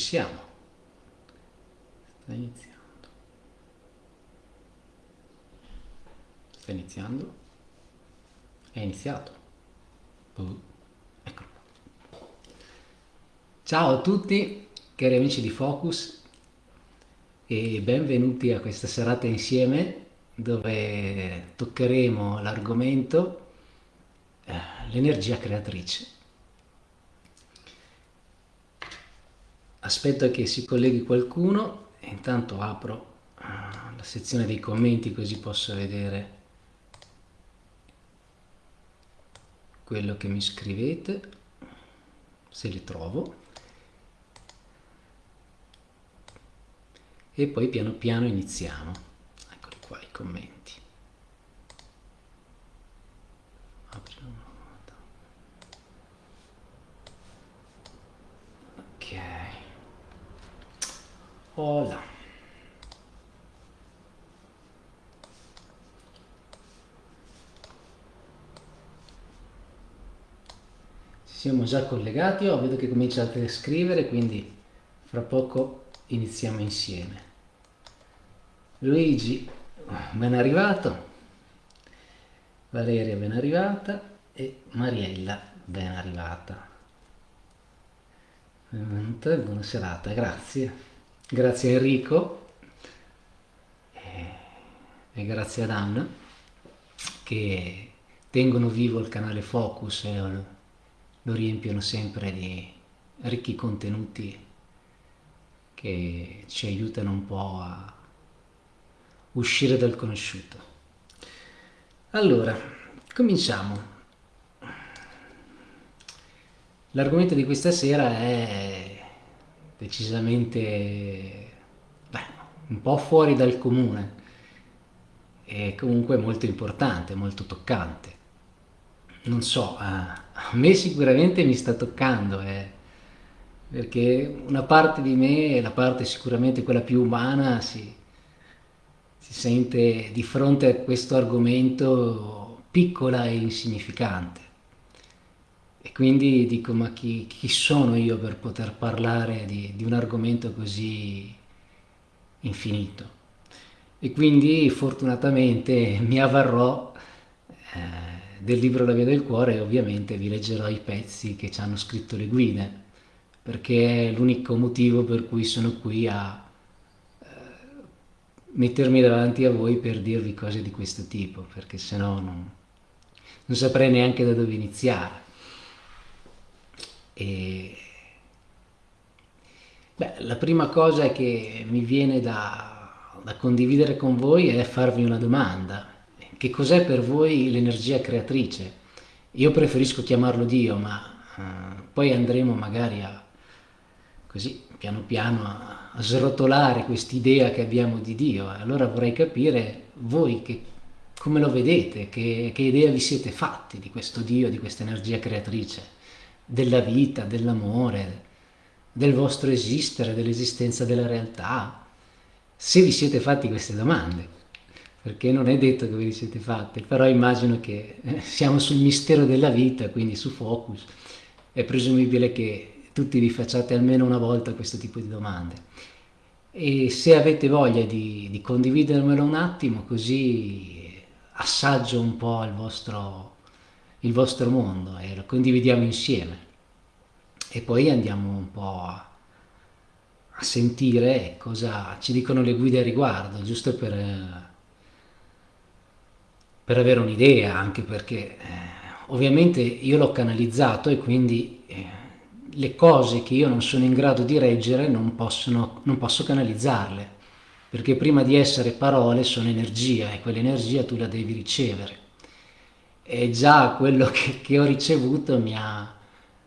siamo. Sta iniziando. Sta iniziando. È iniziato. Uh, eccolo. Ciao a tutti, cari amici di Focus, e benvenuti a questa serata insieme dove toccheremo l'argomento eh, l'energia creatrice. Aspetto che si colleghi qualcuno e intanto apro uh, la sezione dei commenti così posso vedere quello che mi scrivete se li trovo. E poi piano piano iniziamo. Eccoli qua i commenti ok Hola. Ci siamo già collegati, oh, vedo che cominciate a scrivere, quindi fra poco iniziamo insieme. Luigi, ben arrivato. Valeria, ben arrivata. E Mariella, ben arrivata. Buona serata, grazie grazie a Enrico e, e grazie ad Anna che tengono vivo il canale Focus e lo riempiono sempre di ricchi contenuti che ci aiutano un po' a uscire dal conosciuto. Allora, cominciamo. L'argomento di questa sera è decisamente beh, un po' fuori dal comune e comunque molto importante, molto toccante. Non so, a me sicuramente mi sta toccando, eh, perché una parte di me, la parte sicuramente quella più umana, si, si sente di fronte a questo argomento piccola e insignificante. E quindi dico, ma chi, chi sono io per poter parlare di, di un argomento così infinito? E quindi fortunatamente mi avvarrò eh, del libro La via del cuore e ovviamente vi leggerò i pezzi che ci hanno scritto le guide, perché è l'unico motivo per cui sono qui a eh, mettermi davanti a voi per dirvi cose di questo tipo, perché sennò non, non saprei neanche da dove iniziare. E... Beh, la prima cosa che mi viene da, da condividere con voi è farvi una domanda. Che cos'è per voi l'energia creatrice? Io preferisco chiamarlo Dio, ma uh, poi andremo magari a, così, piano piano, a, a srotolare quest'idea che abbiamo di Dio. Allora vorrei capire voi che, come lo vedete, che, che idea vi siete fatti di questo Dio, di questa energia creatrice della vita, dell'amore, del vostro esistere, dell'esistenza della realtà, se vi siete fatti queste domande, perché non è detto che ve le siete fatte, però immagino che eh, siamo sul mistero della vita, quindi su Focus, è presumibile che tutti vi facciate almeno una volta questo tipo di domande. E se avete voglia di, di condividermelo un attimo, così assaggio un po' il vostro il vostro mondo e lo condividiamo insieme. E poi andiamo un po' a, a sentire cosa ci dicono le guide a riguardo, giusto per, per avere un'idea, anche perché eh, ovviamente io l'ho canalizzato e quindi eh, le cose che io non sono in grado di reggere non, possono, non posso canalizzarle, perché prima di essere parole sono energia e quell'energia tu la devi ricevere e già quello che, che ho ricevuto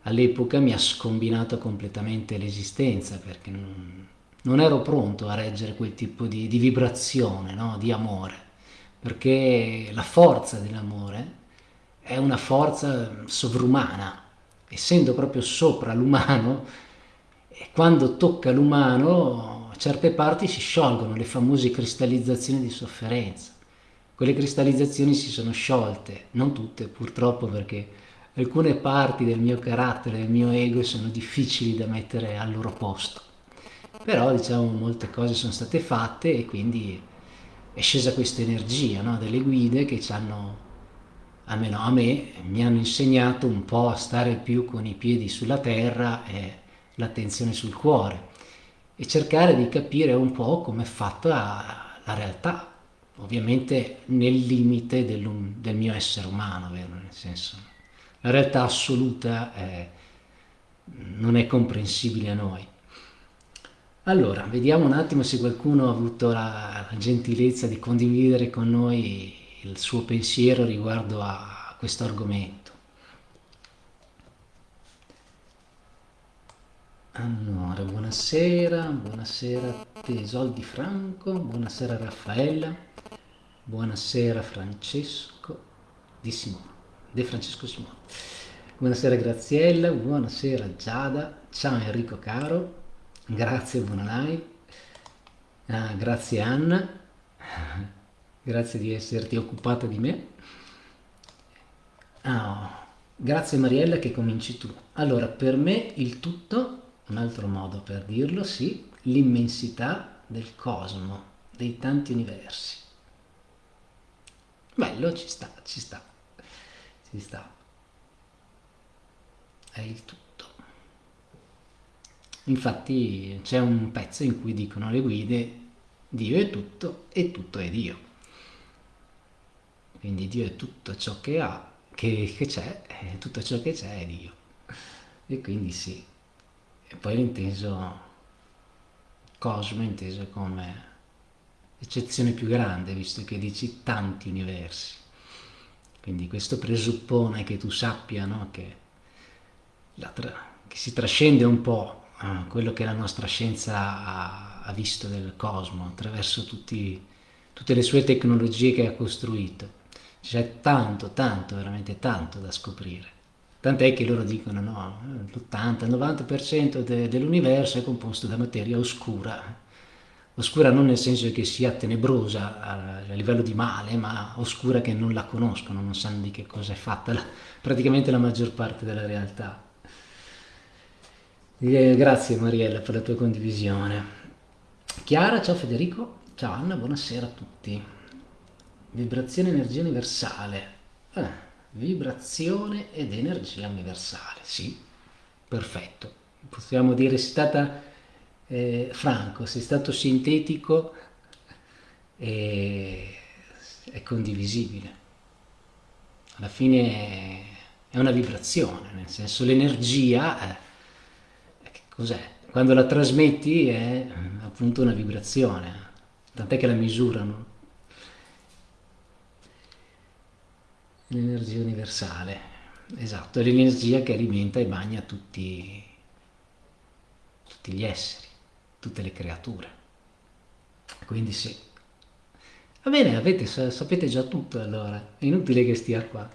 all'epoca mi ha scombinato completamente l'esistenza perché non, non, ero pronto a reggere quel tipo di, di vibrazione, no? di amore, perché la forza dell'amore è una forza sovrumana, essendo proprio sopra l'umano, quando tocca l'umano certe parti si sciolgono, le famose cristallizzazioni di sofferenza quelle cristallizzazioni si sono sciolte, non tutte purtroppo perché alcune parti del mio carattere, del mio ego sono difficili da mettere al loro posto. però diciamo molte cose sono state fatte e quindi è scesa questa energia no? delle guide che ci hanno, almeno a me, mi hanno insegnato un po' a stare più con i piedi sulla terra e l'attenzione sul cuore e cercare di capire un po' come è fatta la realtà, ovviamente nel limite del, mio essere umano, vero? nel senso la realtà assoluta è, non è comprensibile a noi. Allora, vediamo un attimo se qualcuno ha avuto la, la gentilezza di condividere con noi il suo pensiero riguardo a questo argomento. Allora, buonasera, buonasera Tesoldi Franco, buonasera Raffaella, buonasera Francesco di Simone, De Francesco Simone. Buonasera Graziella, buonasera Giada, ciao Enrico caro, grazie, live, ah, grazie Anna, grazie di esserti occupata di me. Oh, grazie Mariella che cominci tu. Allora, per me il tutto un altro modo per dirlo, sì, l'immensità del cosmo, dei tanti universi. Bello, ci sta, ci sta, ci sta. È il tutto. Infatti c'è un pezzo in cui dicono le guide Dio è tutto e tutto è Dio. Quindi Dio è tutto ciò che ha, che, c'è, tutto ciò che c'è è Dio. E quindi sì, e poi l'inteso cosmo inteso come eccezione più grande, visto che dici tanti universi. Quindi questo presuppone che tu sappia no? che, che, si trascende un po' uh, quello che la nostra scienza ha, ha visto del cosmo attraverso tutti, tutte le sue tecnologie che ha costruito. C'è tanto, tanto, veramente tanto da scoprire. Tant'è che loro dicono no, l'80-90% de- dell'universo è composto da materia oscura. Oscura non nel senso che sia tenebrosa a, a livello di male, ma oscura che non la conoscono, non sanno di che cosa è fatta la, praticamente la maggior parte della realtà. E grazie Mariella per la tua condivisione. Chiara, ciao Federico, ciao Anna, buonasera a tutti. Vibrazione energia universale. Eh vibrazione ed energia universale, sì, perfetto. Possiamo dire, sei stata eh, franco, sei stato sintetico e è condivisibile. Alla fine è una vibrazione, nel senso l'energia, eh, cos'è? Quando la trasmetti è appunto una vibrazione, tant'è che la misurano L'energia universale, esatto, è l'energia che alimenta e bagna tutti, tutti gli esseri, tutte le creature. Quindi sì. Va bene, avete, sapete già tutto allora, è inutile che stia qua.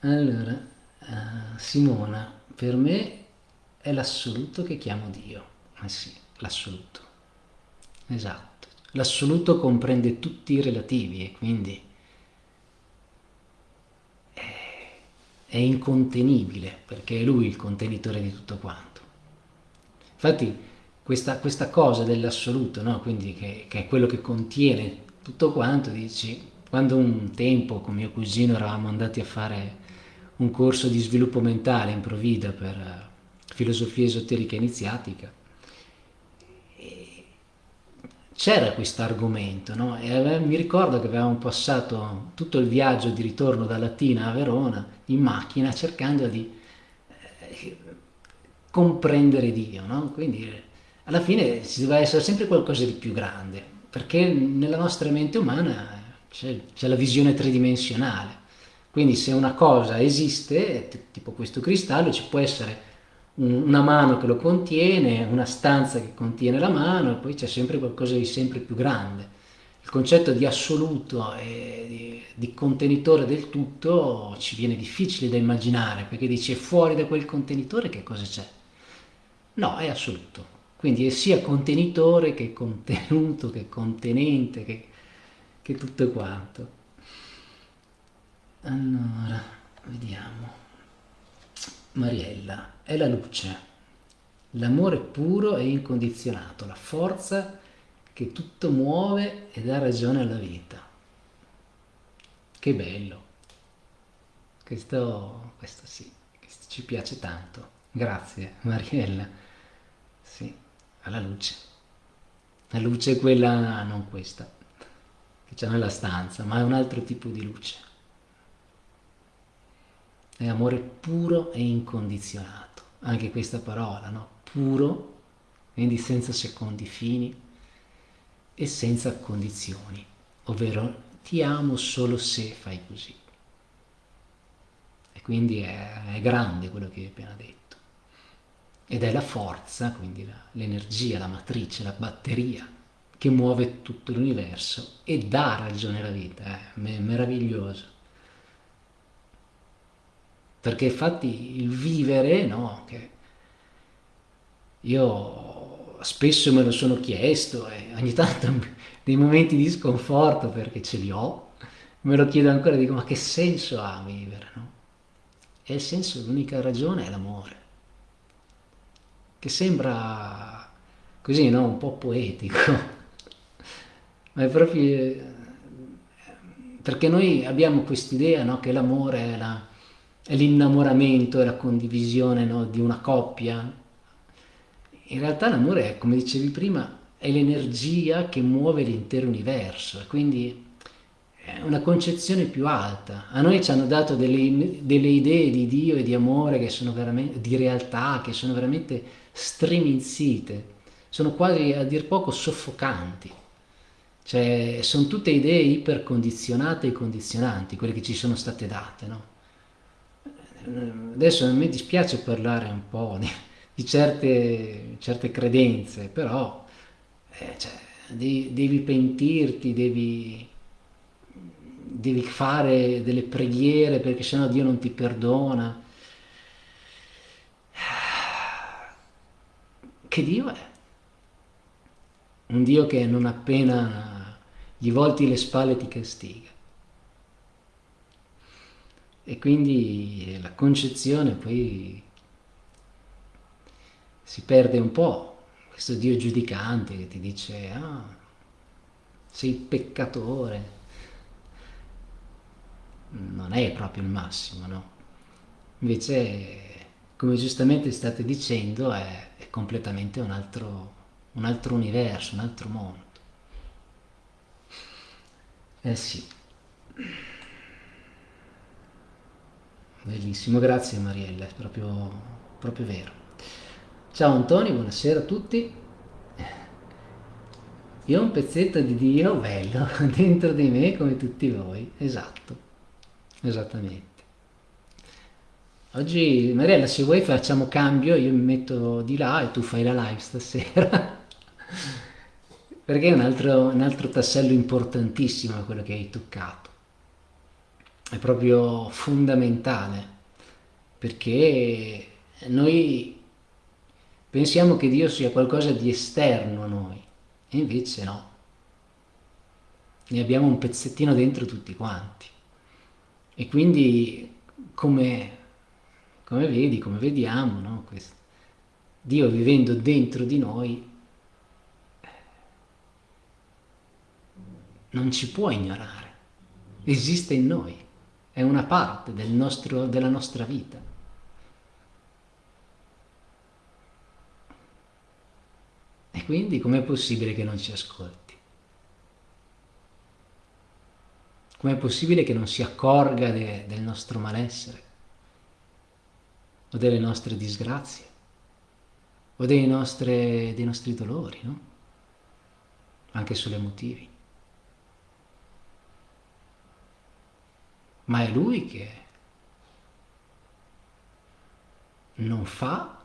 Allora, uh, Simona, per me è l'assoluto che chiamo Dio. Eh sì, l'assoluto. Esatto. L'assoluto comprende tutti i relativi e quindi è incontenibile perché è lui il contenitore di tutto quanto. Infatti questa, questa cosa dell'assoluto, no? quindi che, che, è quello che contiene tutto quanto, dici, quando un tempo con mio cugino eravamo andati a fare un corso di sviluppo mentale in Provida per uh, filosofia esoterica iniziatica, c'era questo argomento, no? mi ricordo che avevamo passato tutto il viaggio di ritorno da Latina a Verona in macchina cercando di eh, comprendere Dio, no? quindi alla fine si deve essere sempre qualcosa di più grande, perché nella nostra mente umana c'è, c'è la visione tridimensionale, quindi se una cosa esiste, tipo questo cristallo, ci può essere una mano che lo contiene, una stanza che contiene la mano e poi c'è sempre qualcosa di sempre più grande. Il concetto di assoluto e di, di contenitore del tutto ci viene difficile da immaginare perché dice fuori da quel contenitore che cosa c'è? No, è assoluto. Quindi è sia contenitore che contenuto, che contenente, che, che tutto quanto. Allora, vediamo. Mariella, è la luce. L'amore puro e incondizionato, la forza che tutto muove e dà ragione alla vita. Che bello. Questo, questo sì, questo ci piace tanto. Grazie Mariella. Alla luce. La luce è quella, non questa, che c'è nella stanza, ma è un altro tipo di luce. È amore puro e incondizionato. Anche questa parola, no? Puro, quindi senza secondi fini e senza condizioni, ovvero ti amo solo se fai così. E quindi è, è grande quello che hai appena detto ed è la forza, quindi l'energia, la matrice, la batteria che muove tutto l'universo e dà ragione alla vita, eh? è meraviglioso. Perché infatti il vivere, no, che io spesso me lo sono chiesto e ogni tanto dei momenti di sconforto perché ce li ho, me lo chiedo ancora, dico ma che senso ha vivere, no? E il senso, l'unica ragione è l'amore che sembra così, no? Un po' poetico, ma è proprio perché noi abbiamo quest'idea no? che l'amore è, la, è, l'innamoramento, è la condivisione no? di una coppia. In realtà l'amore, è, come dicevi prima, è l'energia che muove l'intero universo, quindi è una concezione più alta. A noi ci hanno dato delle, delle idee di Dio e di amore che sono veramente, di realtà, che sono veramente striminzite, sono quasi a dir poco soffocanti. Cioè, sono tutte idee ipercondizionate e condizionanti, quelle che ci sono state date, no? Adesso a me dispiace parlare un po' di, di certe, certe, credenze, però eh, cioè, devi, devi, pentirti, devi, devi fare delle preghiere perché sennò Dio non ti perdona Che Dio è? Un Dio che non appena gli volti le spalle ti castiga. E quindi la concezione poi si perde un po', questo Dio giudicante che ti dice, ah, sei peccatore. Non è proprio il massimo, no? Invece, come giustamente state dicendo, è completamente un altro, un altro universo, un altro mondo. Eh sì. Bellissimo, grazie Mariella, è proprio, proprio vero. Ciao Antonio, buonasera a tutti. Io ho un pezzetto di Dio bello dentro di me come tutti voi, esatto, esattamente. Oggi, Mariella, se vuoi facciamo cambio, io mi metto di là e tu fai la live stasera. Perché è un altro, un altro tassello importantissimo quello che hai toccato. È proprio fondamentale, perché noi pensiamo che Dio sia qualcosa di esterno a noi, e invece no. Ne abbiamo un pezzettino dentro tutti quanti. E quindi come come vedi, come vediamo, no? Questo. Dio vivendo dentro di noi non ci può ignorare, esiste in noi, è una parte del nostro, della nostra vita. E quindi com'è possibile che non ci ascolti? Com'è possibile che non si accorga de, del nostro malessere? O delle nostre disgrazie o dei, nostre, dei nostri dolori, no? Anche solo emotivi. Ma è Lui che non fa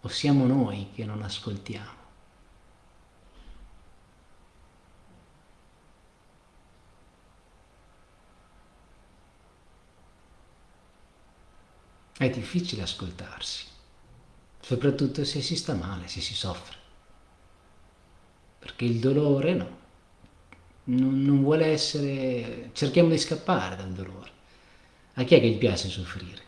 o siamo noi che non ascoltiamo? È difficile ascoltarsi, soprattutto se si sta male, se si soffre. Perché il dolore no, non, non vuole essere... cerchiamo di scappare dal dolore. A chi è che gli piace soffrire?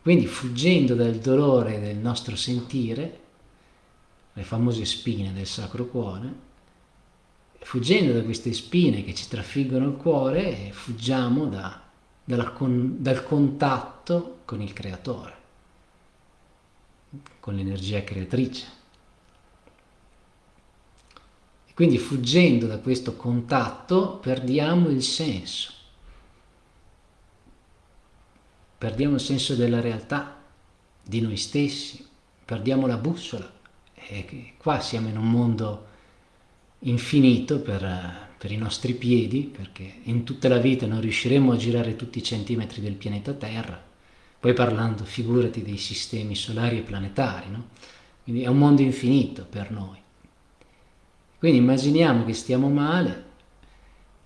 Quindi fuggendo dal dolore del nostro sentire, le famose spine del Sacro Cuore, fuggendo da queste spine che ci trafiggono il cuore, fuggiamo da, con, dal contatto con il Creatore, con l'energia creatrice. E quindi fuggendo da questo contatto perdiamo il senso perdiamo il senso della realtà, di noi stessi, perdiamo la bussola. E qua siamo in un mondo infinito per, per i nostri piedi, perché in tutta la vita non riusciremo a girare tutti i centimetri del pianeta Terra, poi parlando, figurati, dei sistemi solari e planetari, no? Quindi è un mondo infinito per noi. Quindi immaginiamo che stiamo male,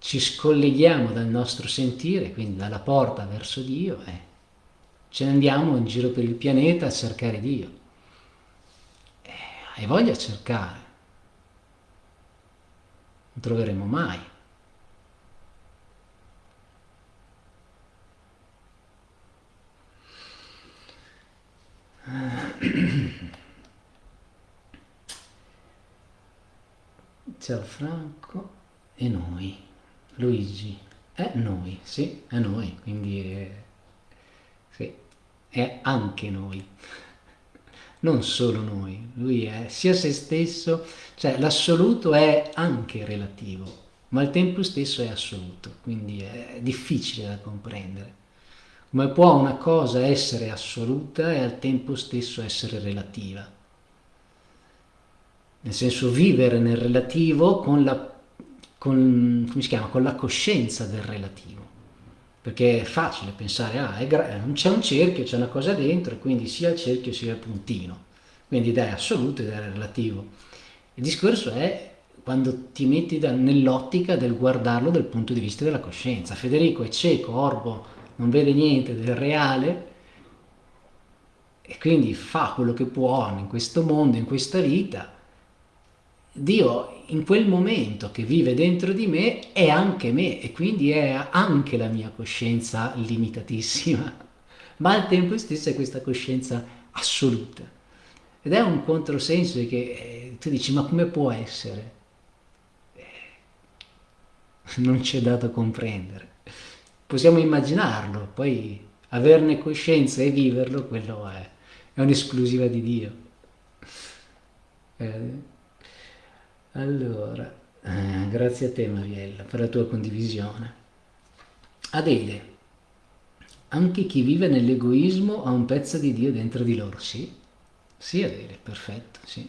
ci scolleghiamo dal nostro sentire, quindi dalla porta verso Dio, e ce ne andiamo in giro per il pianeta a cercare Dio. E hai voglia di cercare. Non troveremo mai. Ciao Franco e noi. Luigi. È noi, sì, è noi, quindi... È sì, è anche noi, non solo noi, lui è sia se stesso, cioè l'assoluto è anche relativo, ma al tempo stesso è assoluto, quindi è difficile da comprendere. Come può una cosa essere assoluta e al tempo stesso essere relativa? Nel senso vivere nel relativo con la, con, con la coscienza del relativo perché è facile pensare, ah, c'è un cerchio, c'è una cosa dentro, e quindi sia il cerchio sia il puntino, quindi idea assoluta ed è relativo. Il discorso è quando ti metti nell'ottica del guardarlo dal punto di vista della coscienza. Federico è cieco, orbo, non vede niente del reale e quindi fa quello che può in questo mondo, in questa vita. Dio in quel momento che vive dentro di me è anche me e quindi è anche la mia coscienza limitatissima, ma al tempo stesso è questa coscienza assoluta. Ed è un controsenso che eh, tu dici ma come può essere? Eh, non c'è dato comprendere. Possiamo immaginarlo, poi averne coscienza e viverlo, quello è, è un'esclusiva di Dio. Eh, allora, eh, grazie a te Mariella per la tua condivisione. Adele, anche chi vive nell'egoismo ha un pezzo di Dio dentro di loro, sì? Sì Adele, perfetto, sì.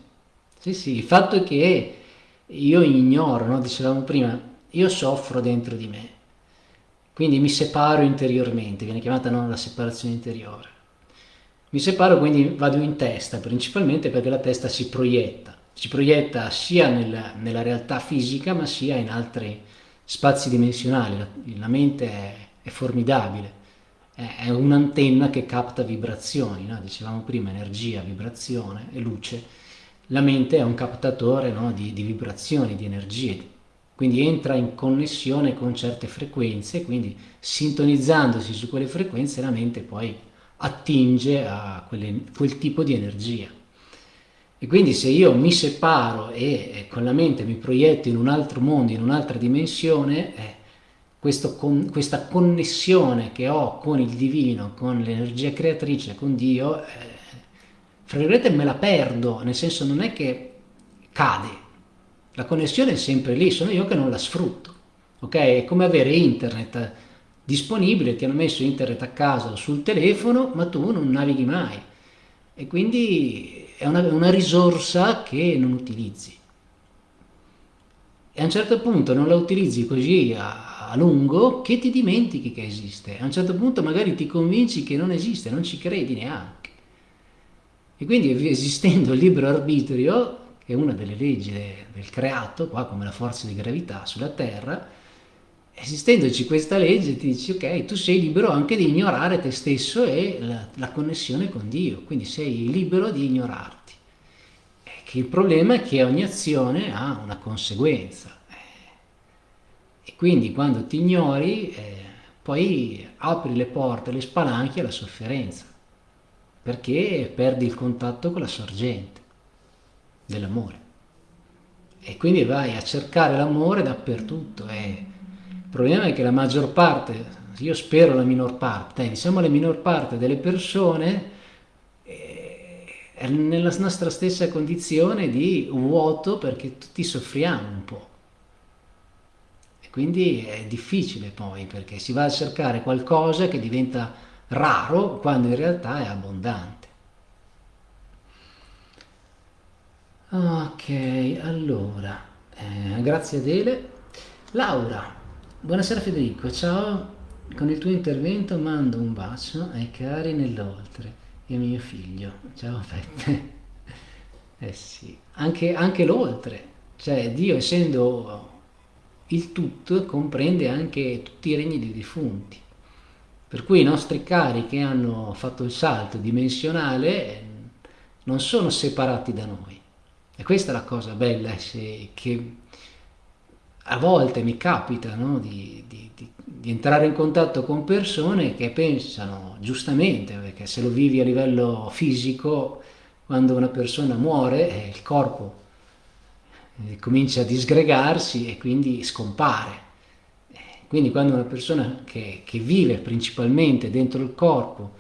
Sì, sì, il fatto è che io ignoro, no? dicevamo prima, io soffro dentro di me, quindi mi separo interiormente, viene chiamata no, la separazione interiore. Mi separo, quindi vado in testa, principalmente perché la testa si proietta si proietta sia nella, nella realtà fisica ma sia in altri spazi dimensionali. La, la mente è, è formidabile, è, è, un'antenna che capta vibrazioni, no? dicevamo prima energia, vibrazione e luce. La mente è un captatore no? di, di vibrazioni, di energie, quindi entra in connessione con certe frequenze, quindi sintonizzandosi su quelle frequenze la mente poi attinge a quelle, quel tipo di energia. E quindi se io mi separo e con la mente mi proietto in un altro mondo, in un'altra dimensione, eh, con, questa connessione che ho con il divino, con l'energia creatrice, con Dio, eh, fra virgolette me la perdo, nel senso non è che cade, la connessione è sempre lì, sono io che non la sfrutto. Ok? È come avere internet disponibile, ti hanno messo internet a casa sul telefono, ma tu non navighi mai. E quindi è una, una risorsa che non utilizzi. E a un certo punto non la utilizzi così a, a, lungo che ti dimentichi che esiste. A un certo punto magari ti convinci che non esiste, non ci credi neanche. E quindi esistendo il libero arbitrio, che è una delle leggi del creato, qua come la forza di gravità sulla Terra, esistendoci questa legge ti dici ok, tu sei libero anche di ignorare te stesso e la, la connessione con Dio, quindi sei libero di ignorarti. E che il problema è che ogni azione ha una conseguenza e quindi quando ti ignori eh, poi apri le porte, le spalanchi alla sofferenza. perché perdi il contatto con la sorgente dell'amore. E quindi vai a cercare l'amore dappertutto. E il problema è che la maggior parte, io spero la minor parte, eh, diciamo la minor parte delle persone eh, è nella nostra stessa condizione di vuoto perché tutti soffriamo un po'. E quindi è difficile poi perché si va a cercare qualcosa che diventa raro quando in realtà è abbondante. Ok, allora, eh, grazie Adele. Laura, buonasera Federico, ciao. Con il tuo intervento mando un bacio ai cari nell'oltre e a mio figlio. Ciao Peppe. Eh sì, anche, anche l'oltre, cioè Dio essendo il tutto comprende anche tutti i regni dei defunti. Per cui i nostri cari che hanno fatto il salto dimensionale non sono separati da noi. E questa è la cosa bella, che a volte mi capita no, di, di, di, di, entrare in contatto con persone che pensano, giustamente, perché se lo vivi a livello fisico, quando una persona muore, eh, il corpo eh, comincia a disgregarsi e quindi scompare. Quindi quando una persona che, che, vive principalmente dentro il corpo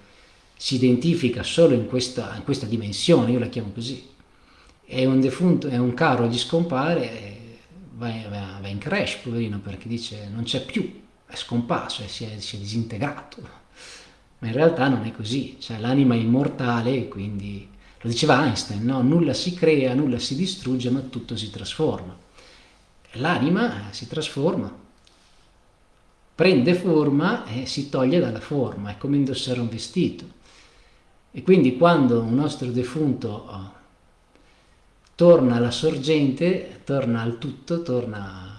si identifica solo in questa, in questa dimensione, io la chiamo così, e un defunto, è un caro gli scompare, va, va, va, in crash, poverino, perché dice non c'è più, è scomparso, si è, si è disintegrato. Ma in realtà non è così, cioè l'anima è immortale quindi, lo diceva Einstein, no? nulla si crea, nulla si distrugge, ma tutto si trasforma. L'anima si trasforma, prende forma e si toglie dalla forma, è come indossare un vestito. E quindi quando un nostro defunto oh, torna alla sorgente, torna al tutto, torna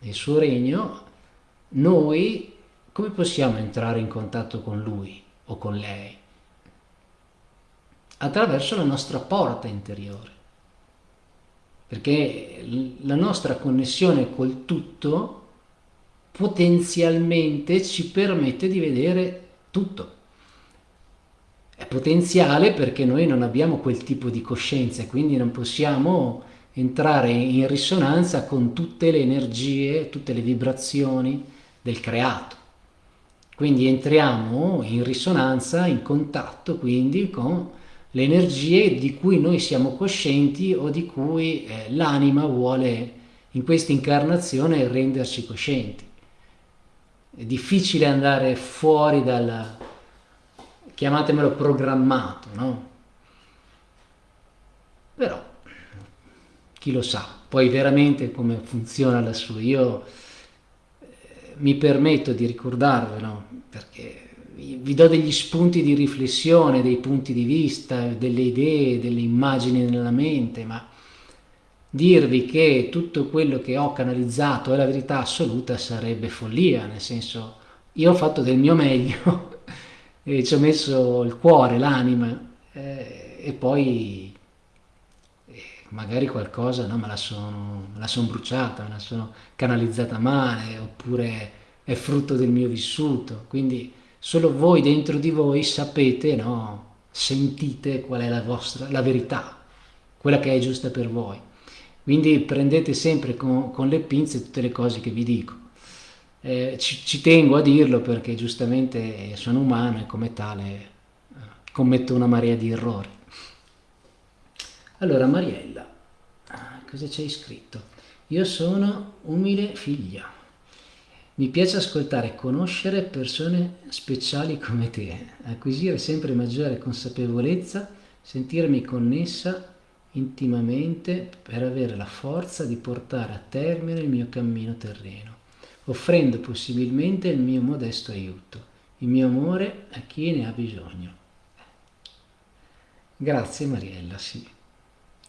nel suo regno, noi come possiamo entrare in contatto con lui o con lei? Attraverso la nostra porta interiore. Perché la nostra connessione col tutto potenzialmente ci permette di vedere tutto. Potenziale perché noi non abbiamo quel tipo di coscienza e quindi non possiamo entrare in risonanza con tutte le energie, tutte le vibrazioni del creato. Quindi entriamo in risonanza, in contatto quindi con le energie di cui noi siamo coscienti o di cui eh, l'anima vuole in questa incarnazione renderci coscienti è difficile andare fuori dal, chiamatemelo programmato, no? Però, chi lo sa, poi veramente come funziona la sua, io eh, mi permetto di ricordarvelo, perché vi do degli spunti di riflessione, dei punti di vista, delle idee, delle immagini nella mente, ma dirvi che tutto quello che ho canalizzato è la verità assoluta sarebbe follia, nel senso io ho fatto del mio meglio e ci ho messo il cuore, l'anima eh, e poi eh, magari qualcosa no, me, la sono, me la sono bruciata, me la sono canalizzata male oppure è frutto del mio vissuto, quindi solo voi dentro di voi sapete, no, sentite qual è la vostra, la verità, quella che è giusta per voi. Quindi prendete sempre con, con le pinze tutte le cose che vi dico. Eh, ci, ci, tengo a dirlo perché giustamente sono umano e come tale eh, commetto una marea di errori. Allora Mariella, ah, cosa c'hai scritto? Io sono umile figlia. Mi piace ascoltare e conoscere persone speciali come te, acquisire sempre maggiore consapevolezza, sentirmi connessa intimamente per avere la forza di portare a termine il mio cammino terreno, offrendo possibilmente il mio modesto aiuto, il mio amore a chi ne ha bisogno. Grazie Mariella, sì,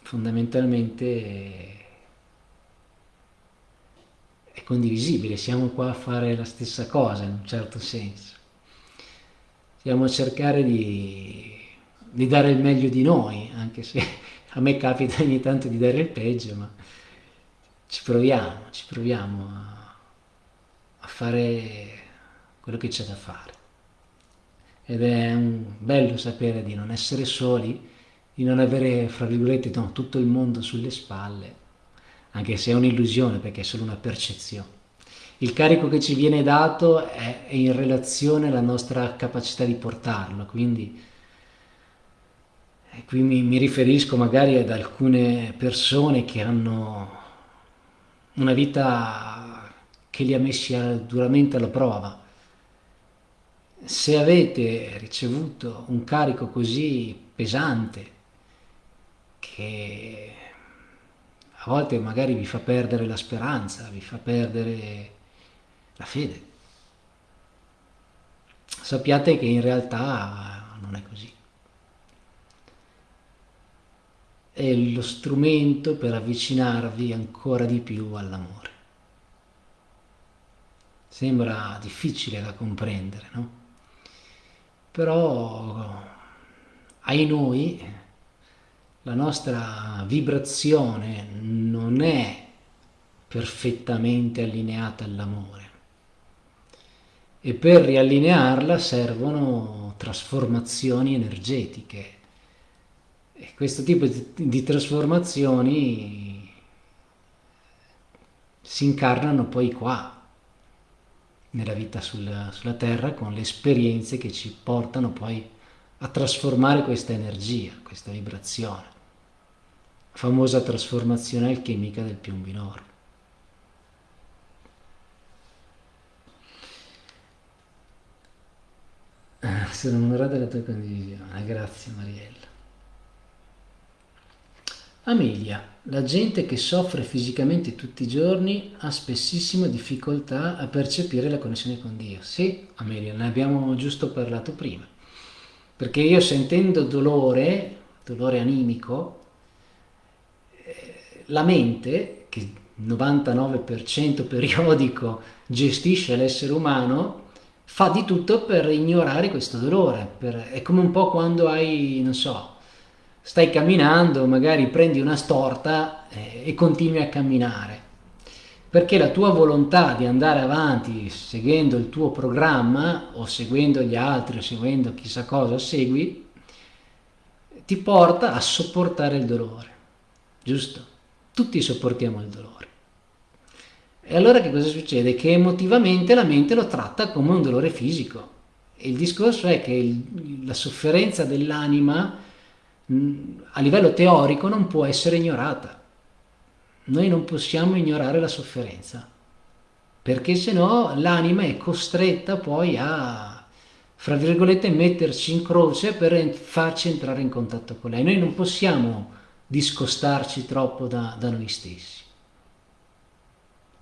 fondamentalmente è condivisibile, siamo qua a fare la stessa cosa in un certo senso. Stiamo a cercare di, di dare il meglio di noi, anche se a me capita ogni tanto di dare il peggio, ma ci proviamo, ci proviamo a, a fare quello che c'è da fare. ed è bello sapere di non essere soli, di non avere, fra virgolette, no, tutto il mondo sulle spalle, anche se è un'illusione perché è solo una percezione. Il carico che ci viene dato è, è in relazione alla nostra capacità di portarlo, quindi qui mi, mi riferisco magari ad alcune persone che hanno una vita che li ha messi duramente alla prova. Se avete ricevuto un carico così pesante che a volte magari vi fa perdere la speranza, vi fa perdere la fede, sappiate che in realtà non è così. è lo strumento per avvicinarvi ancora di più all'amore. Sembra difficile da comprendere, no? Però, ai noi, la nostra vibrazione non è perfettamente allineata all'amore. E per riallinearla servono trasformazioni energetiche. E questo tipo di trasformazioni si incarnano poi qua, nella vita sulla, sulla Terra, con le esperienze che ci portano poi a trasformare questa energia, questa vibrazione. La famosa trasformazione alchemica del piombinoro. Sono onorato della tua condivisione, grazie Mariella. Amelia, la gente che soffre fisicamente tutti i giorni ha spessissimo difficoltà a percepire la connessione con Dio. Sì, Amelia, ne abbiamo giusto parlato prima. Perché io sentendo dolore, dolore animico, eh, la mente, che il 99% periodico gestisce l'essere umano, fa di tutto per ignorare questo dolore. Per, è come un po' quando hai, non so, stai camminando, magari prendi una storta eh, e continui a camminare, perché la tua volontà di andare avanti seguendo il tuo programma o seguendo gli altri o seguendo chissà cosa segui, ti porta a sopportare il dolore, giusto? Tutti sopportiamo il dolore. E allora che cosa succede? Che emotivamente la mente lo tratta come un dolore fisico. E il discorso è che il, la sofferenza dell'anima a livello teorico non può essere ignorata. Noi non possiamo ignorare la sofferenza, perché se no l'anima è costretta poi a, fra virgolette, metterci in croce per farci entrare in contatto con lei. Noi non possiamo discostarci troppo da, da noi stessi.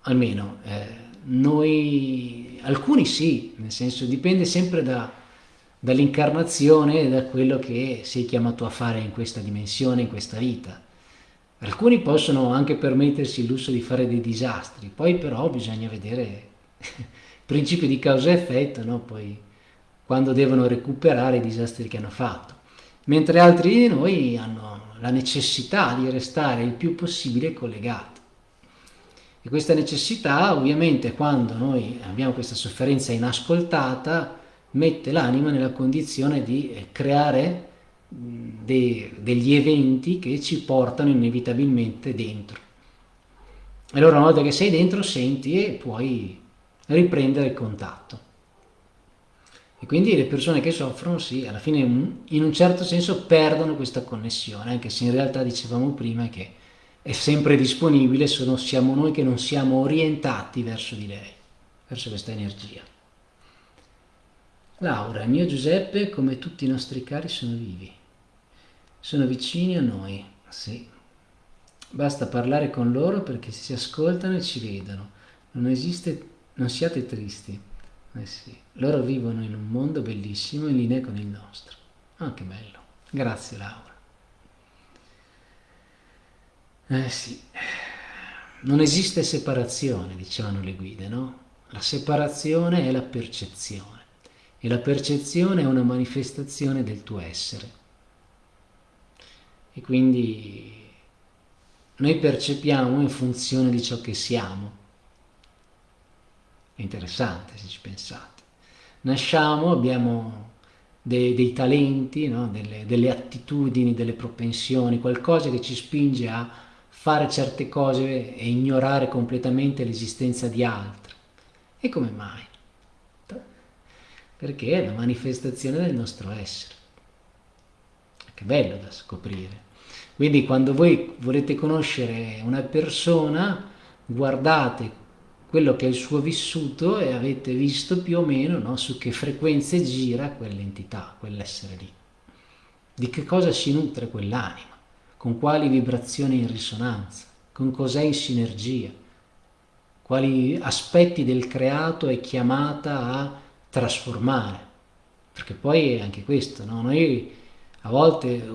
Almeno eh, noi, alcuni sì, nel senso dipende sempre da, dall'incarnazione e da quello che sei chiamato a fare in questa dimensione, in questa vita. Alcuni possono anche permettersi il lusso di fare dei disastri, poi però bisogna vedere il principio di causa-effetto, no? poi quando devono recuperare i disastri che hanno fatto. Mentre altri di noi hanno la necessità di restare il più possibile collegati. E questa necessità ovviamente quando noi abbiamo questa sofferenza inascoltata mette l'anima nella condizione di eh, creare de, degli eventi che ci portano inevitabilmente dentro. E allora una volta che sei dentro senti e puoi riprendere il contatto. E quindi le persone che soffrono, sì, alla fine in un certo senso perdono questa connessione, anche se in realtà dicevamo prima che è sempre disponibile, sono, siamo noi che non siamo orientati verso di lei, verso questa energia. Laura, mio Giuseppe, come tutti i nostri cari, sono vivi. Sono vicini a noi, sì. Basta parlare con loro perché si ascoltano e ci vedono. Non esiste, non siate tristi. Eh sì, loro vivono in un mondo bellissimo in linea con il nostro. Ah, che bello. Grazie Laura. Eh sì, non esiste separazione, dicevano le guide, no? La separazione è la percezione e la percezione è una manifestazione del tuo essere. E quindi noi percepiamo in funzione di ciò che siamo. È interessante se ci pensate. Nasciamo, abbiamo dei, dei talenti, no? delle, delle attitudini, delle propensioni, qualcosa che ci spinge a fare certe cose e ignorare completamente l'esistenza di altre. E come mai? Perché è la manifestazione del nostro essere. Che bello da scoprire. Quindi quando voi volete conoscere una persona, guardate quello che è il suo vissuto e avete visto più o meno no, su che frequenze gira quell'entità, quell'essere lì. Di che cosa si nutre quell'anima, con quali vibrazioni in risonanza, con cos'è in sinergia, quali aspetti del creato è chiamata a trasformare. Perché poi è anche questo, no? noi a volte,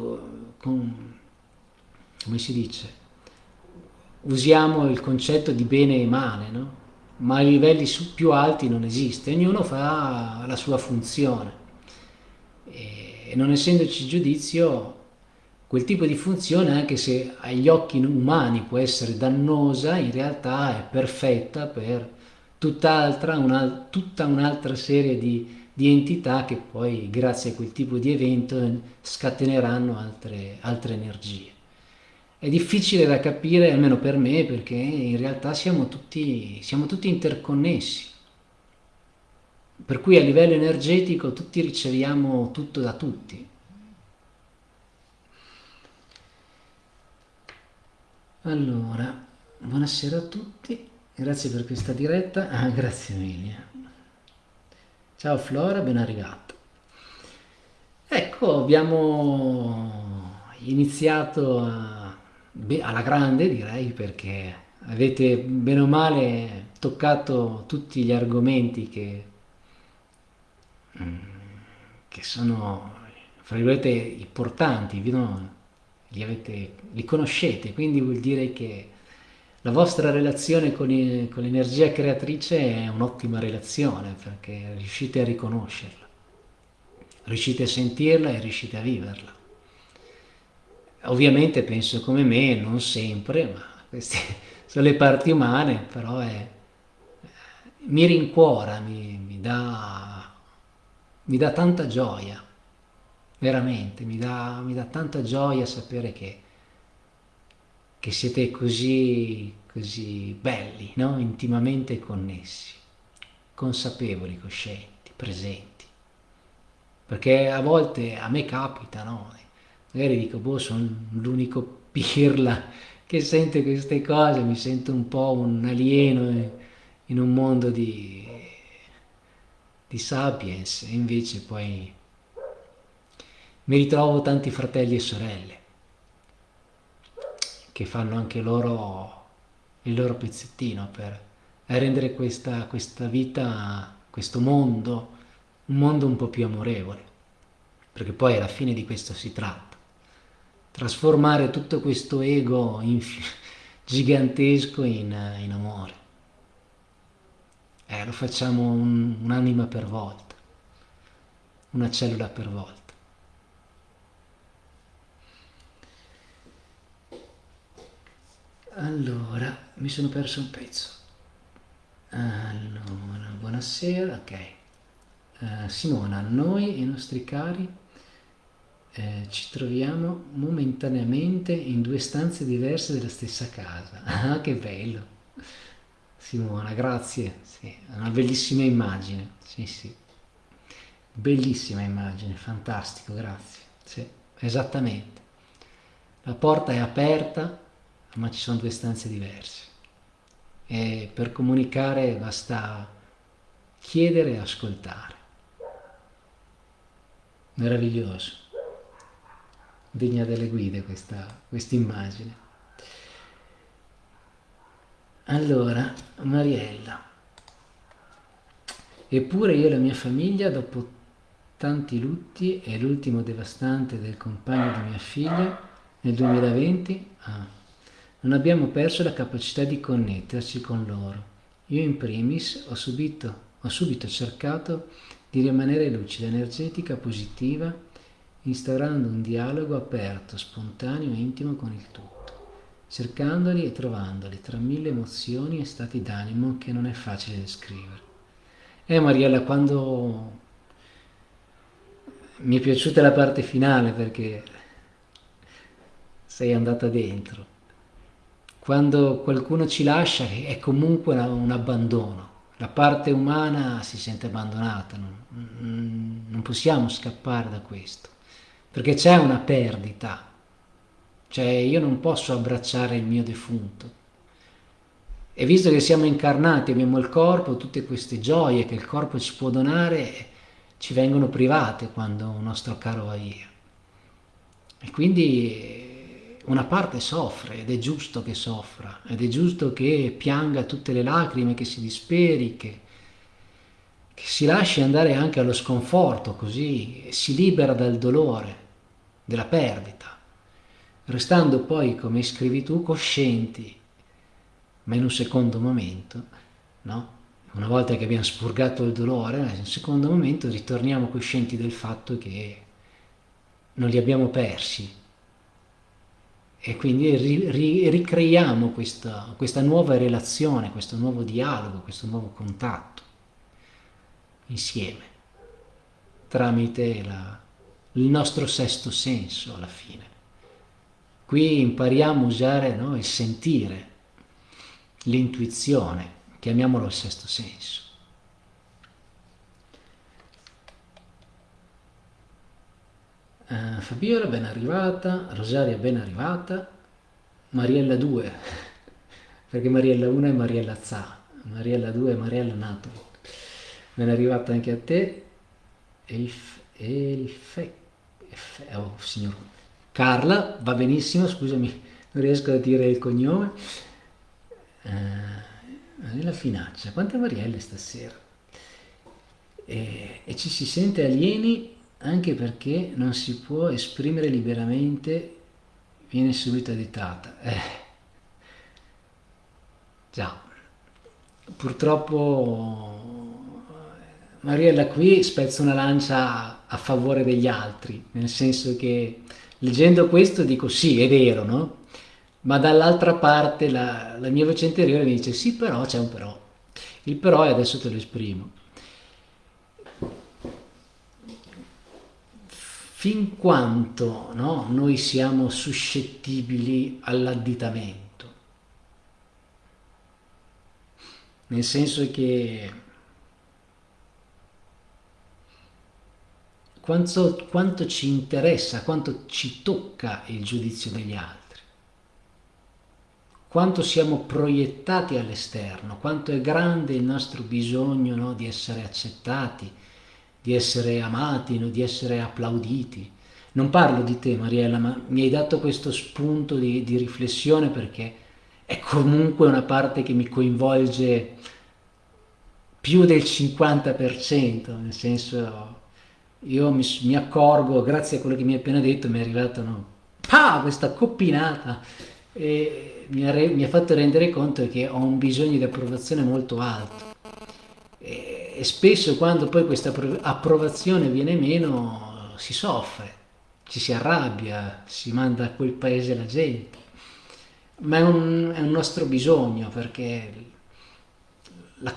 con, come si dice, usiamo il concetto di bene e male, no? ma a livelli più alti non esiste, ognuno fa la sua funzione e non essendoci giudizio quel tipo di funzione anche se agli occhi umani può essere dannosa in realtà è perfetta per tutt'altra una, tutta un'altra serie di, di, entità che poi grazie a quel tipo di evento scateneranno altre, altre energie è difficile da capire, almeno per me, perché in realtà siamo tutti, siamo tutti interconnessi. Per cui a livello energetico tutti riceviamo tutto da tutti. Allora, buonasera a tutti, grazie per questa diretta. Ah, grazie Emilia. Ciao Flora, ben arrivata. Ecco, abbiamo iniziato a Beh, alla grande direi perché avete bene o male toccato tutti gli argomenti che, mm, che sono, fra virgolette, importanti, no? li, avete, li conoscete, quindi vuol dire che la vostra relazione con, con l'energia creatrice è un'ottima relazione perché riuscite a riconoscerla, riuscite a sentirla e riuscite a viverla. Ovviamente penso come me, non sempre, ma queste sono le parti umane, però è, mi rincuora, mi, mi, dà, mi dà tanta gioia, veramente, mi dà, mi dà tanta gioia sapere che, che siete così, così belli, no? intimamente connessi, consapevoli, coscienti, presenti. Perché a volte a me capita, no? magari dico, boh, sono l'unico pirla che sente queste cose, mi sento un po' un alieno in un mondo di, di sapiens, e invece poi mi ritrovo tanti fratelli e sorelle che fanno anche loro il loro pezzettino per rendere questa, questa vita, questo mondo, un mondo un po' più amorevole, perché poi alla fine di questo si tratta trasformare tutto questo ego gigantesco in, in, amore. Eh, lo facciamo un, un'anima per volta, una cellula per volta. Allora, mi sono perso un pezzo. Allora, buonasera, ok. Uh, Simona, noi e i nostri cari eh, ci troviamo momentaneamente in due stanze diverse della stessa casa. Ah, che bello! Simona, grazie. Sì, una bellissima immagine. Sì, sì. Bellissima immagine, fantastico, grazie. Sì, esattamente. La porta è aperta, ma ci sono due stanze diverse. E per comunicare basta chiedere e ascoltare. Meraviglioso degna delle guide questa immagine. Allora, Mariella, eppure io e la mia famiglia, dopo tanti lutti e l'ultimo devastante del compagno di mia figlia nel 2020, ah, non abbiamo perso la capacità di connetterci con loro. Io in primis ho subito, ho subito cercato di rimanere lucida, energetica, positiva, instaurando un dialogo aperto, spontaneo e intimo con il tutto, cercandoli e trovandoli tra mille emozioni e stati d'animo che non è facile descrivere. Eh Mariella, quando mi è piaciuta la parte finale perché sei andata dentro. Quando qualcuno ci lascia è comunque un abbandono. La parte umana si sente abbandonata, non, non possiamo scappare da questo, perché c'è una perdita. Cioè io non posso abbracciare il mio defunto. E visto che siamo incarnati, abbiamo il corpo, tutte queste gioie che il corpo ci può donare, ci vengono private quando un nostro caro va via. E quindi una parte soffre ed è giusto che soffra, ed è giusto che pianga tutte le lacrime, che si disperi, che, che si lasci andare anche allo sconforto, così si libera dal dolore, della perdita, restando poi, come scrivi tu, coscienti, ma in un secondo momento, no? una volta che abbiamo spurgato il dolore, in un secondo momento ritorniamo coscienti del fatto che non li abbiamo persi e quindi ri, ri, ricreiamo questa, questa nuova relazione, questo nuovo dialogo, questo nuovo contatto insieme tramite la, il nostro sesto senso alla fine. Qui impariamo a usare no, il sentire, l'intuizione, chiamiamolo il sesto senso. Uh, Fabiola ben arrivata, Rosaria ben arrivata, Mariella 2, perché Mariella 1 è Mariella Za, Mariella 2 è Mariella Nato. Ben arrivata anche a te, Elf, Elfe, Elfe, oh signor. Carla, va benissimo, scusami, non riesco a dire il cognome. Uh, nella finaccia, quante Marielle stasera? E, e, ci si sente alieni anche perché non si può esprimere liberamente, viene subito additata. Eh. Già, purtroppo Mariella qui spezza una lancia a favore degli altri, nel senso che leggendo questo dico sì, è vero, no? ma dall'altra parte la, la, mia voce interiore mi dice sì però c'è un però il però e adesso te lo esprimo fin quanto no, noi siamo suscettibili all'additamento. Nel senso che quanto, quanto ci interessa, quanto ci tocca il giudizio degli altri quanto siamo proiettati all'esterno, quanto è grande il nostro bisogno no, di essere accettati, di essere amati, no, di essere applauditi. Non parlo di te Mariella, ma mi hai dato questo spunto di, di riflessione perché è comunque una parte che mi coinvolge più del 50%, nel senso io mi, mi, accorgo, grazie a quello che mi hai appena detto, mi è arrivata no, pa, questa coppinata e mi ha, mi ha, fatto rendere conto che ho un bisogno di approvazione molto alto e, e spesso quando poi questa approvazione viene meno si soffre, ci si arrabbia, si manda a quel paese la gente, ma è un, è un nostro bisogno perché la,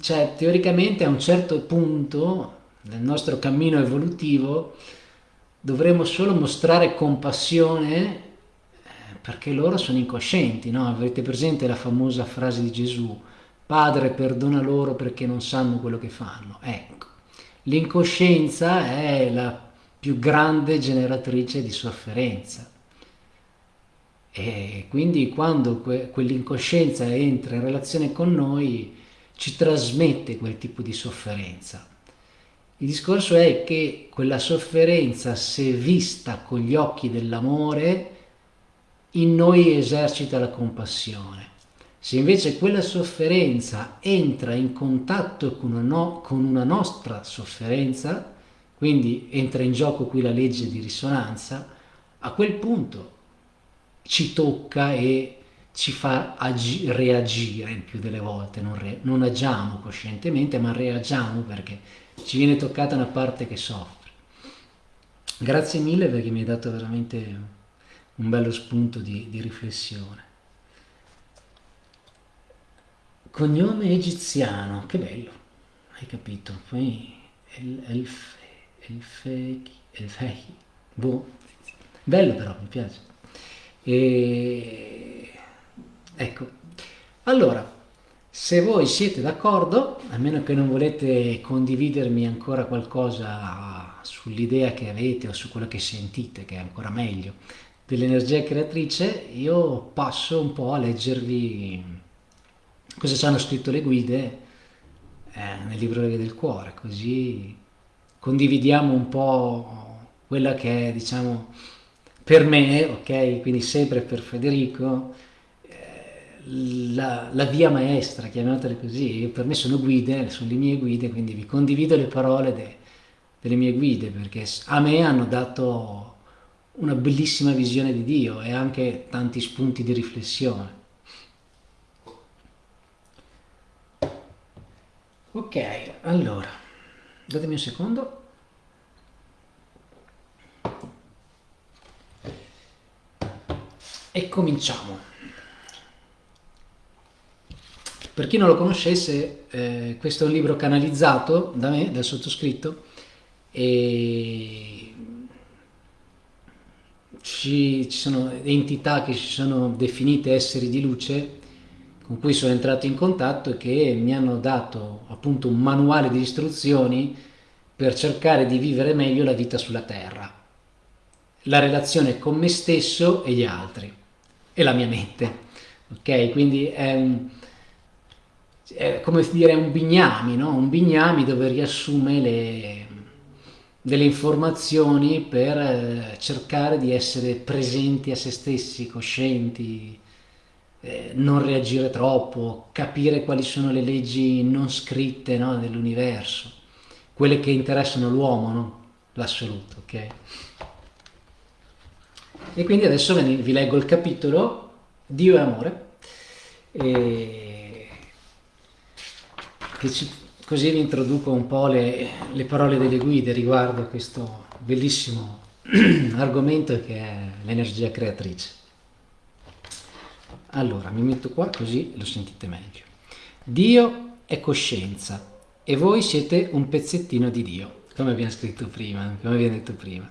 cioè, teoricamente a un certo punto nel nostro cammino evolutivo dovremo solo mostrare compassione perché loro sono incoscienti, no? Avete presente la famosa frase di Gesù, Padre perdona loro perché non sanno quello che fanno. Ecco, l'incoscienza è la più grande generatrice di sofferenza. E quindi quando que quell'incoscienza entra in relazione con noi, ci trasmette quel tipo di sofferenza. Il discorso è che quella sofferenza, se vista con gli occhi dell'amore, in noi esercita la compassione. Se invece quella sofferenza entra in contatto con una, no, con una nostra sofferenza, quindi entra in gioco qui la legge di risonanza, a quel punto ci tocca e ci fa reagire il più delle volte, non, non agiamo coscientemente, ma reagiamo perché ci viene toccata una parte che soffre. Grazie mille perché mi hai dato veramente un bello spunto di, di riflessione. Cognome egiziano, che bello, hai capito? Poi Elf, Efeki, Efeki, boh, bello però, mi piace. E... Ecco, allora, se voi siete d'accordo, a meno che non volete condividermi ancora qualcosa sull'idea che avete o su quello che sentite, che è ancora meglio, dell'energia creatrice, io passo un po' a leggervi cosa ci hanno scritto le guide eh, nel libro del cuore, così condividiamo un po' quella che è, diciamo, per me, ok, quindi sempre per Federico, eh, la, la, via maestra, chiamatele così, Io, per me sono guide, sono le mie guide, quindi vi condivido le parole de, delle mie guide, perché a me hanno dato una bellissima visione di Dio e anche tanti spunti di riflessione. Ok, allora, datemi un secondo. E cominciamo. Per chi non lo conoscesse, eh, questo è un libro canalizzato da me, dal sottoscritto, e ci, ci sono entità che si sono definite esseri di luce con cui sono entrato in contatto e che mi hanno dato appunto un manuale di istruzioni per cercare di vivere meglio la vita sulla Terra, la relazione con me stesso e gli altri e la mia mente. Ok? Quindi è un, è come dire un bignami, no? Un bignami dove riassume le, delle informazioni per eh, cercare di essere presenti a se stessi, coscienti, eh, non reagire troppo, capire quali sono le leggi non scritte no, dell'universo, quelle che interessano l'uomo, no? l'assoluto. Okay? E quindi adesso vi leggo il capitolo Dio è amore, e ci, così vi introduco un po' le, le parole delle guide riguardo a questo bellissimo argomento che è l'energia creatrice. Allora, mi metto qua così lo sentite meglio. Dio è coscienza e voi siete un pezzettino di Dio, come abbiamo scritto prima, come abbiamo detto prima.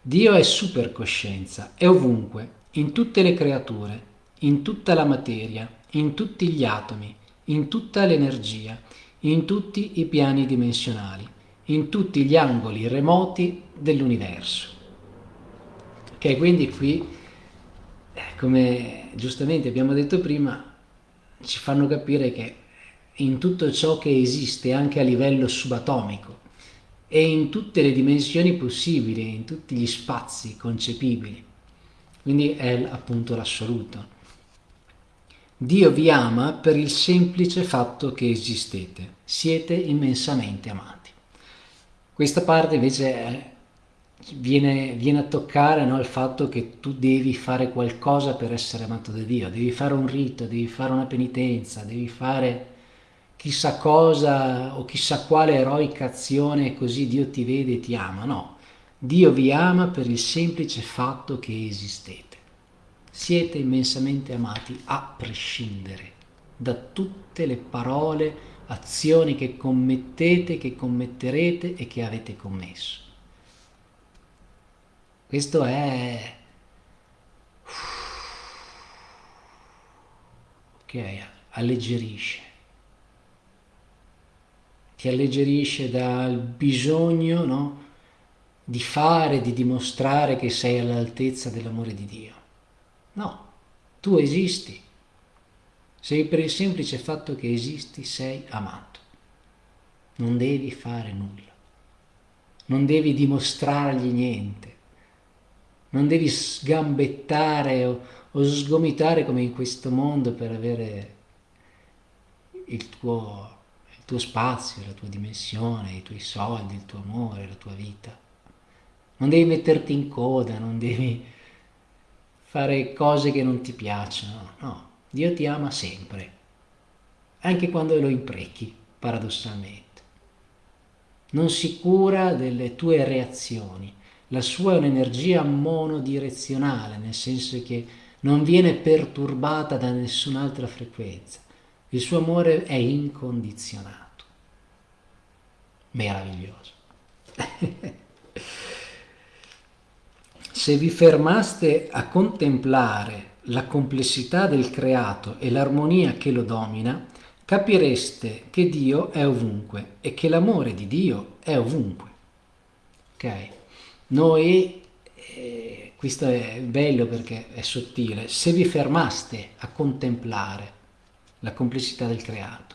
Dio è supercoscienza, è ovunque, in tutte le creature, in tutta la materia, in tutti gli atomi, in tutta l'energia, in tutti i piani dimensionali, in tutti gli angoli remoti dell'universo. Ok, quindi qui come giustamente abbiamo detto prima, ci fanno capire che in tutto ciò che esiste anche a livello subatomico e in tutte le dimensioni possibili, in tutti gli spazi concepibili. Quindi è appunto l'assoluto. Dio vi ama per il semplice fatto che esistete, siete immensamente amati. Questa parte invece è viene, viene, a toccare no, il fatto che tu devi fare qualcosa per essere amato da Dio, devi fare un rito, devi fare una penitenza, devi fare chissà cosa o chissà quale eroica azione così Dio ti vede e ti ama. No, Dio vi ama per il semplice fatto che esistete. Siete immensamente amati a prescindere da tutte le parole, azioni che commettete, che commetterete e che avete commesso. Questo è... Ok, alleggerisce. Ti alleggerisce dal bisogno no, di fare, di dimostrare che sei all'altezza dell'amore di Dio. No, tu esisti. Sei per il semplice fatto che esisti, sei amato. Non devi fare nulla. Non devi dimostrargli niente non devi sgambettare o, o sgomitare come in questo mondo per avere il tuo, il tuo spazio, la tua dimensione, i tuoi soldi, il tuo amore, la tua vita. Non devi metterti in coda, non devi fare cose che non ti piacciono, no. Dio ti ama sempre, anche quando lo imprechi, paradossalmente. Non si cura delle tue reazioni, la sua è un'energia monodirezionale, nel senso che non viene perturbata da nessun'altra frequenza. Il suo amore è incondizionato. Meraviglioso. Se vi fermaste a contemplare la complessità del creato e l'armonia che lo domina, capireste che Dio è ovunque e che l'amore di Dio è ovunque. Ok? Noi, eh, questo è bello perché è sottile, se vi fermaste a contemplare la complessità del creato,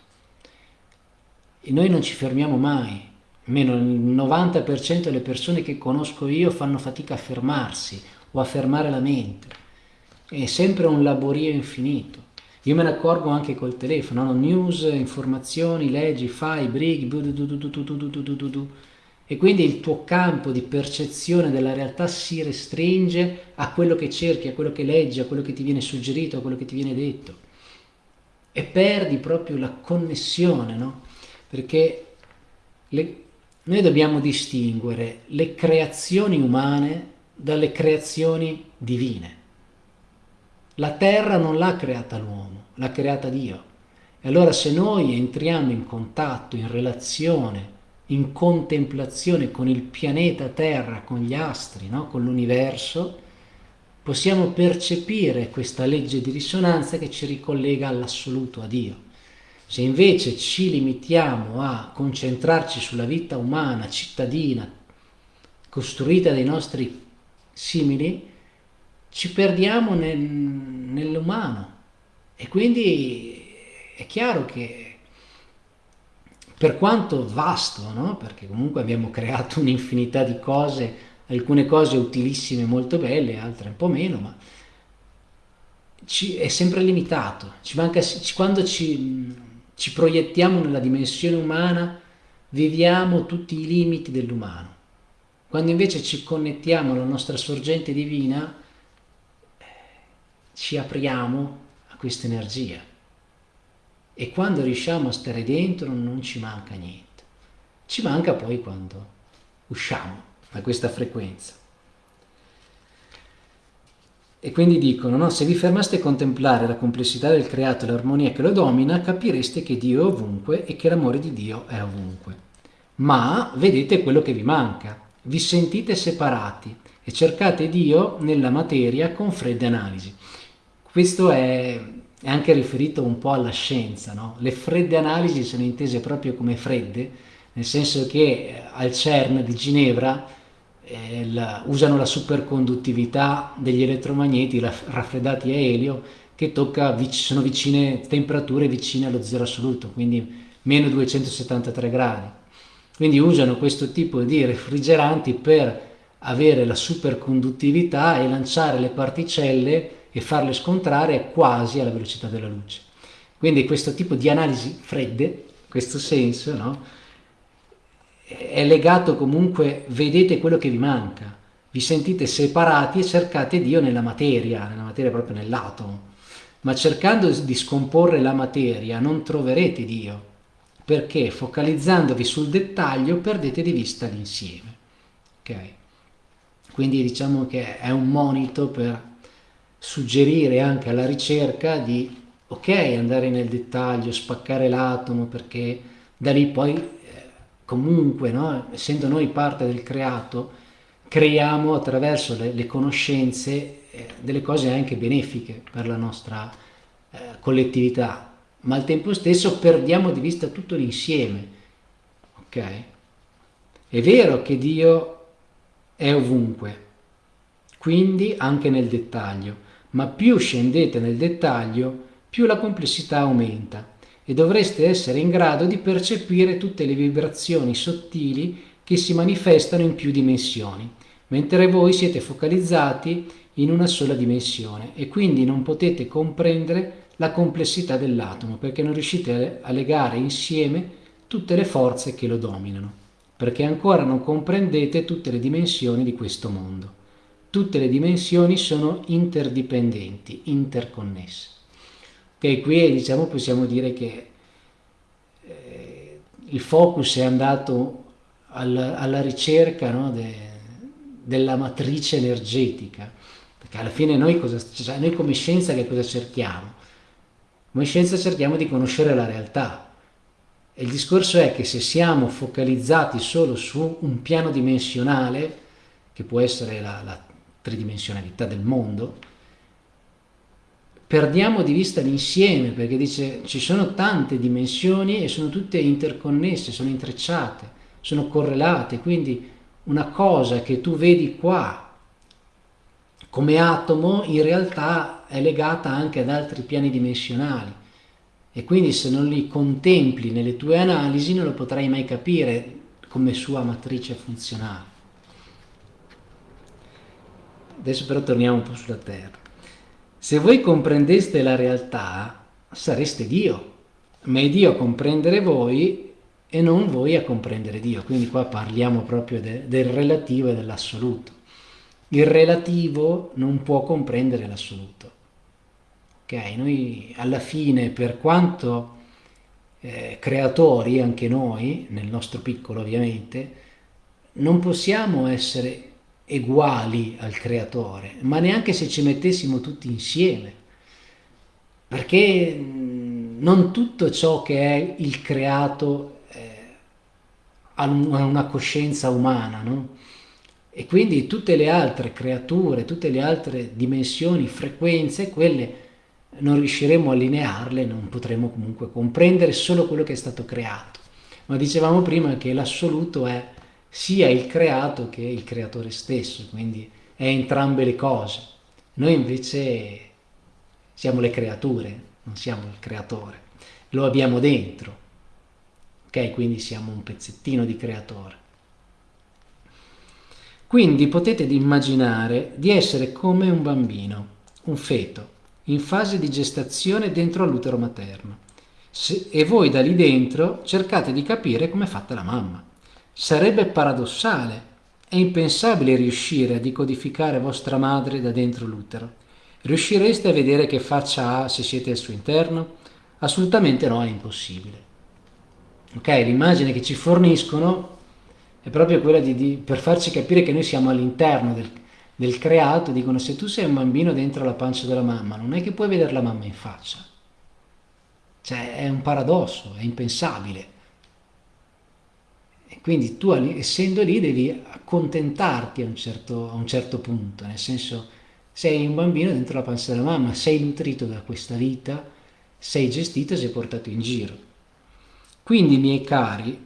e noi non ci fermiamo mai, almeno il 90% delle persone che conosco io fanno fatica a fermarsi o a fermare la mente, è sempre un laborio infinito. Io me ne accorgo anche col telefono, no? news, informazioni, leggi, fai, brighi, e quindi il tuo campo di percezione della realtà si restringe a quello che cerchi, a quello che leggi, a quello che ti viene suggerito, a quello che ti viene detto. E perdi proprio la connessione, no? Perché le, noi dobbiamo distinguere le creazioni umane dalle creazioni divine. La terra non l'ha creata l'uomo, l'ha creata Dio. E allora se noi entriamo in contatto, in relazione, in contemplazione con il pianeta Terra, con gli astri, no? con l'universo, possiamo percepire questa legge di risonanza che ci ricollega all'assoluto, a Dio. Se invece ci limitiamo a concentrarci sulla vita umana, cittadina, costruita dai nostri simili, ci perdiamo nel, nell'umano. E quindi è chiaro che per quanto vasto, no? perché comunque abbiamo creato un'infinità di cose, alcune cose utilissime molto belle, altre un po' meno, ma ci, è sempre limitato. Ci manca, quando ci ci proiettiamo nella dimensione umana, viviamo tutti i limiti dell'umano. Quando invece ci connettiamo alla nostra sorgente divina, ci apriamo a questa energia. E quando riusciamo a stare dentro non ci manca niente. Ci manca poi quando usciamo da questa frequenza. E quindi dicono, no? se vi fermaste a contemplare la complessità del creato e l'armonia che lo domina, capireste che Dio è ovunque e che l'amore di Dio è ovunque. Ma vedete quello che vi manca, vi sentite separati e cercate Dio nella materia con fredde analisi. Questo è, è anche riferito un po' alla scienza, no? le fredde analisi sono intese proprio come fredde, nel senso che eh, al CERN di Ginevra eh, la, usano la superconduttività degli elettromagneti raffreddati a elio che tocca, sono vicine temperature vicine allo zero assoluto, quindi meno 273 gradi. Quindi usano questo tipo di refrigeranti per avere la superconduttività e lanciare le particelle e farle scontrare quasi alla velocità della luce. Quindi questo tipo di analisi fredde, questo senso, no? è legato comunque, vedete quello che vi manca, vi sentite separati e cercate Dio nella materia, nella materia proprio nell'atomo, ma cercando di scomporre la materia non troverete Dio, perché focalizzandovi sul dettaglio perdete di vista l'insieme. Okay? Quindi diciamo che è un monito per suggerire anche alla ricerca di, ok, andare nel dettaglio, spaccare l'atomo, perché da lì poi comunque, no? essendo noi parte del creato, creiamo attraverso le, le conoscenze eh, delle cose anche benefiche per la nostra eh, collettività, ma al tempo stesso perdiamo di vista tutto l'insieme. Ok? È vero che Dio è ovunque, quindi anche nel dettaglio, ma più scendete nel dettaglio, più la complessità aumenta e dovreste essere in grado di percepire tutte le vibrazioni sottili che si manifestano in più dimensioni, mentre voi siete focalizzati in una sola dimensione e quindi non potete comprendere la complessità dell'atomo perché non riuscite a legare insieme tutte le forze che lo dominano, perché ancora non comprendete tutte le dimensioni di questo mondo. Tutte le dimensioni sono interdipendenti, interconnesse. Che qui diciamo, possiamo dire che eh, il focus è andato alla, alla ricerca no, de, della matrice energetica, perché alla fine noi, cosa, cioè noi come scienza che cosa cerchiamo? Come scienza cerchiamo di conoscere la realtà. Il discorso è che se siamo focalizzati solo su un piano dimensionale, che può essere la, la tridimensionalità del mondo, perdiamo di vista l'insieme, perché dice ci sono tante dimensioni e sono tutte interconnesse, sono intrecciate, sono correlate, quindi una cosa che tu vedi qua come atomo in realtà è legata anche ad altri piani dimensionali e quindi se non li contempli nelle tue analisi non lo potrai mai capire come sua matrice funzionale. Adesso però torniamo un po' sulla Terra. Se voi comprendeste la realtà, sareste Dio, ma è Dio a comprendere voi e non voi a comprendere Dio. Quindi qua parliamo proprio de, del relativo e dell'assoluto. Il relativo non può comprendere l'assoluto. Ok, noi alla fine, per quanto eh, creatori, anche noi, nel nostro piccolo ovviamente, non possiamo essere uguali al creatore, ma neanche se ci mettessimo tutti insieme, perché non tutto ciò che è il creato eh, ha una coscienza umana, no? E quindi tutte le altre creature, tutte le altre dimensioni, frequenze, quelle non riusciremo a allinearle, non potremo comunque comprendere solo quello che è stato creato. Ma dicevamo prima che l'assoluto è sia il creato che il creatore stesso, quindi è entrambe le cose. Noi invece siamo le creature, non siamo il creatore, lo abbiamo dentro, ok? Quindi siamo un pezzettino di creatore. Quindi potete immaginare di essere come un bambino, un feto, in fase di gestazione dentro all'utero materno. Se, e voi da lì dentro cercate di capire come è fatta la mamma. Sarebbe paradossale è impensabile riuscire a decodificare vostra madre da dentro l'utero. Riuscireste a vedere che faccia ha se siete al suo interno? Assolutamente no, è impossibile. Ok, l'immagine che ci forniscono è proprio quella di, di, per farci capire che noi siamo all'interno del, del creato, dicono se tu sei un bambino dentro la pancia della mamma, non è che puoi vedere la mamma in faccia. Cioè è un paradosso, è impensabile. E quindi tu essendo lì devi accontentarti a un, certo, a un certo punto, nel senso sei un bambino dentro la pancia della mamma, sei nutrito da questa vita, sei gestito e sei portato in giro. Quindi, miei cari,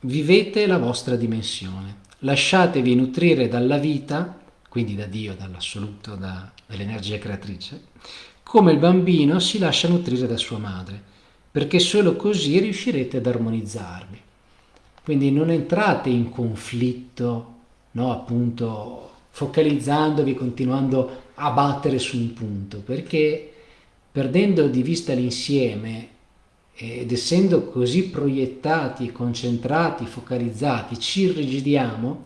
vivete la vostra dimensione, lasciatevi nutrire dalla vita quindi da Dio, dall'assoluto, da, dall'energia creatrice, come il bambino si lascia nutrire da sua madre, perché solo così riuscirete ad armonizzarvi. Quindi non entrate in conflitto, no, appunto, focalizzandovi, continuando a battere su un punto, perché perdendo di vista l'insieme ed essendo così proiettati, concentrati, focalizzati, ci irrigidiamo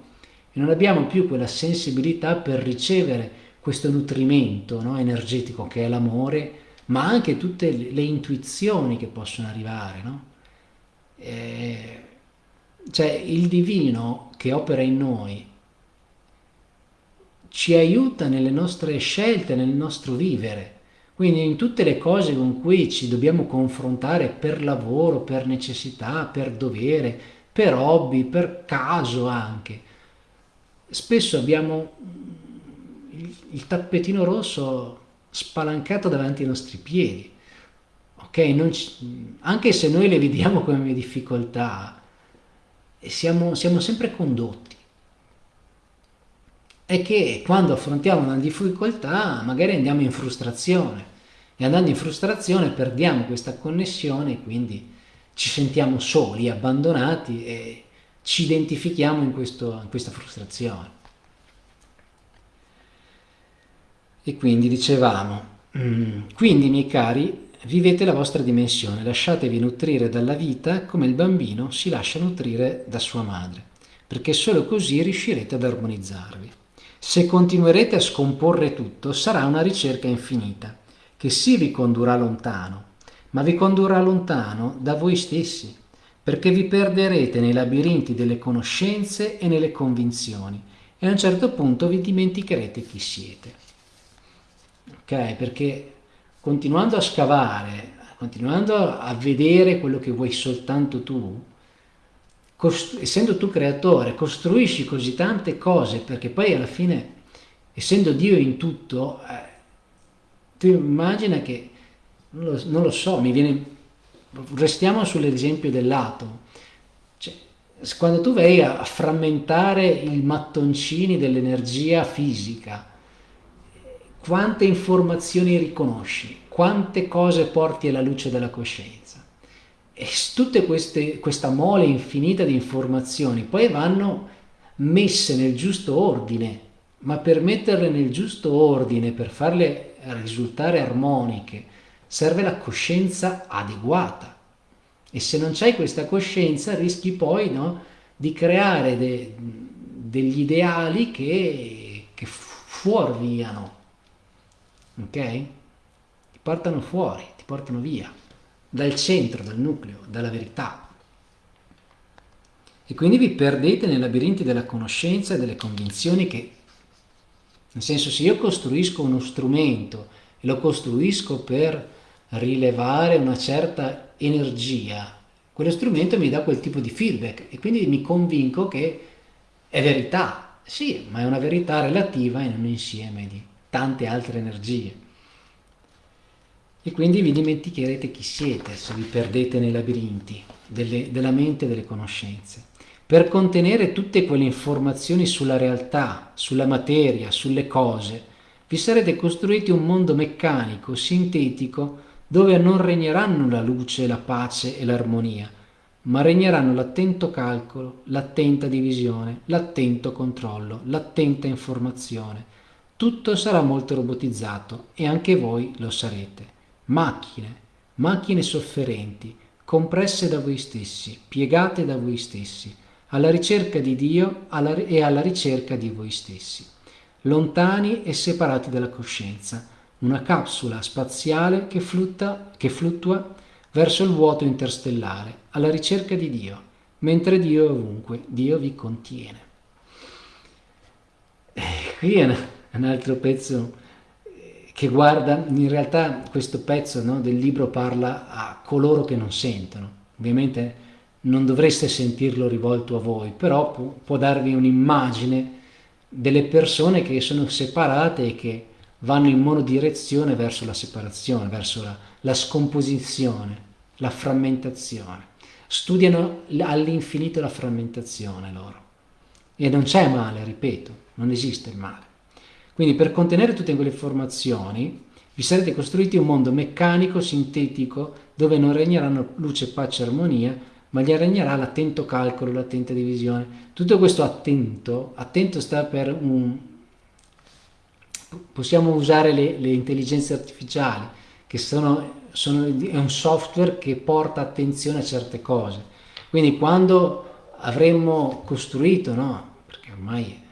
e non abbiamo più quella sensibilità per ricevere questo nutrimento no, energetico che è l'amore, ma anche tutte le intuizioni che possono arrivare. No? E, cioè il divino che opera in noi ci aiuta nelle nostre scelte, nel nostro vivere. Quindi in tutte le cose con cui ci dobbiamo confrontare per lavoro, per necessità, per dovere, per hobby, per caso anche, spesso abbiamo il, tappetino rosso spalancato davanti ai nostri piedi. Ok, ci, anche se noi le vediamo come difficoltà, siamo, siamo sempre condotti. È che quando affrontiamo una difficoltà magari andiamo in frustrazione e andando in frustrazione perdiamo questa connessione e quindi ci sentiamo soli, abbandonati e ci identifichiamo in, questo, in questa frustrazione. E quindi dicevamo, mm, quindi miei cari, vivete la vostra dimensione, lasciatevi nutrire dalla vita come il bambino si lascia nutrire da sua madre, perché solo così riuscirete ad armonizzarvi. Se continuerete a scomporre tutto, sarà una ricerca infinita, che sì vi condurrà lontano, ma vi condurrà lontano da voi stessi, perché vi perderete nei labirinti delle conoscenze e nelle convinzioni e a un certo punto vi dimenticherete chi siete. Ok? Perché continuando a scavare continuando a vedere quello che vuoi soltanto tu, essendo tu creatore, costruisci così tante cose perché poi alla fine, essendo Dio in tutto, eh, tu immagina che, non lo, non lo, so, viene, restiamo sull'esempio dell'atomo, cioè, quando tu vai a frammentare i mattoncini dell'energia fisica, quante informazioni riconosci, quante cose porti alla luce della coscienza. E queste, questa mole infinita di informazioni poi vanno messe nel giusto ordine, ma per metterle nel giusto ordine, per farle risultare armoniche, serve la coscienza adeguata. E se non c'hai questa coscienza rischi poi no, di creare de, degli ideali che, che fuorviano ok? Ti portano fuori, ti portano via, dal centro, dal nucleo, dalla verità. E quindi vi perdete nei labirinti della conoscenza e delle convinzioni che, nel senso, se io costruisco uno strumento e lo costruisco per rilevare una certa energia, quello strumento mi dà quel tipo di feedback e quindi mi convinco che è verità. Sì, ma è una verità relativa in un insieme di tante altre energie. E quindi vi dimenticherete chi siete se vi perdete nei labirinti delle, della mente e delle conoscenze. Per contenere tutte quelle informazioni sulla realtà, sulla materia, sulle cose, vi sarete costruiti un mondo meccanico, sintetico, dove non regneranno la luce, la pace e l'armonia, ma regneranno l'attento calcolo, l'attenta divisione, l'attento controllo, l'attenta informazione, tutto sarà molto robotizzato e anche voi lo sarete. Macchine, macchine sofferenti, compresse da voi stessi, piegate da voi stessi, alla ricerca di Dio e alla ricerca di voi stessi, lontani e separati dalla coscienza, una capsula spaziale che, flutta, che fluttua verso il vuoto interstellare, alla ricerca di Dio, mentre Dio è ovunque, Dio vi contiene. Eh, qui è una un altro pezzo eh, che guarda, in realtà questo pezzo no, del libro parla a coloro che non sentono, ovviamente non dovreste sentirlo rivolto a voi, però può, può darvi un'immagine delle persone che sono separate e che vanno in monodirezione verso la separazione, verso la, la scomposizione, la frammentazione. Studiano all'infinito la frammentazione loro. E non c'è male, ripeto, non esiste il male. Quindi per contenere tutte quelle informazioni vi sarete costruiti un mondo meccanico, sintetico, dove non regneranno luce, pace e armonia, ma gli regnerà l'attento calcolo, l'attenta divisione. Tutto questo attento, attento sta per un... possiamo usare le, le intelligenze artificiali, che sono, sono, è un software che porta attenzione a certe cose. Quindi quando avremmo costruito, no? perché ormai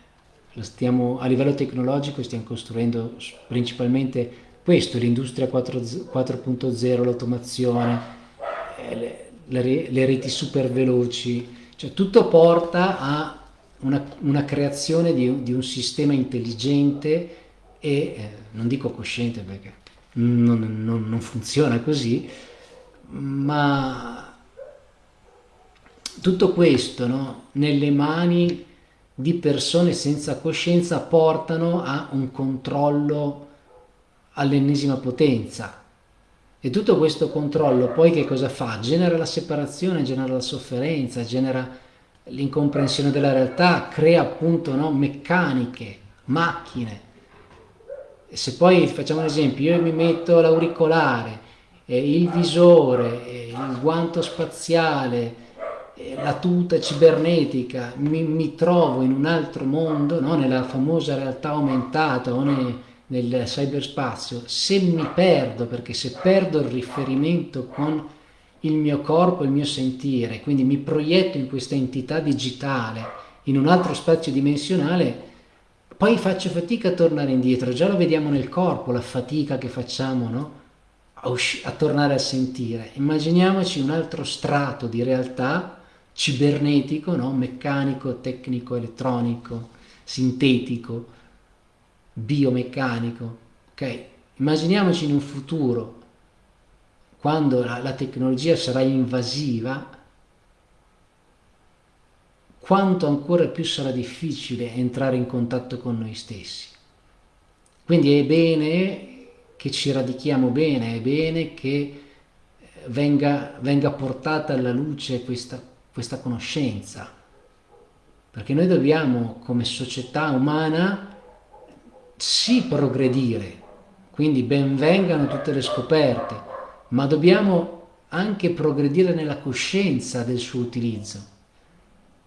stiamo, a livello tecnologico stiamo costruendo principalmente questo, l'industria 4.0, l'automazione, eh, le, le, reti super veloci, cioè tutto porta a una, una creazione di, di, un sistema intelligente e eh, non dico cosciente perché non, non, non funziona così, ma tutto questo no, nelle mani di persone senza coscienza portano a un controllo all'ennesima potenza. E tutto questo controllo poi che cosa fa? Genera la separazione, genera la sofferenza, genera l'incomprensione della realtà, crea appunto no, meccaniche, macchine. E se poi facciamo un esempio, io mi metto l'auricolare, il visore, il guanto spaziale, la tuta cibernetica, mi, mi, trovo in un altro mondo, no? nella famosa realtà aumentata o ne, nel cyberspazio, se mi perdo, perché se perdo il riferimento con il mio corpo, il mio sentire, quindi mi proietto in questa entità digitale, in un altro spazio dimensionale, poi faccio fatica a tornare indietro, già lo vediamo nel corpo, la fatica che facciamo no? a, a tornare a sentire. Immaginiamoci un altro strato di realtà cibernetico, no? meccanico, tecnico, elettronico, sintetico, biomeccanico. Okay? Immaginiamoci in un futuro quando la, la tecnologia sarà invasiva, quanto ancora più sarà difficile entrare in contatto con noi stessi. Quindi è bene che ci radichiamo bene, è bene che venga, venga portata alla luce questa, questa conoscenza, perché noi dobbiamo come società umana sì progredire, quindi benvengano tutte le scoperte, ma dobbiamo anche progredire nella coscienza del suo utilizzo,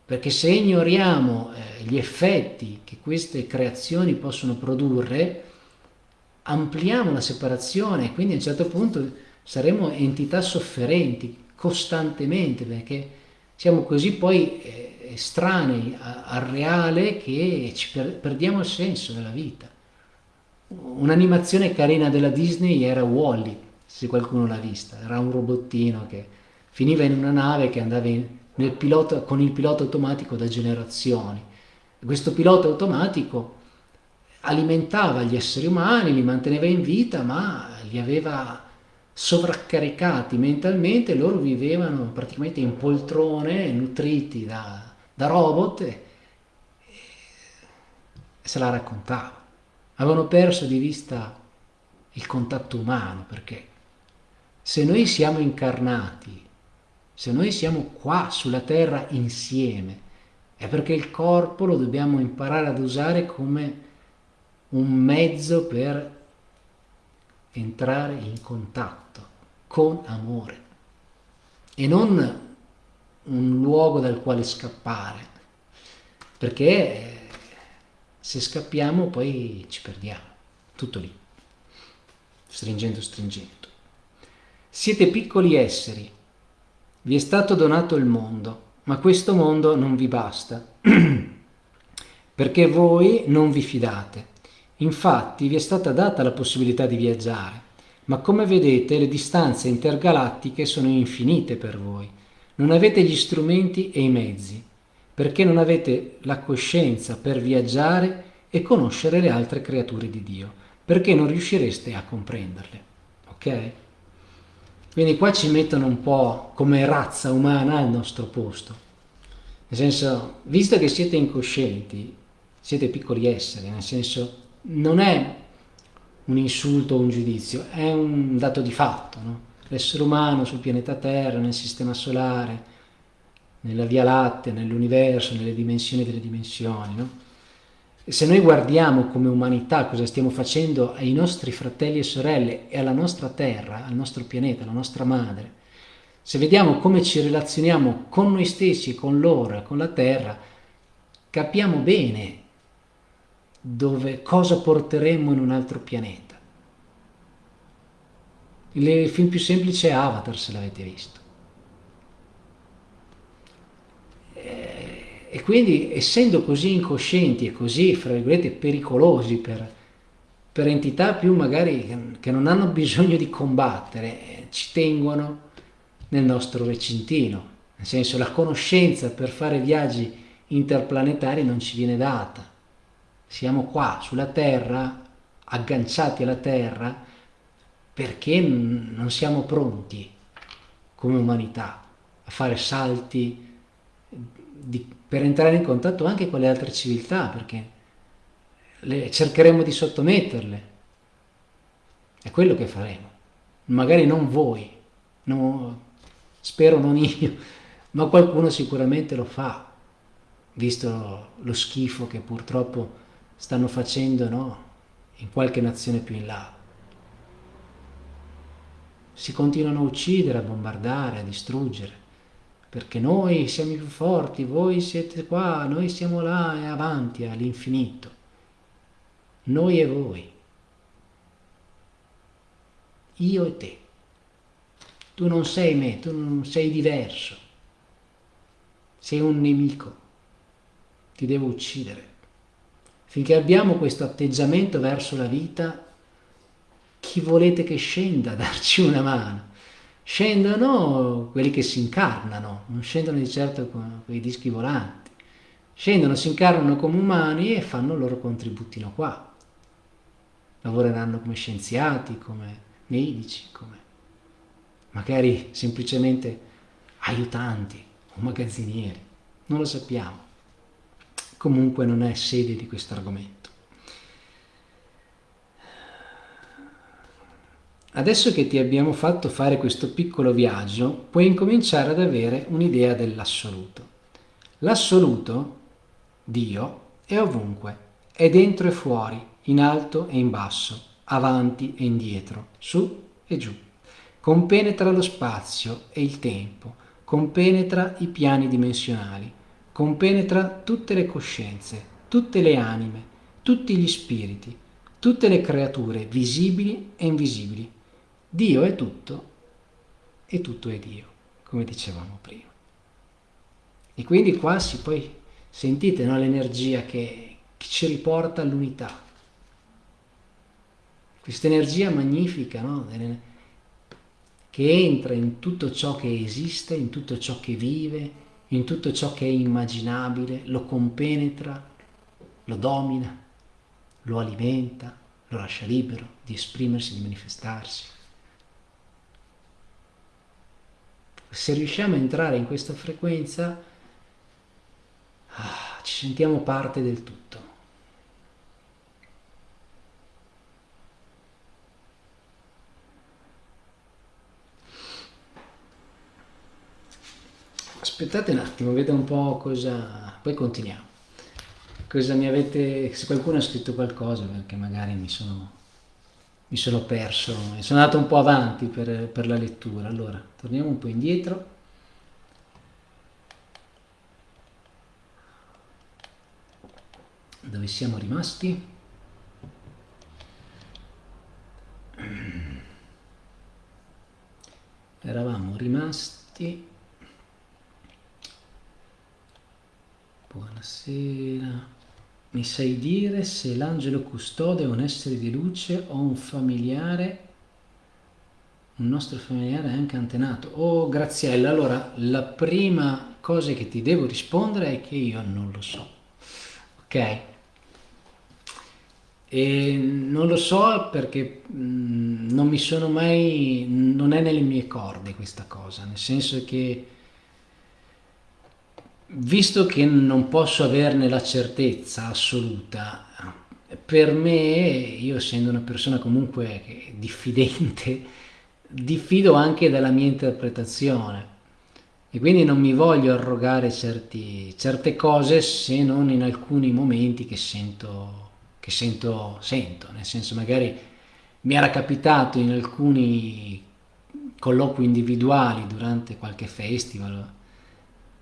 perché se ignoriamo eh, gli effetti che queste creazioni possono produrre, ampliamo la separazione e quindi a un certo punto saremo entità sofferenti costantemente perché siamo così poi eh, estranei al reale che per, perdiamo il senso della vita. Un'animazione carina della Disney era Wally, se qualcuno l'ha vista, era un robottino che finiva in una nave che andava in, pilota, con il pilota automatico da generazioni. Questo pilota automatico alimentava gli esseri umani, li manteneva in vita, ma li aveva sovraccaricati mentalmente, loro vivevano praticamente in poltrone, nutriti da, da robot e, e se la raccontavano. Avevano perso di vista il contatto umano perché se noi siamo incarnati, se noi siamo qua sulla terra insieme, è perché il corpo lo dobbiamo imparare ad usare come un mezzo per entrare in contatto con amore e non un luogo dal quale scappare, perché se scappiamo poi ci perdiamo, tutto lì, stringendo, stringendo. Siete piccoli esseri, vi è stato donato il mondo, ma questo mondo non vi basta, perché voi non vi fidate Infatti vi è stata data la possibilità di viaggiare, ma come vedete le distanze intergalattiche sono infinite per voi. Non avete gli strumenti e i mezzi, perché non avete la coscienza per viaggiare e conoscere le altre creature di Dio, perché non riuscireste a comprenderle. Ok? Quindi qua ci mettono un po' come razza umana al nostro posto. Nel senso, visto che siete incoscienti, siete piccoli esseri, nel senso non è un insulto o un giudizio, è un dato di fatto. No? L'essere umano sul pianeta Terra, nel sistema solare, nella Via Lattea, nell'universo, nelle dimensioni delle dimensioni. No? Se noi guardiamo come umanità cosa stiamo facendo ai nostri fratelli e sorelle e alla nostra Terra, al nostro pianeta, alla nostra madre, se vediamo come ci relazioniamo con noi stessi, con loro, con la Terra, capiamo bene dove, cosa porteremmo in un altro pianeta. Il film più semplice è Avatar, se l'avete visto. Eh, e quindi, essendo così incoscienti e così, fra virgolette, pericolosi per, per entità più magari che non hanno bisogno di combattere, ci tengono nel nostro recintino. Nel senso, la conoscenza per fare viaggi interplanetari non ci viene data siamo qua sulla terra, agganciati alla terra, perché non siamo pronti come umanità a fare salti di, per entrare in contatto anche con le altre civiltà, perché le, cercheremo di sottometterle. È quello che faremo. Magari non voi, no, spero non io, ma qualcuno sicuramente lo fa, visto lo schifo che purtroppo stanno facendo no? in qualche nazione più in là. Si continuano a uccidere, a bombardare, a distruggere, perché noi siamo più forti, voi siete qua, noi siamo là e avanti all'infinito. Noi e voi. Io e te. Tu non sei me, tu non sei diverso. Sei un nemico. Ti devo uccidere. Finché abbiamo questo atteggiamento verso la vita, chi volete che scenda a darci una mano? Scendono quelli che si incarnano, non scendono di certo con quei dischi volanti. Scendono, si incarnano come umani e fanno il loro contributino qua. Lavoreranno come scienziati, come medici, come magari semplicemente aiutanti o magazzinieri, non lo sappiamo. Comunque non è sede di questo argomento. Adesso che ti abbiamo fatto fare questo piccolo viaggio, puoi incominciare ad avere un'idea dell'assoluto. L'assoluto, Dio, è ovunque, è dentro e fuori, in alto e in basso, avanti e indietro, su e giù. Compenetra lo spazio e il tempo, compenetra i piani dimensionali, compenetra tutte le coscienze, tutte le anime, tutti gli spiriti, tutte le creature visibili e invisibili Dio è tutto e tutto è Dio, come dicevamo prima. E quindi qua si poi sentite no, l'energia che, che, ci riporta all'unità. Questa energia magnifica no, che entra in tutto ciò che esiste, in tutto ciò che vive, in tutto ciò che è immaginabile, lo compenetra, lo domina, lo alimenta, lo lascia libero di esprimersi, di manifestarsi. se riusciamo a entrare in questa frequenza, ah, ci sentiamo parte del tutto. Aspettate un attimo, vedo un po' cosa... poi continuiamo. Cosa mi avete... se qualcuno ha scritto qualcosa, perché magari mi sono mi sono perso, sono andato un po' avanti per, per la lettura. Allora, torniamo un po' indietro. Dove siamo rimasti? Eravamo rimasti. Buonasera. Mi sai dire se l'angelo custode è un essere di luce o un familiare, un nostro familiare anche antenato? Oh Graziella, allora la prima cosa che ti devo rispondere è che io non lo so, ok? E non lo so perché mm, non mi sono mai, non è nelle mie corde questa cosa, nel senso che visto che non posso averne la certezza assoluta, per me, io essendo una persona comunque diffidente, diffido anche della mia interpretazione. E quindi non mi voglio arrogare certi, certe cose se non in alcuni momenti che sento, che sento, sento, nel senso magari mi era capitato in alcuni colloqui individuali durante qualche festival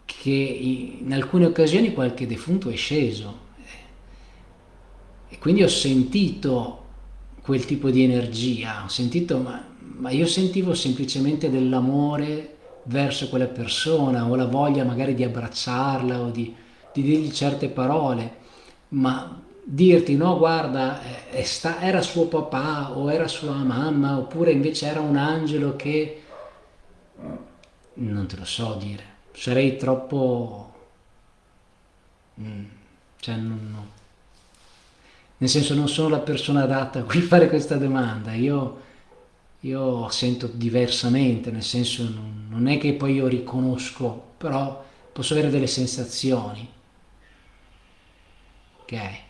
che in alcune occasioni qualche defunto è sceso. E quindi ho sentito quel tipo di energia, ho sentito, ma, ma io sentivo semplicemente dell'amore verso quella persona o la voglia magari di abbracciarla o di, di dirgli certe parole, ma dirti no guarda sta, era suo papà o era sua mamma oppure invece era un angelo che non te lo so dire sarei troppo... Mm, cioè, non, no. Nel senso non sono la persona adatta a cui fare questa domanda, io, io sento diversamente, nel senso non, non è che poi io riconosco, però posso avere delle sensazioni. Ok?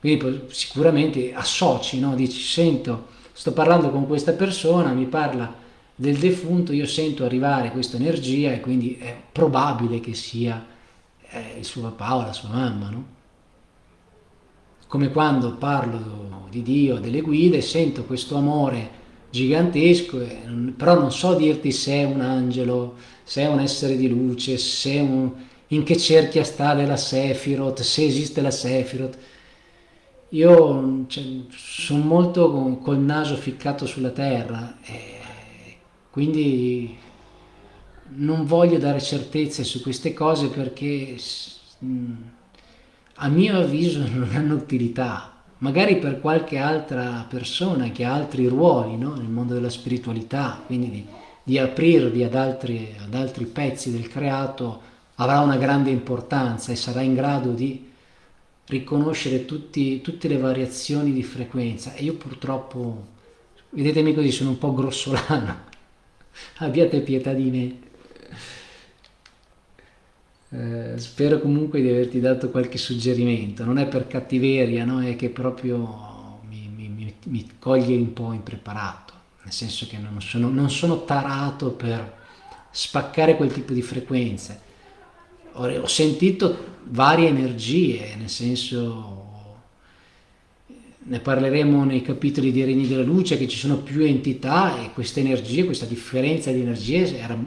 Quindi sicuramente associ, no? Dici, sento, sto parlando con questa persona, mi parla del defunto io sento arrivare questa energia e quindi è probabile che sia eh, il suo papà o la sua mamma, no? Come quando parlo di Dio, delle guide, sento questo amore gigantesco, però non so dirti se è un angelo, se è un essere di luce, se un, in che cerchia sta della Sephiroth, se esiste la Sephiroth. Io cioè, sono molto col naso ficcato sulla terra. E quindi non voglio dare certezze su queste cose perché a mio avviso non hanno utilità. Magari per qualche altra persona che ha altri ruoli no? nel mondo della spiritualità, quindi di, di aprirvi ad altri, ad altri pezzi del creato, avrà una grande importanza e sarà in grado di riconoscere tutti, tutte le variazioni di frequenza. E io purtroppo, vedetemi così, sono un po' grossolano abbiate pietà di me. Eh, spero comunque di averti dato qualche suggerimento, non è per cattiveria, no? è che proprio mi, mi, mi, coglie un po' impreparato, nel senso che non sono, non sono tarato per spaccare quel tipo di frequenze. Ho, ho sentito varie energie, nel senso ne parleremo nei capitoli di Regni della Luce che ci sono più entità e queste energie, questa differenza di energie era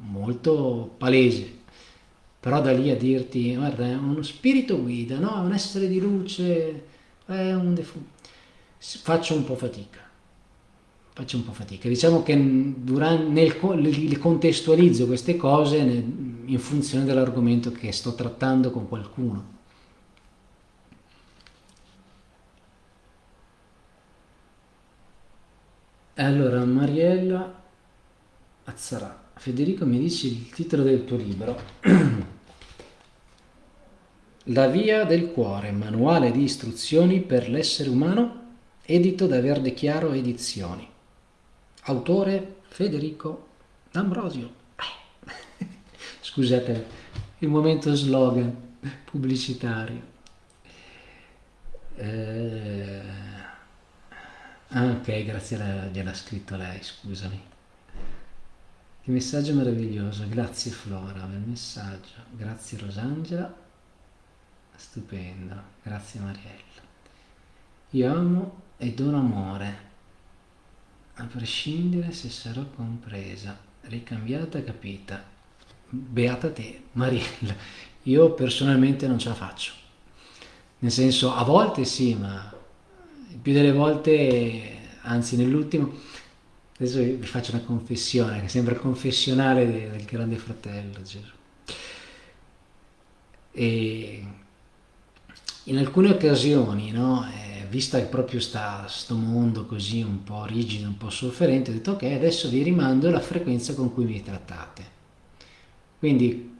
molto palese. Però da lì a dirti guarda è uno spirito guida no? è un essere di luce è un defu... faccio un po' fatica. Faccio un po' fatica. Diciamo che durante, nel, le contestualizzo queste cose in funzione dell'argomento che sto trattando con qualcuno Allora, Mariella Azzarà, Federico mi dici il titolo del tuo libro. La via del cuore, manuale di istruzioni per l'essere umano, edito da Verde Chiaro Edizioni. Autore Federico D'Ambrosio. Scusate il momento slogan pubblicitario. Eh... Ah, ok, grazie, gliel'ha scritto lei, scusami. Che messaggio meraviglioso, grazie Flora il messaggio, grazie Rosangela, stupendo, grazie Mariella. Io amo e dono amore, a prescindere se sarò compresa, ricambiata, capita. Beata te, Mariella. Io personalmente non ce la faccio. Nel senso, a volte sì, ma più delle volte, anzi nell'ultimo, adesso vi faccio una confessione, che sembra confessionale del grande fratello Gesù. E in alcune occasioni, no, eh, vista proprio questo mondo così un po' rigido, un po' sofferente, ho detto ok, adesso vi rimando la frequenza con cui mi trattate. Quindi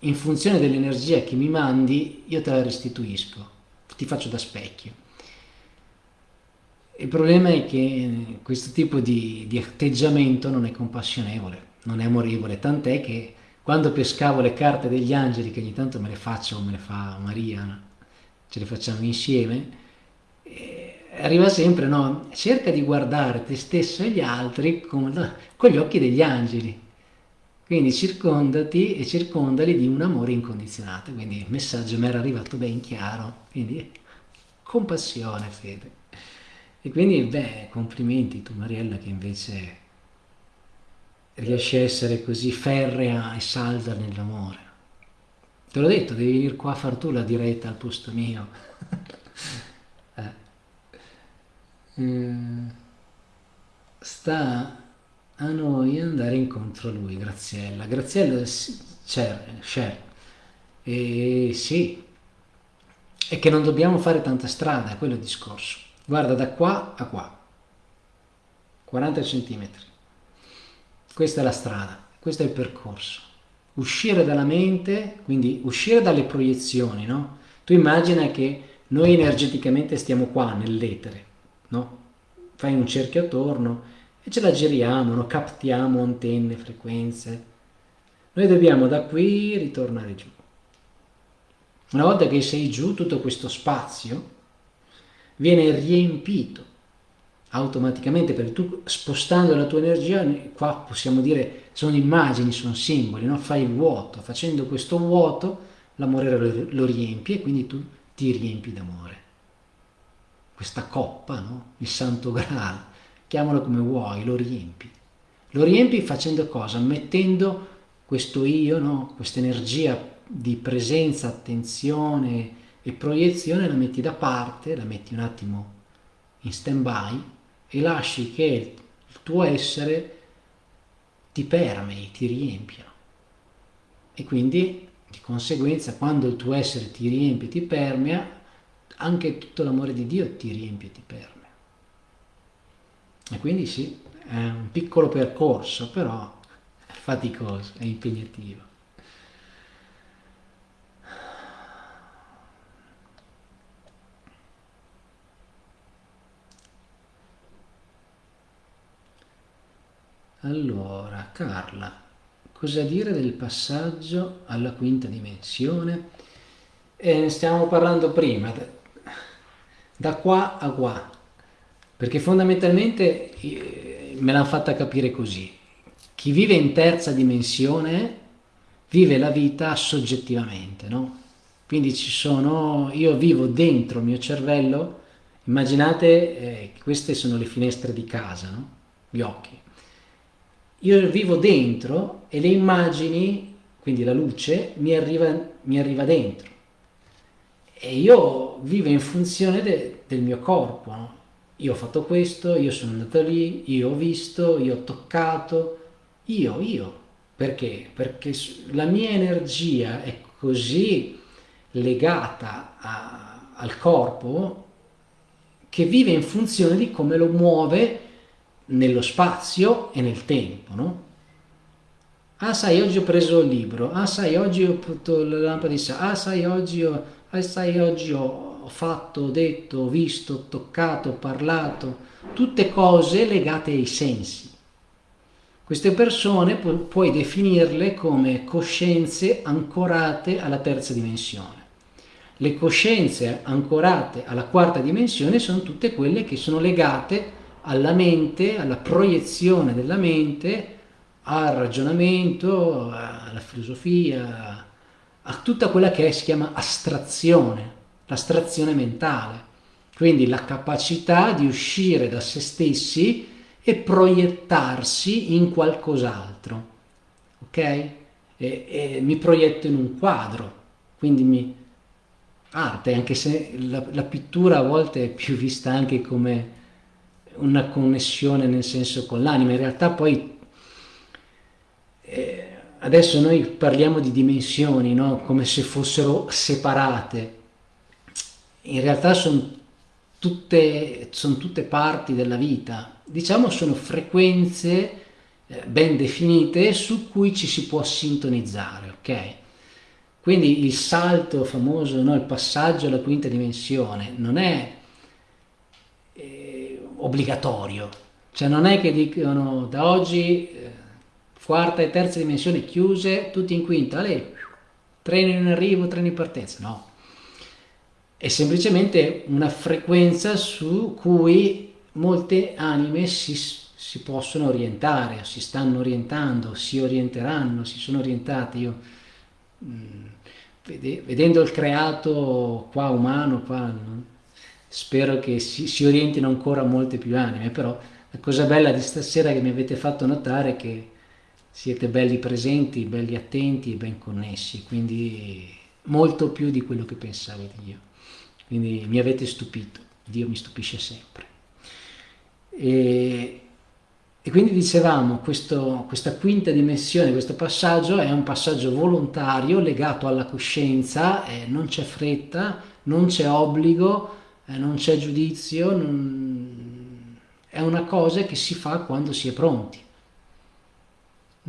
in funzione dell'energia che mi mandi, io te la restituisco, ti faccio da specchio. Il problema è che questo tipo di, di atteggiamento non è compassionevole, non è amorevole, tant'è che quando pescavo le carte degli angeli, che ogni tanto me le faccio, me le fa Maria, ce le facciamo insieme, eh, arriva sempre, no? cerca di guardare te stesso e gli altri con, con, gli occhi degli angeli. Quindi circondati e circondali di un amore incondizionato. Quindi il messaggio mi era arrivato ben chiaro. Quindi compassione, fede. E quindi, beh, complimenti tu Mariella che invece riesci a essere così ferrea e salda nell'amore. Te l'ho detto, devi venire qua a far tu la diretta al posto mio. eh. Eh, sta a noi andare incontro a lui, Graziella. Graziella, c'è, E sì, è che non dobbiamo fare tanta strada, è quello il discorso guarda da qua a qua 40 centimetri questa è la strada questo è il percorso uscire dalla mente quindi uscire dalle proiezioni no? tu immagina che noi energeticamente stiamo qua nell'etere no? fai un cerchio attorno e ce la giriamo no? captiamo antenne, frequenze noi dobbiamo da qui ritornare giù una volta che sei giù tutto questo spazio viene riempito automaticamente perché tu spostando la tua energia, qua possiamo dire sono immagini, sono simboli, no? fai il vuoto, facendo questo vuoto l'amore lo, lo riempi e quindi tu ti riempi d'amore. Questa coppa, no? il santo graal, chiamalo come vuoi, lo riempi. Lo riempi facendo cosa? Mettendo questo io, no? questa energia di presenza, attenzione, e proiezione la metti da parte, la metti un attimo in stand by e lasci che il tuo essere ti permei, ti riempia. E quindi di conseguenza quando il tuo essere ti riempie, ti permea, anche tutto l'amore di Dio ti riempie, ti permea. E quindi sì, è un piccolo percorso, però è faticoso, è impegnativo. Allora, Carla, cosa dire del passaggio alla quinta dimensione? Eh, stiamo parlando prima, da qua a qua, perché fondamentalmente eh, me l'hanno fatta capire così. Chi vive in terza dimensione vive la vita soggettivamente, no? Quindi ci sono, io vivo dentro il mio cervello, immaginate eh, queste sono le finestre di casa, no? Gli occhi. Io vivo dentro e le immagini, quindi la luce, mi arriva, mi arriva dentro. E io vivo in funzione de, del mio corpo, no? Io ho fatto questo, io sono andato lì, io ho visto, io ho toccato, io, io. Perché? Perché la mia energia è così legata a, al corpo che vive in funzione di come lo muove nello spazio e nel tempo, no? Ah, sai, oggi ho preso il libro. Ah, sai, oggi ho fatto la lampada di sale. Ah, sai, oggi ho, ah, sai, oggi ho fatto, detto, visto, toccato, parlato. Tutte cose legate ai sensi. Queste persone pu puoi definirle come coscienze ancorate alla terza dimensione. Le coscienze ancorate alla quarta dimensione sono tutte quelle che sono legate alla mente, alla proiezione della mente, al ragionamento, alla filosofia, a tutta quella che si chiama astrazione, l'astrazione mentale. Quindi la capacità di uscire da se stessi e proiettarsi in qualcos'altro. Ok? E, e mi proietto in un quadro, quindi mi, arte, anche se la, la pittura a volte è più vista anche come una connessione nel senso con l'anima, in realtà poi eh, adesso noi parliamo di dimensioni, no? come se fossero separate, in realtà sono tutte, son tutte parti della vita, diciamo sono frequenze eh, ben definite su cui ci si può sintonizzare, ok? Quindi il salto famoso, no? il passaggio alla quinta dimensione non è obbligatorio, cioè non è che dicono da oggi eh, quarta e terza dimensione chiuse, tutti in quinta, lei, treno in arrivo, treno in partenza, no. È semplicemente una frequenza su cui molte anime si, si possono orientare, si stanno orientando, si orienteranno, si sono orientate. Io, mh, mm, vedendo il creato qua umano, qua, no? Spero che si, si, orientino ancora molte più anime, però la cosa bella di stasera che mi avete fatto notare è che siete belli presenti, belli attenti e ben connessi, quindi molto più di quello che pensavo di io. Quindi mi avete stupito, Dio mi stupisce sempre. E, e quindi dicevamo, questo, questa quinta dimensione, questo passaggio è un passaggio volontario legato alla coscienza, eh, non c'è fretta, non c'è obbligo, eh, non c'è giudizio, non... è una cosa che si fa quando si è pronti.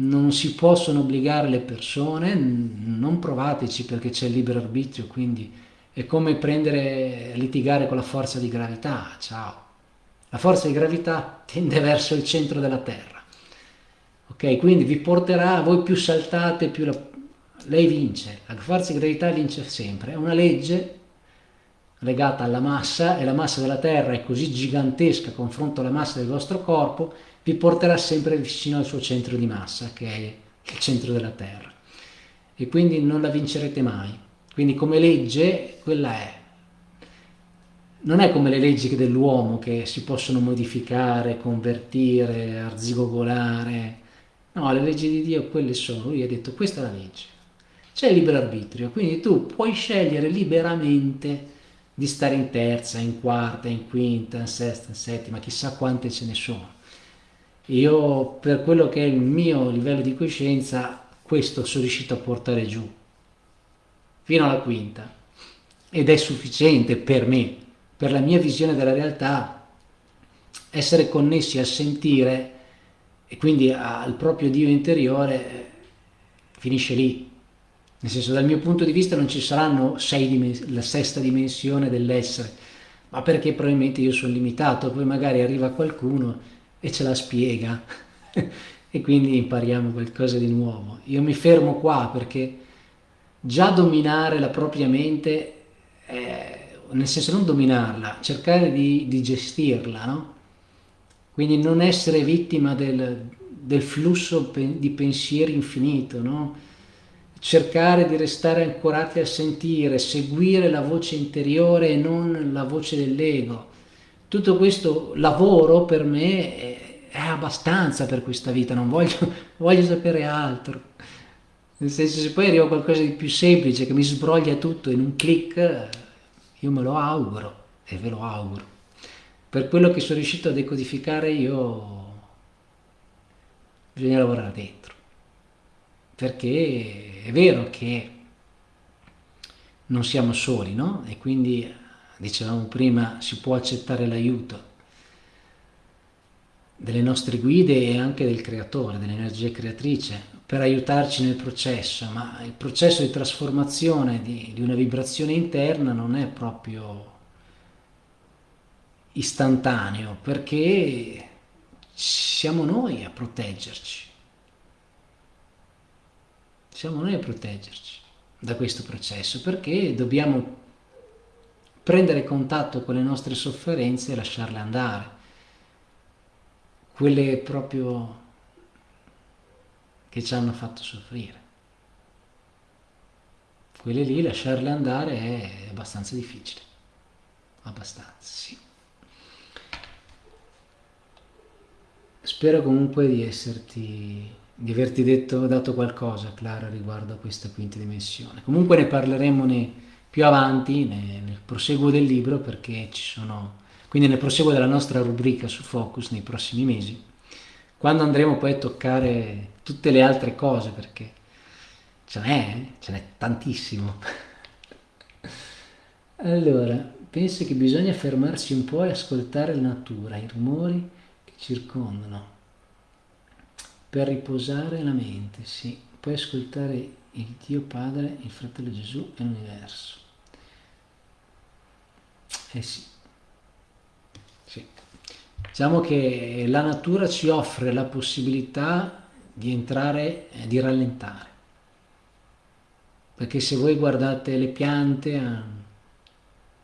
Non si possono obbligare le persone, non provateci perché c'è il libero arbitrio, quindi è come prendere, litigare con la forza di gravità, ciao. La forza di gravità tende verso il centro della Terra. Ok, quindi vi porterà, voi più saltate, più la... lei vince. La forza di gravità vince sempre. È una legge legata alla massa e la massa della Terra è così gigantesca confronto alla massa del vostro corpo, vi porterà sempre vicino al suo centro di massa, che è il centro della Terra. E quindi non la vincerete mai. Quindi come legge, quella è. Non è come le leggi dell'uomo che si possono modificare, convertire, arzigogolare. No, le leggi di Dio quelle sono. Lui ha detto questa è la legge. C'è il libero arbitrio, quindi tu puoi scegliere liberamente di stare in terza, in quarta, in quinta, in sesta, in settima, chissà quante ce ne sono. Io per quello che è il mio livello di coscienza, questo sono riuscito a portare giù, fino alla quinta, ed è sufficiente per me, per la mia visione della realtà, essere connessi a sentire e quindi al proprio Dio interiore finisce lì, nel senso, dal mio punto di vista non ci saranno la sesta dimensione dell'essere, ma perché probabilmente io sono limitato, poi magari arriva qualcuno e ce la spiega. e quindi impariamo qualcosa di nuovo. Io mi fermo qua perché già dominare la propria mente, è, nel senso non dominarla, cercare di, di gestirla, no? Quindi non essere vittima del, del flusso di pensieri infinito, no? Cercare di restare ancorati a sentire, seguire la voce interiore e non la voce dell'ego. Tutto questo lavoro per me è, è, abbastanza per questa vita, non voglio, voglio sapere altro. Nel senso, se poi arriva qualcosa di più semplice che mi sbroglia tutto in un clic, io me lo auguro e ve lo auguro. Per quello che sono riuscito a decodificare io bisogna lavorare dentro. Perché è vero che non siamo soli, no? E quindi, dicevamo prima, si può accettare l'aiuto delle nostre guide e anche del creatore, dell'energia creatrice, per aiutarci nel processo, ma il processo di trasformazione di, di una vibrazione interna non è proprio istantaneo, perché siamo noi a proteggerci. Siamo noi a proteggerci da questo processo perché dobbiamo prendere contatto con le nostre sofferenze e lasciarle andare. Quelle proprio che ci hanno fatto soffrire. Quelle lì lasciarle andare è abbastanza difficile. Abbastanza, sì. Spero comunque di esserti di averti detto, dato qualcosa, Clara, riguardo a questa quinta dimensione. Comunque ne parleremo ne, più avanti, ne, nel proseguo del libro, perché ci sono, quindi nel proseguo della nostra rubrica su Focus nei prossimi mesi, quando andremo poi a toccare tutte le altre cose, perché ce n'è, eh? ce n'è tantissimo. allora, penso che bisogna fermarsi un po' e ascoltare la natura, i rumori circondano per riposare la mente, sì, puoi ascoltare il Dio Padre, il Fratello Gesù e l'universo. Eh sì. sì. Diciamo che la natura ci offre la possibilità di entrare e di rallentare. Perché se voi guardate le piante, eh,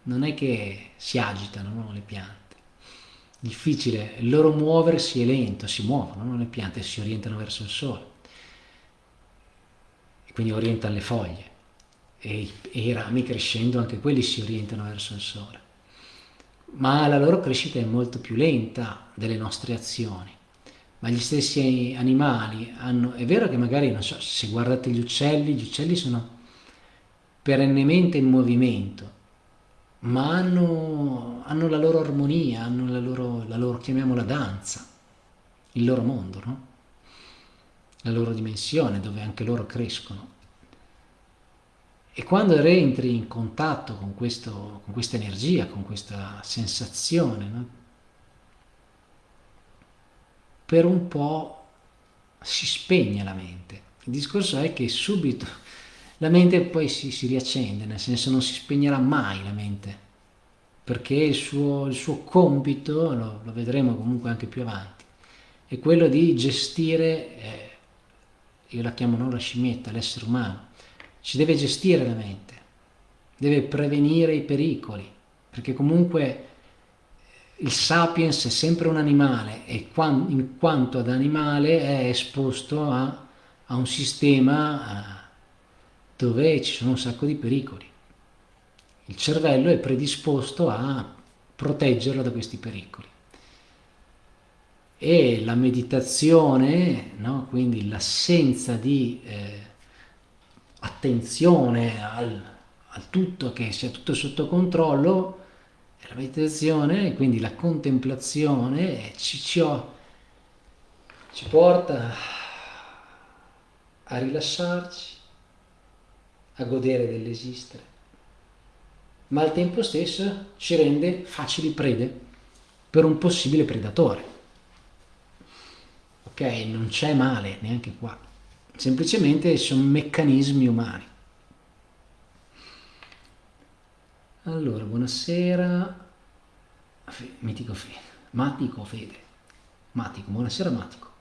non è che si agitano no, le piante difficile, il loro muoversi è lento, si muovono, no? le piante si orientano verso il sole, e quindi orientano le foglie, e, e i rami crescendo anche quelli si orientano verso il sole, ma la loro crescita è molto più lenta delle nostre azioni. Ma gli stessi animali hanno, è vero che magari, non so, se guardate gli uccelli, gli uccelli sono perennemente in movimento, ma hanno, hanno la loro armonia, hanno la loro, la loro, chiamiamola danza, il loro mondo, no? la loro dimensione dove anche loro crescono. E quando rientri in contatto con, questo, con questa energia, con questa sensazione, no? per un po' si spegne la mente. Il discorso è che subito la mente poi si, si, riaccende, nel senso non si spegnerà mai la mente, perché il suo, il suo compito, lo, lo, vedremo comunque anche più avanti, è quello di gestire, eh, io la chiamo non la scimmietta, l'essere umano, ci deve gestire la mente, deve prevenire i pericoli, perché comunque il sapiens è sempre un animale e in quanto ad animale è esposto a, a un sistema... A, dove ci sono un sacco di pericoli. Il cervello è predisposto a proteggerlo da questi pericoli. E la meditazione, no? quindi l'assenza di eh, attenzione al, al tutto, che sia tutto sotto controllo, la meditazione, quindi la contemplazione, ci, ci, ci porta a rilassarci, a godere dell'esistere, ma al tempo stesso ci rende facili prede per un possibile predatore. Ok, non c'è male neanche qua, semplicemente sono meccanismi umani. Allora, buonasera, Mitico Fede, Matico Fede, Matico, buonasera Matico.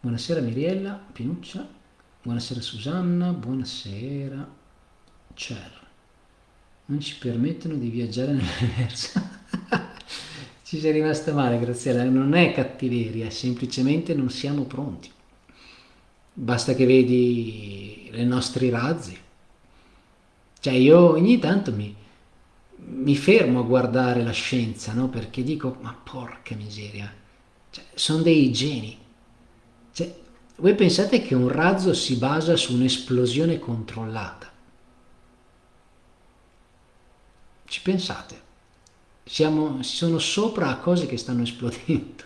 Buonasera Miriella, Pinuccia, buonasera Susanna, buonasera Cer. Non ci permettono di viaggiare nell'universo. ci sei rimasta male Graziella, non è cattiveria, semplicemente non siamo pronti. Basta che vedi i nostri razzi. Cioè io ogni tanto mi, mi fermo a guardare la scienza, no? Perché dico, ma porca miseria, cioè, sono dei geni. Cioè, voi pensate che un razzo si basa su un'esplosione controllata? Ci pensate? Siamo, sono sopra a cose che stanno esplodendo.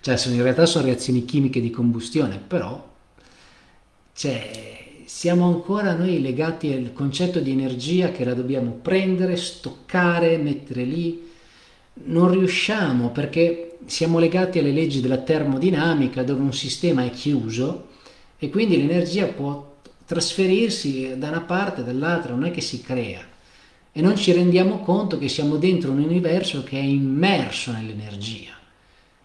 Cioè, in realtà sono reazioni chimiche di combustione, però cioè, siamo ancora noi legati al concetto di energia che la dobbiamo prendere, stoccare, mettere lì. Non riusciamo perché siamo legati alle leggi della termodinamica dove un sistema è chiuso e quindi l'energia può trasferirsi da una parte o dall'altra, non è che si crea. E non ci rendiamo conto che siamo dentro un universo che è immerso nell'energia.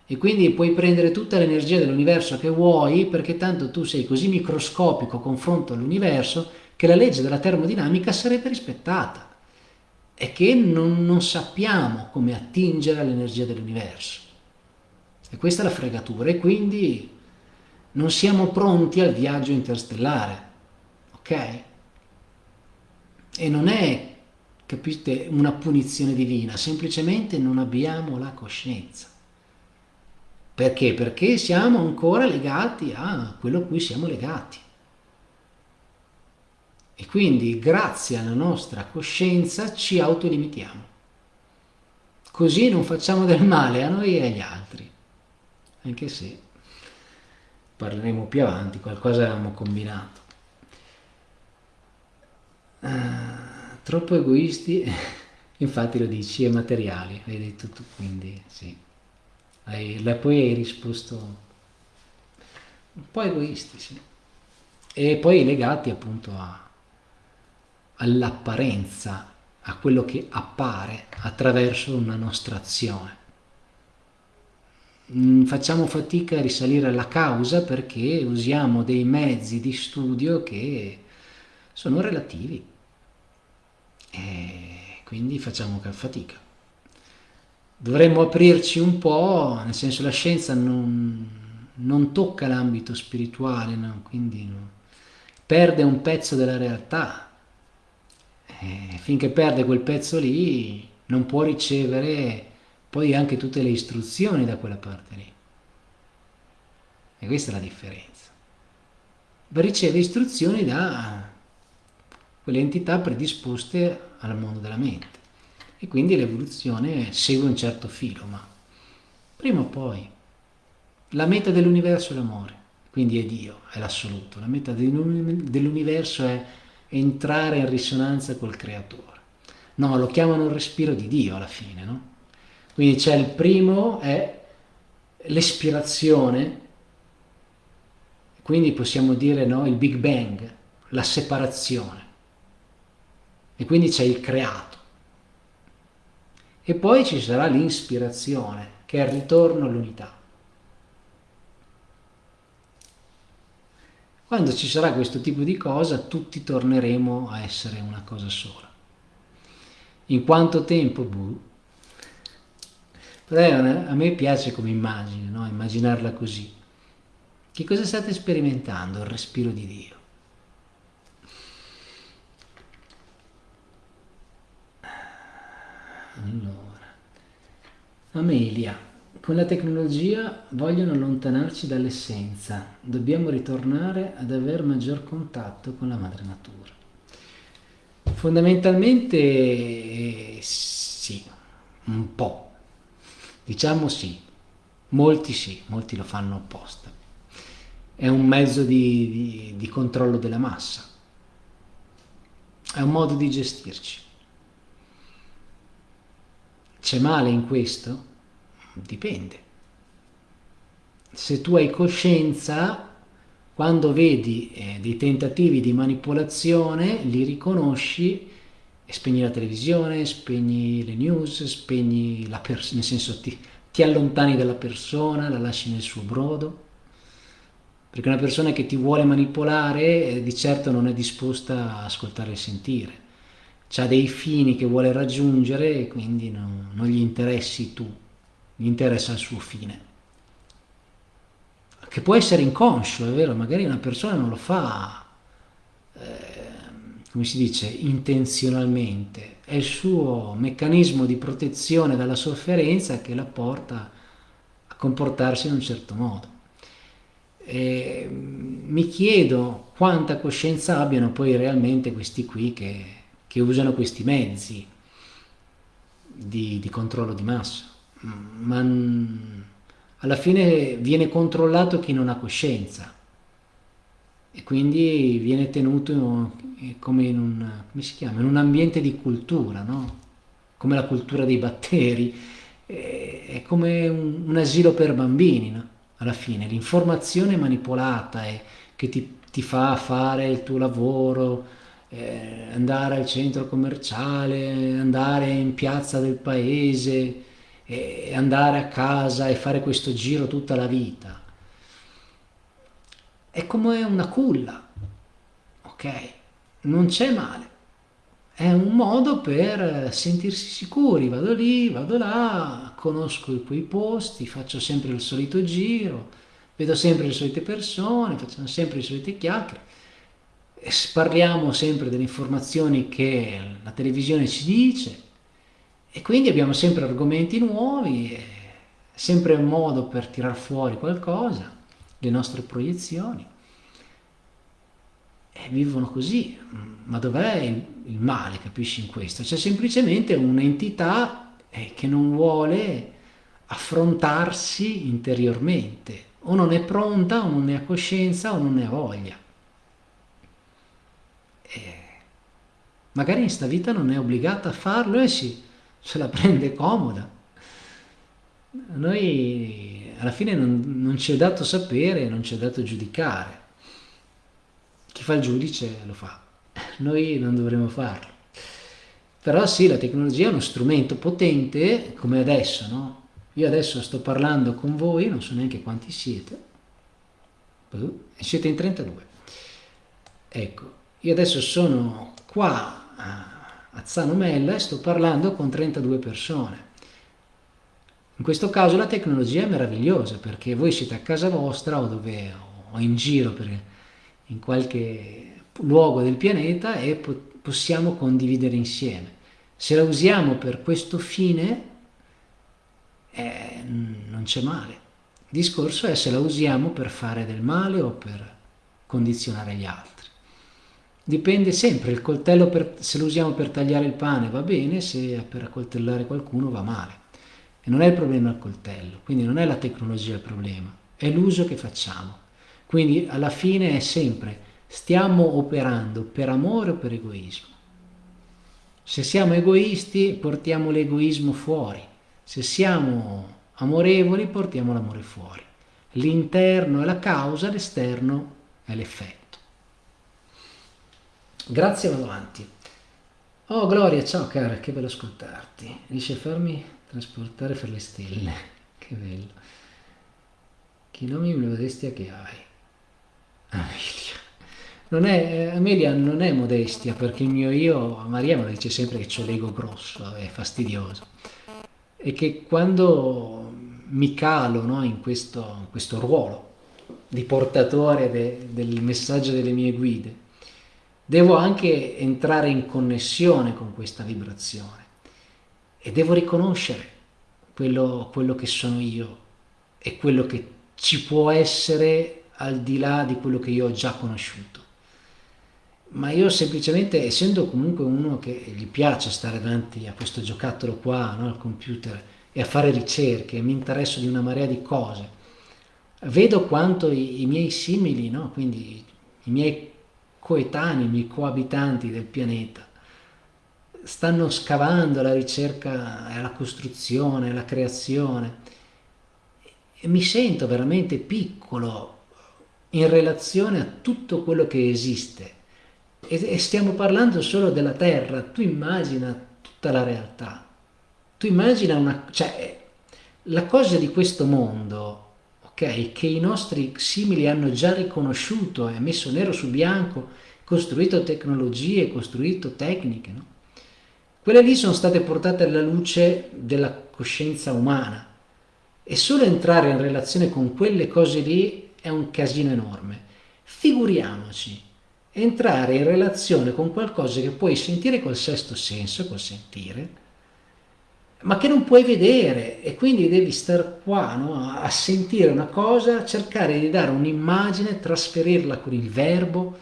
E quindi puoi prendere tutta l'energia dell'universo che vuoi perché tanto tu sei così microscopico confronto all'universo che la legge della termodinamica sarebbe rispettata. E che non, non sappiamo come attingere all'energia dell'universo. E questa è la fregatura e quindi non siamo pronti al viaggio interstellare, ok? E non è, capite, una punizione divina, semplicemente non abbiamo la coscienza. Perché? Perché siamo ancora legati a quello a cui siamo legati. E quindi grazie alla nostra coscienza ci autolimitiamo. Così non facciamo del male a noi e agli altri anche se parleremo più avanti, qualcosa avevamo combinato. Uh, troppo egoisti, infatti lo dici, e materiali, hai detto tu, quindi sì. Hai, poi hai risposto un po' egoisti, sì. E poi legati appunto all'apparenza, a quello che appare attraverso una nostra azione. Mm, facciamo fatica a risalire alla causa perché usiamo dei mezzi di studio che sono relativi e quindi facciamo fatica. Dovremmo aprirci un po', nel senso la scienza non, non tocca l'ambito spirituale, no? quindi no, perde un pezzo della realtà. E finché perde quel pezzo lì non può ricevere poi anche tutte le istruzioni da quella parte lì. E questa è la differenza. Riceve istruzioni da quelle entità predisposte al mondo della mente. E quindi l'evoluzione segue un certo filo, ma prima o poi la meta dell'universo è l'amore, quindi è Dio, è l'assoluto. La meta dell'universo è entrare in risonanza col creatore. No, lo chiamano il respiro di Dio alla fine, no? Quindi c'è il primo, è l'espirazione, quindi possiamo dire no, il Big Bang, la separazione. E quindi c'è il creato. E poi ci sarà l'inspirazione, che è il ritorno all'unità. Quando ci sarà questo tipo di cosa, tutti torneremo a essere una cosa sola. In quanto tempo? Buh, però a me piace come immagine, no? immaginarla così. Che cosa state sperimentando? Il respiro di Dio. Allora, Amelia, con la tecnologia vogliono allontanarci dall'essenza, dobbiamo ritornare ad avere maggior contatto con la madre natura. Fondamentalmente eh, sì, un po', Diciamo sì, molti sì, molti lo fanno apposta. È un mezzo di, di, di controllo della massa, è un modo di gestirci. C'è male in questo? Dipende. Se tu hai coscienza, quando vedi eh, dei tentativi di manipolazione, li riconosci e spegni la televisione, spegni le news, spegni la persona, nel senso ti, ti allontani dalla persona, la lasci nel suo brodo. perché una persona che ti vuole manipolare eh, di certo non è disposta a ascoltare e sentire, ha dei fini che vuole raggiungere e quindi non, non gli interessi tu, gli interessa il suo fine. Che può essere inconscio, è vero, magari una persona non lo fa, eh, come si dice, intenzionalmente, è il suo meccanismo di protezione dalla sofferenza che la porta a comportarsi in un certo modo. E mi chiedo quanta coscienza abbiano poi realmente questi qui che, che usano questi mezzi di, di, controllo di massa. Ma alla fine viene controllato chi non ha coscienza e quindi viene tenuto come in un, come chiama, in un ambiente di cultura, no? come la cultura dei batteri, è come un, un asilo per bambini. No? alla fine, l'informazione manipolata è, che ti, ti, fa fare il tuo lavoro, eh, andare al centro commerciale, andare in piazza del paese, eh, andare a casa e fare questo giro tutta la vita. È come una culla, ok? Non c'è male. È un modo per sentirsi sicuri, vado lì, vado là, conosco quei posti, faccio sempre il solito giro, vedo sempre le solite persone, facciamo sempre le solite chiacchiere, parliamo sempre delle informazioni che la televisione ci dice. E quindi abbiamo sempre argomenti nuovi, sempre un modo per tirar fuori qualcosa, le nostre proiezioni vivono così. Ma dov'è il, il, male, capisci in questo? C'è semplicemente un'entità eh, che non vuole affrontarsi interiormente, o non è pronta, o non ne ha coscienza, o non ne ha voglia. E magari in sta vita non è obbligata a farlo e si, se la prende comoda. Noi alla fine non, non ci è dato sapere, non ci è dato giudicare chi fa il giudice lo fa, noi non dovremmo farlo. Però sì, la tecnologia è uno strumento potente come adesso, no? Io adesso sto parlando con voi, non so neanche quanti siete, e siete in 32. Ecco, io adesso sono qua a Zano Mella e sto parlando con 32 persone. In questo caso la tecnologia è meravigliosa perché voi siete a casa vostra o dove o in giro per, in qualche luogo del pianeta e possiamo condividere insieme. Se la usiamo per questo fine, eh, non c'è male. Il discorso è se la usiamo per fare del male o per condizionare gli altri. Dipende sempre, il coltello per, se lo usiamo per tagliare il pane va bene, se per accoltellare qualcuno va male. E non è il problema il coltello, quindi non è la tecnologia il problema, è l'uso che facciamo. Quindi alla fine è sempre stiamo operando per amore o per egoismo. Se siamo egoisti portiamo l'egoismo fuori, se siamo amorevoli portiamo l'amore fuori. L'interno è la causa, l'esterno è l'effetto. Grazie, vado avanti. Oh Gloria, ciao cara, che bello ascoltarti. Riesci a farmi trasportare per le stelle. Che bello. Che nomi modestia che hai. Amelia. Non è, Amelia non è modestia perché il mio io, Maria me lo dice sempre che ho l'ego grosso, è fastidioso. E che quando mi calo no, in questo, questo, ruolo di portatore de, del messaggio delle mie guide, devo anche entrare in connessione con questa vibrazione e devo riconoscere quello, quello che sono io e quello che ci può essere al di là di quello che io ho già conosciuto. Ma io semplicemente, essendo comunque uno che gli piace stare davanti a questo giocattolo qua, no, al computer, e a fare ricerche, mi interesso di una marea di cose, vedo quanto i, i miei simili, no, quindi i miei coetanei, i miei coabitanti del pianeta, stanno scavando la ricerca e la costruzione, la creazione, e mi sento veramente piccolo in relazione a tutto quello che esiste. E, stiamo parlando solo della Terra, tu immagina tutta la realtà. Tu immagina una... cioè, la cosa di questo mondo, ok? Che i nostri simili hanno già riconosciuto e messo nero su bianco, costruito tecnologie, costruito tecniche, no? Quelle lì sono state portate alla luce della coscienza umana e solo entrare in relazione con quelle cose lì è un casino enorme. Figuriamoci entrare in relazione con qualcosa che puoi sentire col sesto senso, col sentire, ma che non puoi vedere e quindi devi stare qua no? a sentire una cosa, cercare di dare un'immagine, trasferirla con il verbo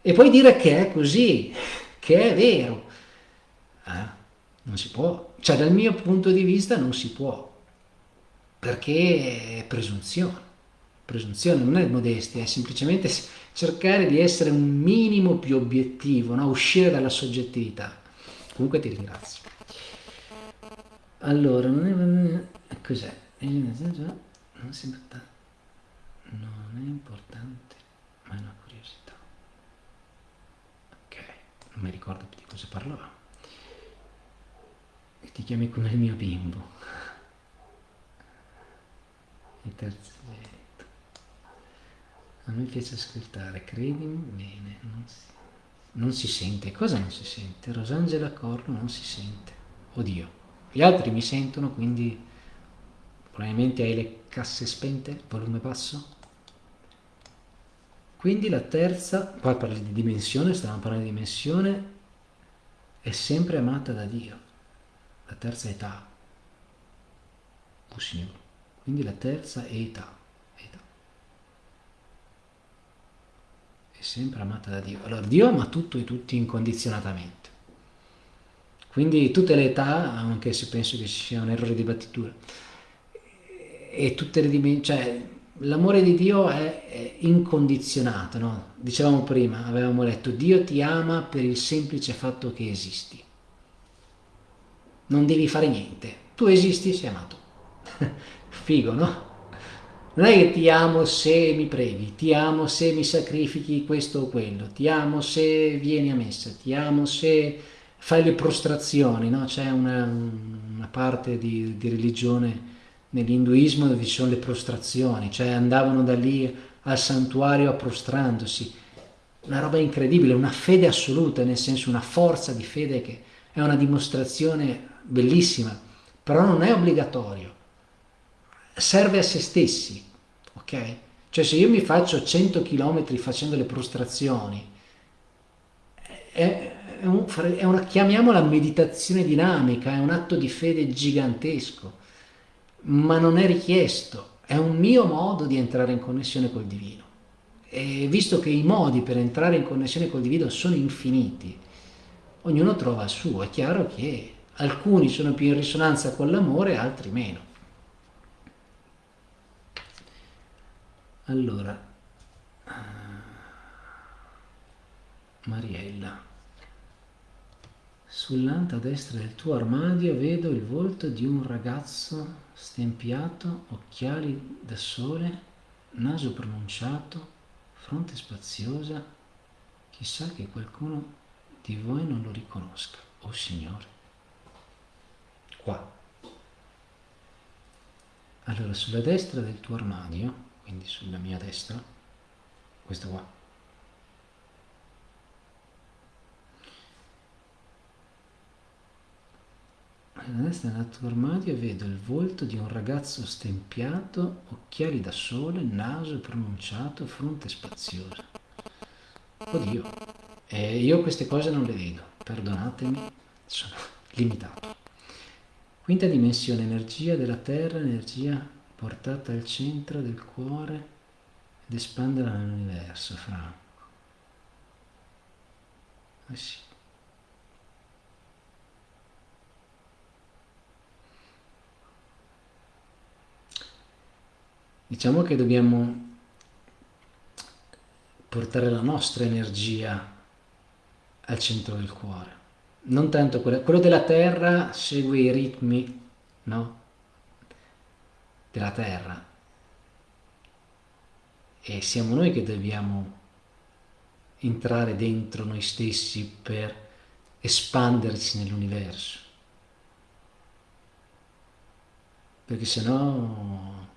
e poi dire che è così, che è vero. Eh? Non si può, cioè dal mio punto di vista non si può, perché è presunzione. Presunzione non è modestia, è semplicemente cercare di essere un minimo più obiettivo, no? uscire dalla soggettività. Comunque ti ringrazio. Allora, non è... cos'è? Non è importante, ma è una curiosità. Ok, non mi ricordo più di cosa parlavamo. Ti chiami come il mio bimbo. Il terzo. A me piace ascoltare, credimi, bene, non si, non si sente. Cosa non si sente? Rosangela Corno non si sente. Oddio. Gli altri mi sentono, quindi probabilmente hai le casse spente, volume basso. Quindi la terza, qua parli di dimensione, stavamo parlando di dimensione, è sempre amata da Dio, la terza età. Oh Signore, quindi la terza età. È sempre amata da Dio. Allora Dio ama tutto e tutti incondizionatamente. Quindi tutte le età, anche se penso che sia un errore di battitura, e tutte le dimensioni, cioè l'amore di Dio è, è incondizionato, no? Dicevamo prima, avevamo letto, Dio ti ama per il semplice fatto che esisti. Non devi fare niente, tu esisti, sei amato. Figo, no? Non è che ti amo se mi preghi, ti amo se mi sacrifichi questo o quello, ti amo se vieni a messa, ti amo se fai le prostrazioni, no? c'è una, una, parte di, di religione nell'induismo dove ci sono le prostrazioni, cioè andavano da lì al santuario prostrandosi, una roba incredibile, una fede assoluta, nel senso una forza di fede che è una dimostrazione bellissima, però non è obbligatorio, serve a se stessi, ok? Cioè se io mi faccio 100 km facendo le prostrazioni, è, è, un, è una, chiamiamola meditazione dinamica, è un atto di fede gigantesco, ma non è richiesto, è un mio modo di entrare in connessione col divino. E visto che i modi per entrare in connessione col divino sono infiniti, ognuno trova il suo, è chiaro che alcuni sono più in risonanza con l'amore, altri meno. Allora, Mariella. Sull'anta destra del tuo armadio vedo il volto di un ragazzo stempiato, occhiali da sole, naso pronunciato, fronte spaziosa. Chissà che qualcuno di voi non lo riconosca. Oh Signore. Qua. Allora, sulla destra del tuo armadio, quindi sulla mia destra, questo qua, Alla destra nel tuo armadio vedo il volto di un ragazzo stempiato, occhiali da sole, naso pronunciato, fronte spaziosa. Oddio, e io queste cose non le vedo, perdonatemi, sono limitato. Quinta dimensione, energia della terra, energia portata al centro del cuore ed espanderla nell'universo, Franco. Eh. Diciamo che dobbiamo portare la nostra energia al centro del cuore. Non tanto quello, quello della terra segue i ritmi, no? Della terra. E siamo noi che dobbiamo entrare dentro noi stessi per espanderci nell'universo. Perché se no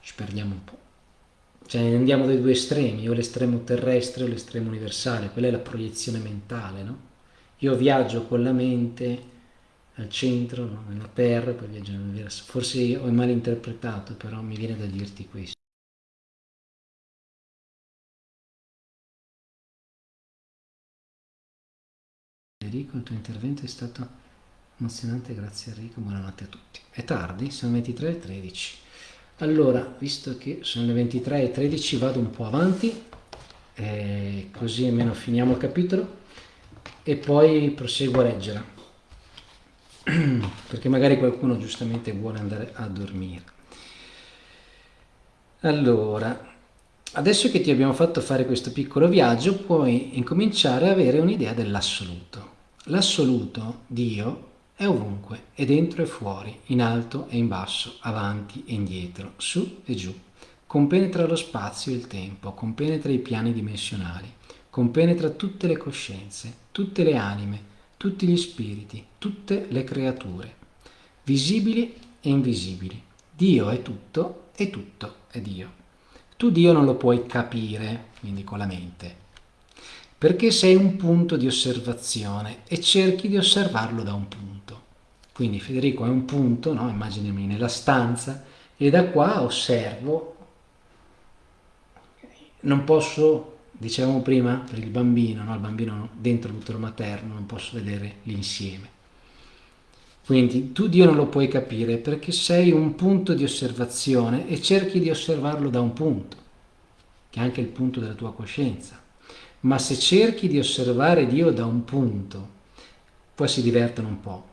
ci perdiamo un po'. Cioè andiamo dai due estremi, o l'estremo terrestre o l'estremo universale, quella è la proiezione mentale, no? Io viaggio con la mente al centro, no? nella terra, poi viaggio nell'universo. Forse ho mal interpretato, però mi viene da dirti questo. Enrico, il tuo intervento è stato emozionante, grazie Enrico, buonanotte a tutti. È tardi, sono 23.13. Allora, visto che sono le 23.13 vado un po' avanti, eh, così almeno finiamo il capitolo e poi proseguo a leggere, perché magari qualcuno giustamente vuole andare a dormire. Allora, adesso che ti abbiamo fatto fare questo piccolo viaggio, puoi incominciare a avere un'idea dell'assoluto. L'assoluto, Dio, è ovunque, è dentro e fuori, in alto e in basso, avanti e indietro, su e giù. Compenetra lo spazio e il tempo, compenetra i piani dimensionali, compenetra tutte le coscienze, tutte le anime, tutti gli spiriti, tutte le creature, visibili e invisibili. Dio è tutto e tutto è Dio. Tu Dio non lo puoi capire, quindi con la mente, perché sei un punto di osservazione e cerchi di osservarlo da un punto. Quindi Federico è un punto, no? immaginami nella stanza, e da qua osservo, non posso, dicevamo prima, per il bambino, no? il bambino dentro l'utero materno, non posso vedere l'insieme. Quindi tu Dio non lo puoi capire perché sei un punto di osservazione e cerchi di osservarlo da un punto, che è anche il punto della tua coscienza. Ma se cerchi di osservare Dio da un punto, poi si divertono un po',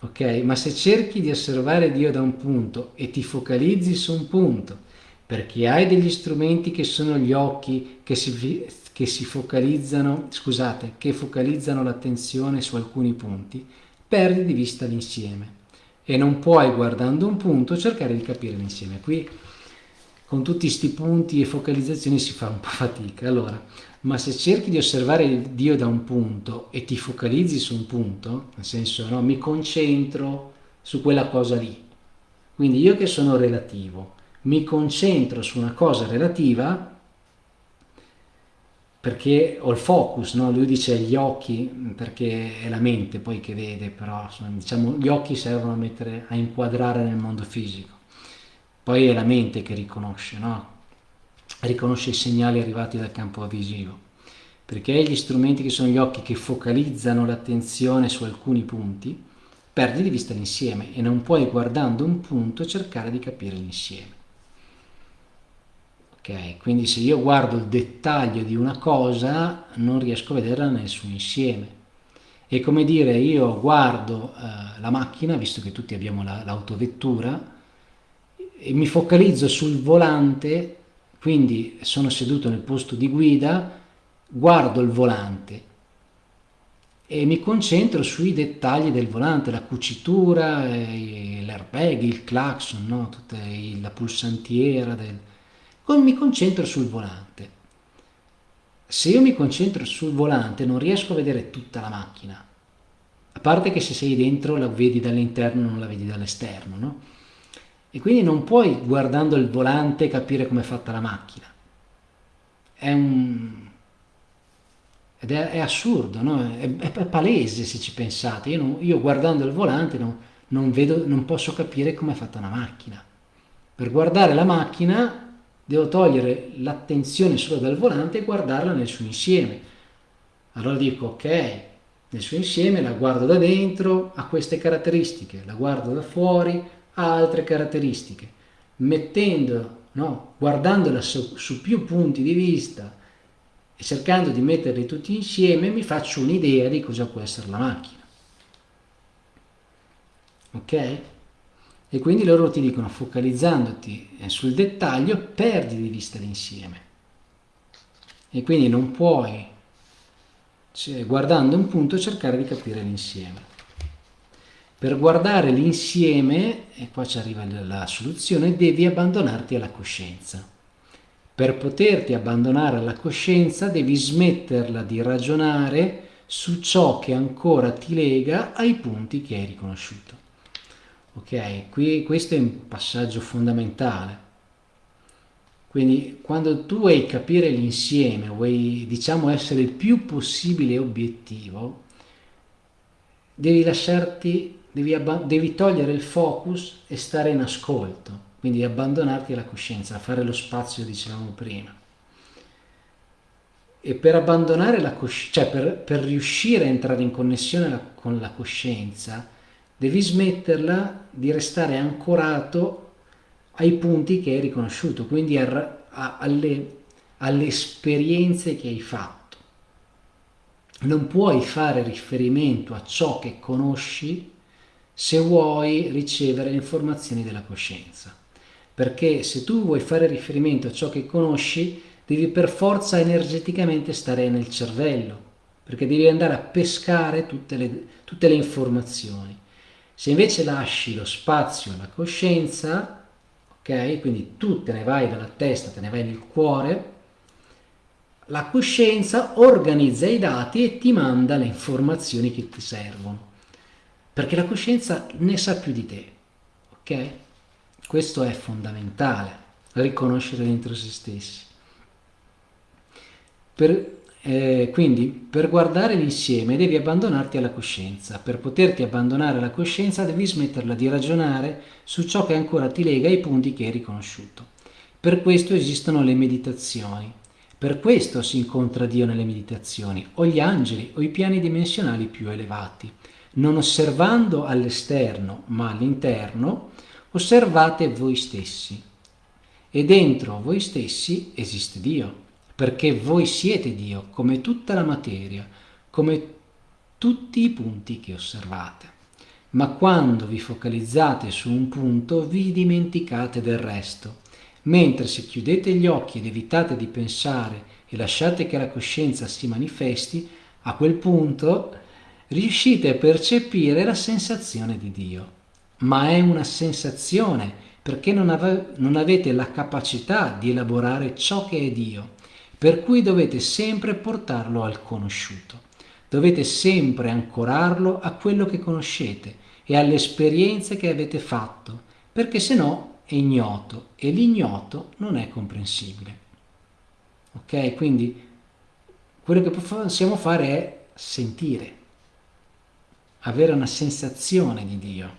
ok? Ma se cerchi di osservare Dio da un punto e ti focalizzi su un punto, perché hai degli strumenti che sono gli occhi che si, che si focalizzano, scusate, che focalizzano l'attenzione su alcuni punti, perdi di vista l'insieme e non puoi guardando un punto cercare di capire l'insieme. Qui con tutti questi punti e focalizzazioni si fa un po' fatica. Allora, ma se cerchi di osservare Dio da un punto e ti focalizzi su un punto, nel senso no, mi concentro su quella cosa lì, quindi io che sono relativo, mi concentro su una cosa relativa perché ho il focus, no? lui dice gli occhi perché è la mente poi che vede, però diciamo, gli occhi servono a, mettere, a inquadrare nel mondo fisico, poi è la mente che riconosce, no? riconosce i segnali arrivati dal campo visivo, perché gli strumenti che sono gli occhi che focalizzano l'attenzione su alcuni punti, perdi di vista l'insieme e non puoi guardando un punto cercare di capire l'insieme. Ok, quindi se io guardo il dettaglio di una cosa non riesco a vederla nel suo insieme. È come dire io guardo eh, la macchina, visto che tutti abbiamo l'autovettura, la, e mi focalizzo sul volante quindi sono seduto nel posto di guida, guardo il volante e mi concentro sui dettagli del volante, la cucitura, l'airbag, il clacson, no? la pulsantiera, del... mi concentro sul volante. Se io mi concentro sul volante non riesco a vedere tutta la macchina, a parte che se sei dentro la vedi dall'interno non la vedi dall'esterno, no? E quindi non puoi guardando il volante capire come è fatta la macchina. È un... Ed è, è assurdo, no? è, è, palese se ci pensate. Io, non, io guardando il volante non, non, vedo, non posso capire come è fatta una macchina. Per guardare la macchina devo togliere l'attenzione solo dal volante e guardarla nel suo insieme. Allora dico, ok, nel suo insieme la guardo da dentro, ha queste caratteristiche, la guardo da fuori, ha altre caratteristiche, mettendo, no, guardandola su, su più punti di vista e cercando di metterli tutti insieme mi faccio un'idea di cosa può essere la macchina. Ok? E quindi loro ti dicono, focalizzandoti sul dettaglio, perdi di vista l'insieme. E quindi non puoi, cioè, guardando un punto, cercare di capire l'insieme. Per guardare l'insieme, e qua ci arriva la soluzione, devi abbandonarti alla coscienza. Per poterti abbandonare alla coscienza devi smetterla di ragionare su ciò che ancora ti lega ai punti che hai riconosciuto. Ok, qui questo è un passaggio fondamentale, Quindi quando tu vuoi capire l'insieme, vuoi diciamo essere il più possibile obiettivo, devi lasciarti, devi, devi togliere il focus e stare in ascolto, quindi abbandonarti alla coscienza, fare lo spazio, dicevamo prima. E per abbandonare la coscienza, cioè per, per riuscire a entrare in connessione la, con la coscienza, devi smetterla di restare ancorato ai punti che hai riconosciuto, quindi a, a, alle, alle esperienze che hai fatto. Non puoi fare riferimento a ciò che conosci se vuoi ricevere le informazioni della coscienza. Perché se tu vuoi fare riferimento a ciò che conosci, devi per forza energeticamente stare nel cervello, perché devi andare a pescare tutte le, tutte le informazioni. Se invece lasci lo spazio alla coscienza, ok? Quindi tu te ne vai dalla testa, te ne vai nel cuore, la coscienza organizza i dati e ti manda le informazioni che ti servono, perché la coscienza ne sa più di te, ok? Questo è fondamentale, riconoscere dentro se stessi. Per, eh, quindi per guardare l'insieme devi abbandonarti alla coscienza. Per poterti abbandonare alla coscienza devi smetterla di ragionare su ciò che ancora ti lega ai punti che hai riconosciuto. Per questo esistono le meditazioni. Per questo si incontra Dio nelle meditazioni, o gli angeli, o i piani dimensionali più elevati. Non osservando all'esterno, ma all'interno, osservate voi stessi. E dentro voi stessi esiste Dio perché voi siete Dio, come tutta la materia, come tutti i punti che osservate. Ma quando vi focalizzate su un punto vi dimenticate del resto, mentre se chiudete gli occhi ed evitate di pensare e lasciate che la coscienza si manifesti, a quel punto riuscite a percepire la sensazione di Dio. Ma è una sensazione perché non, ave non avete la capacità di elaborare ciò che è Dio per cui dovete sempre portarlo al conosciuto. Dovete sempre ancorarlo a quello che conoscete e alle esperienze che avete fatto, perché se no è ignoto e l'ignoto non è comprensibile. Ok? Quindi quello che possiamo fare è sentire, avere una sensazione di Dio,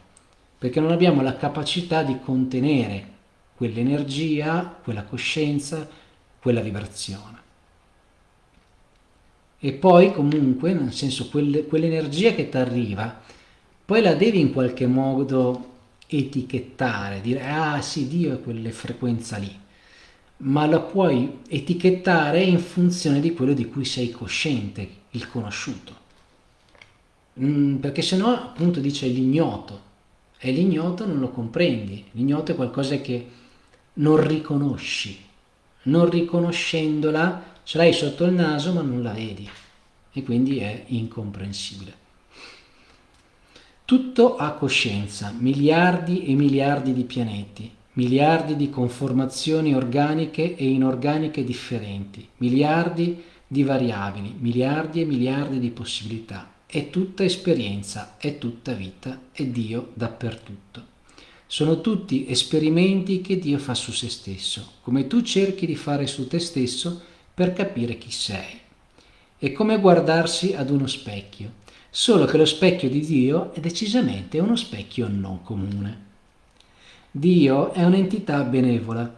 perché non abbiamo la capacità di contenere quell'energia, quella coscienza, quella vibrazione. E poi comunque, nel senso, quell'energia che ti arriva, poi la devi in qualche modo etichettare, dire ah sì, Dio è quelle frequenza lì, ma la puoi etichettare in funzione di quello di cui sei cosciente, il conosciuto. Mm, perché se no appunto dice l'ignoto, e l'ignoto non lo comprendi, l'ignoto è qualcosa che non riconosci, non riconoscendola ce l'hai sotto il naso ma non la vedi e quindi è incomprensibile. Tutto ha coscienza, miliardi e miliardi di pianeti, miliardi di conformazioni organiche e inorganiche differenti, miliardi di variabili, miliardi e miliardi di possibilità. È tutta esperienza, è tutta vita, è Dio dappertutto. Sono tutti esperimenti che Dio fa su se stesso, come tu cerchi di fare su te stesso per capire chi sei. È come guardarsi ad uno specchio, solo che lo specchio di Dio è decisamente uno specchio non comune. Dio è un'entità benevola,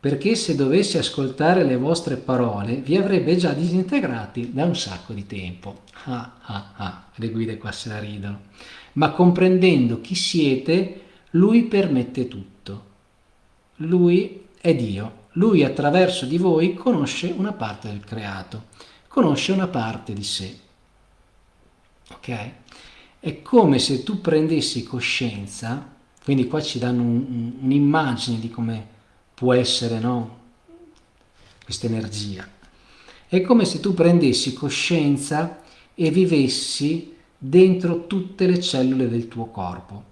perché se dovesse ascoltare le vostre parole vi avrebbe già disintegrati da un sacco di tempo. Ah ah ah, le guide qua se la ridono. Ma comprendendo chi siete, lui permette tutto. Lui è Dio. Lui attraverso di voi conosce una parte del creato, conosce una parte di sé. Ok? È come se tu prendessi coscienza, quindi qua ci danno un'immagine un, di come può essere no? questa energia. È come se tu prendessi coscienza e vivessi dentro tutte le cellule del tuo corpo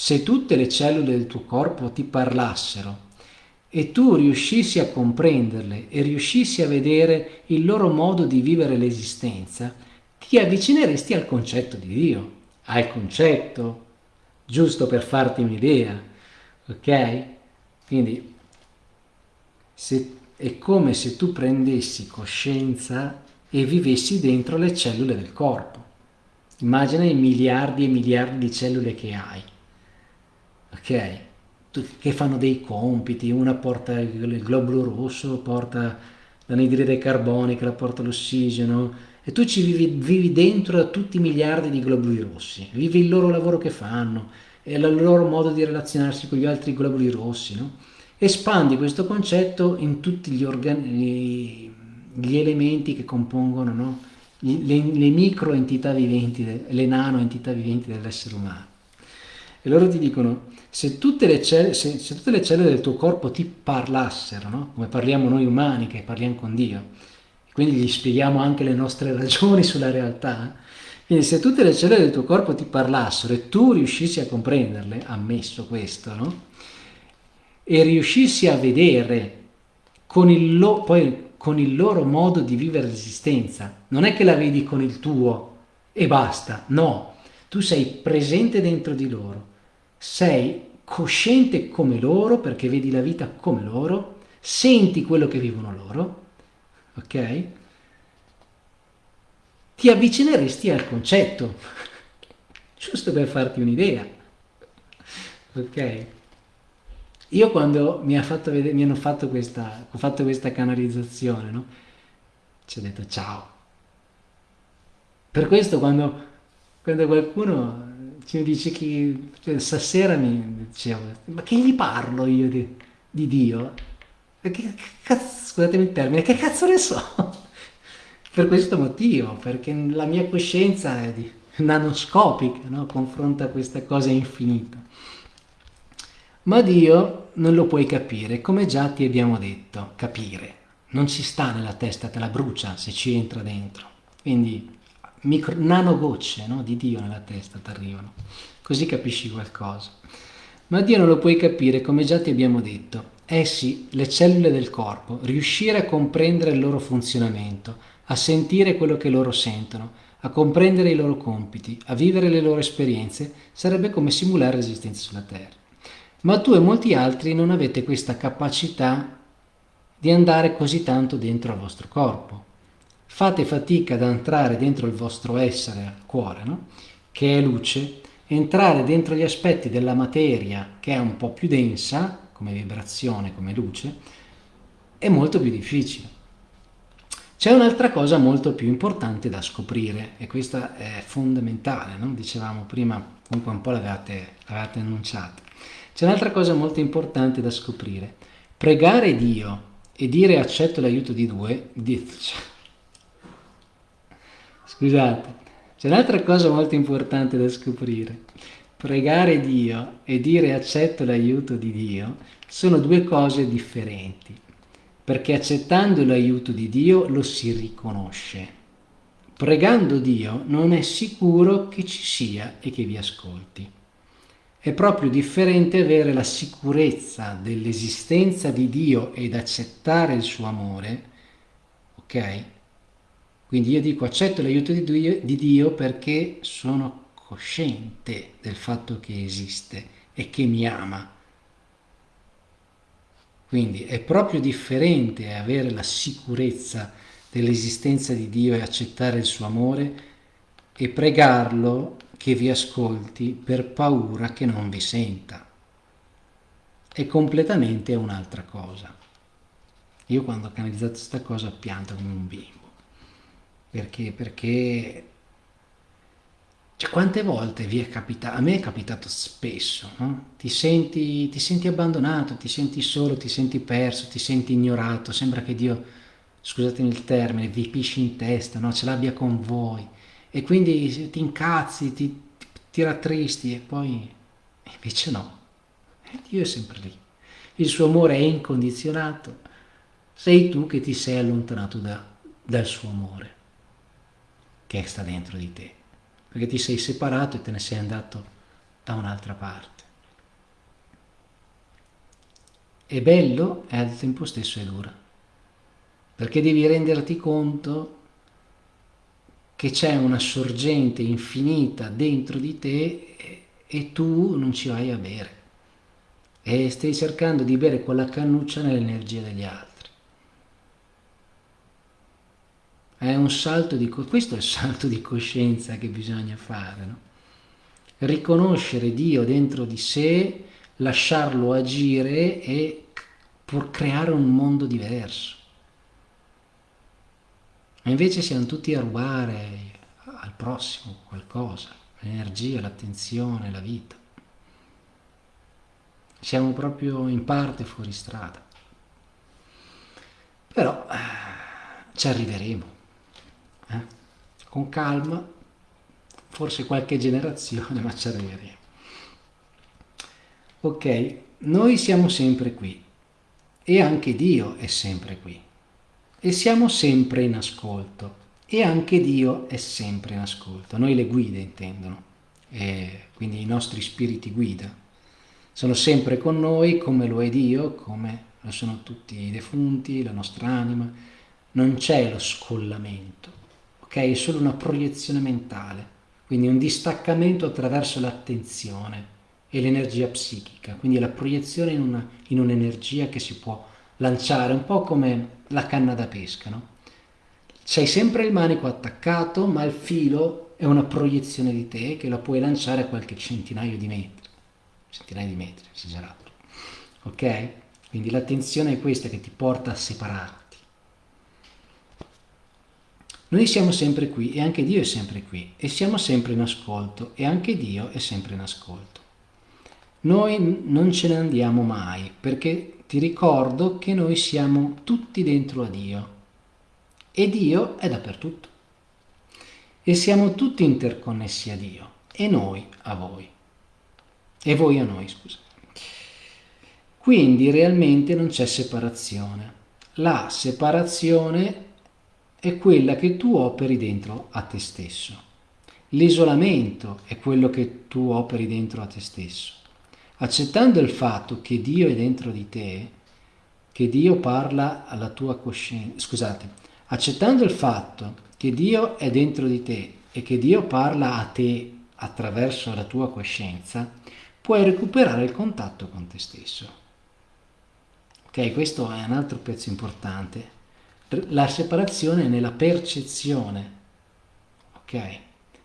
se tutte le cellule del tuo corpo ti parlassero e tu riuscissi a comprenderle e riuscissi a vedere il loro modo di vivere l'esistenza, ti avvicineresti al concetto di Dio, al concetto, giusto per farti un'idea, ok? Quindi se, è come se tu prendessi coscienza e vivessi dentro le cellule del corpo. Immagina i miliardi e miliardi di cellule che hai, ok? Che fanno dei compiti, una porta il globulo rosso, porta l'anidride carbonica, la porta l'ossigeno, e tu ci vivi, vivi dentro tutti i miliardi di globuli rossi, vivi il loro lavoro che fanno, e il loro modo di relazionarsi con gli altri globuli rossi, no? espandi questo concetto in tutti gli, organi, gli elementi che compongono no? le, le micro entità viventi, le nano entità viventi dell'essere umano. E loro ti dicono, se tutte le, cell se, se tutte le cellule del tuo corpo ti parlassero, no? come parliamo noi umani che parliamo con Dio, quindi gli spieghiamo anche le nostre ragioni sulla realtà, quindi se tutte le cellule del tuo corpo ti parlassero e tu riuscissi a comprenderle, ammesso questo, no? e riuscissi a vedere con il, poi, con il loro modo di vivere l'esistenza, non è che la vedi con il tuo e basta, no, tu sei presente dentro di loro, sei cosciente come loro perché vedi la vita come loro, senti quello che vivono loro, ok? Ti avvicineresti al concetto, giusto per farti un'idea, ok? Io quando mi, ha fatto vedere, mi hanno fatto questa, ho fatto questa canalizzazione, no? Ci ho detto ciao. Per questo quando, quando qualcuno ci dice che cioè, stasera mi dicevo, ma che gli parlo io di, di Dio? Che cazzo, scusatemi il termine, che cazzo ne so? per questo motivo, perché la mia coscienza è di, nanoscopica, no? confronta questa cosa infinita. Ma Dio non lo puoi capire, come già ti abbiamo detto, capire. Non ci sta nella testa, te la brucia se ci entra dentro. Quindi micro, nanogocce no, di Dio nella testa ti arrivano. Così capisci qualcosa. Ma Dio non lo puoi capire, come già ti abbiamo detto. Essi, le cellule del corpo, riuscire a comprendere il loro funzionamento, a sentire quello che loro sentono, a comprendere i loro compiti, a vivere le loro esperienze, sarebbe come simulare l'esistenza sulla Terra ma tu e molti altri non avete questa capacità di andare così tanto dentro al vostro corpo. Fate fatica ad entrare dentro il vostro essere, cuore, no? che è luce, entrare dentro gli aspetti della materia che è un po' più densa, come vibrazione, come luce, è molto più difficile. C'è un'altra cosa molto più importante da scoprire e questa è fondamentale, no? dicevamo prima, comunque un po' l'avevate annunciato. C'è un'altra cosa molto importante da scoprire. Pregare Dio e dire accetto l'aiuto di di... scusate, c'è un'altra cosa molto importante da scoprire. Pregare Dio e dire accetto l'aiuto di Dio sono due cose differenti, perché accettando l'aiuto di Dio lo si riconosce. Pregando Dio non è sicuro che ci sia e che vi ascolti. È proprio differente avere la sicurezza dell'esistenza di Dio ed accettare il suo amore, ok? Quindi io dico accetto l'aiuto di Dio, di Dio perché sono cosciente del fatto che esiste e che mi ama. Quindi è proprio differente avere la sicurezza dell'esistenza di Dio e accettare il suo amore e pregarlo che vi ascolti per paura che non vi senta. È completamente un'altra cosa. Io quando ho canalizzato questa cosa pianto come un bimbo. Perché? Perché... Cioè, quante volte vi è capitato, a me è capitato spesso, no? ti, senti, ti senti abbandonato, ti senti solo, ti senti perso, ti senti ignorato, sembra che Dio, scusatemi il termine, vi pisci in testa, no? ce l'abbia con voi e quindi ti incazzi, ti, ti rattristi e poi invece no, Dio è sempre lì. Il suo amore è incondizionato, sei tu che ti sei allontanato da, dal suo amore che sta dentro di te, perché ti sei separato e te ne sei andato da un'altra parte. È bello e al tempo stesso è dura, perché devi renderti conto che c'è una sorgente infinita dentro di te e tu non ci vai a bere e stai cercando di bere quella cannuccia nell'energia degli altri. È un salto di, questo è il salto di coscienza che bisogna fare, no? riconoscere Dio dentro di sé, lasciarlo agire e pur creare un mondo diverso. E invece siamo tutti a rubare al prossimo qualcosa, l'energia, l'attenzione, la vita. Siamo proprio in parte fuori strada. Però eh, ci arriveremo? Con calma, forse qualche generazione, ma ci arriveremo. Ok, noi siamo sempre qui e anche Dio è sempre qui e siamo sempre in ascolto e anche Dio è sempre in ascolto. Noi le guide intendono, e quindi i nostri spiriti guida. Sono sempre con noi come lo è Dio, come lo sono tutti i defunti, la nostra anima. Non c'è lo scollamento, ok? È solo una proiezione mentale, quindi un distaccamento attraverso l'attenzione e l'energia psichica, quindi la proiezione in, un'energia che si può lanciare, un po' come la canna da pesca, no? C'hai sempre il manico attaccato, ma il filo è una proiezione di te che la puoi lanciare a qualche centinaio di metri. Centinaia di metri, esagerato. Ok? Quindi l'attenzione è questa che ti porta a separarti. Noi siamo sempre qui e anche Dio è sempre qui e siamo sempre in ascolto e anche Dio è sempre in ascolto. Noi non ce ne andiamo mai perché ti ricordo che noi siamo tutti dentro a Dio e Dio è dappertutto. E siamo tutti interconnessi a Dio e noi a voi. E voi a noi, scusa. Quindi realmente non c'è separazione. La separazione è quella che tu operi dentro a te stesso. L'isolamento è quello che tu operi dentro a te stesso. Accettando il fatto che Dio è dentro di te, che Dio parla alla tua coscienza, scusate, accettando il fatto che Dio è dentro di te e che Dio parla a te attraverso la tua coscienza, puoi recuperare il contatto con te stesso. Ok, questo è un altro pezzo importante. La separazione è nella percezione, ok?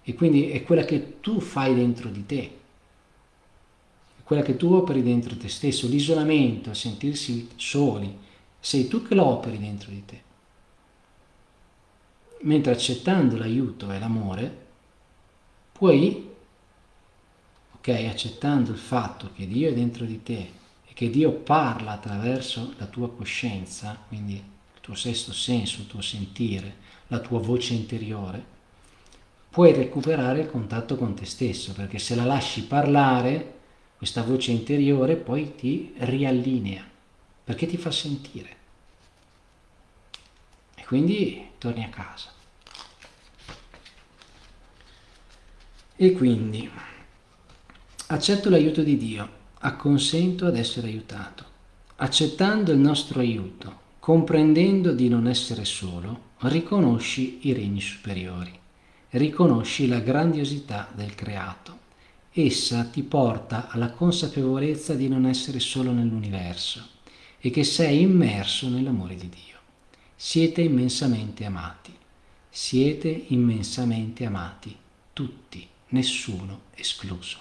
E quindi è quella che tu fai dentro di te, è quella che tu operi dentro te stesso, l'isolamento, sentirsi soli, sei tu che lo operi dentro di te. Mentre accettando l'aiuto e l'amore puoi, ok, accettando il fatto che Dio è dentro di te e che Dio parla attraverso la tua coscienza, quindi tuo sesto senso, il tuo sentire, la tua voce interiore, puoi recuperare il contatto con te stesso, perché se la lasci parlare, questa voce interiore poi ti riallinea, perché ti fa sentire. E quindi torni a casa. E quindi accetto l'aiuto di Dio, acconsento ad essere aiutato. Accettando il nostro aiuto, comprendendo di non essere solo, riconosci i regni superiori, riconosci la grandiosità del creato. Essa ti porta alla consapevolezza di non essere solo nell'universo e che sei immerso nell'amore di Dio. Siete immensamente amati, siete immensamente amati, tutti nessuno escluso.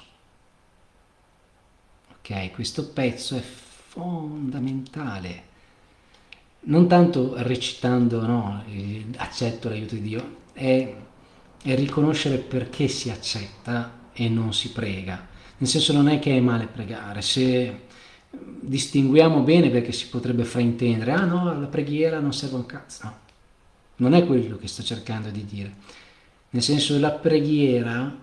Ok, questo pezzo è fondamentale. Non tanto recitando, no, accetto l'aiuto di Dio, è, è riconoscere perché si accetta e non si prega. Nel senso non è che è male pregare, se distinguiamo bene perché si potrebbe fraintendere, ah no, la preghiera non serve un cazzo, no. Non è quello che sto cercando di dire. Nel senso la preghiera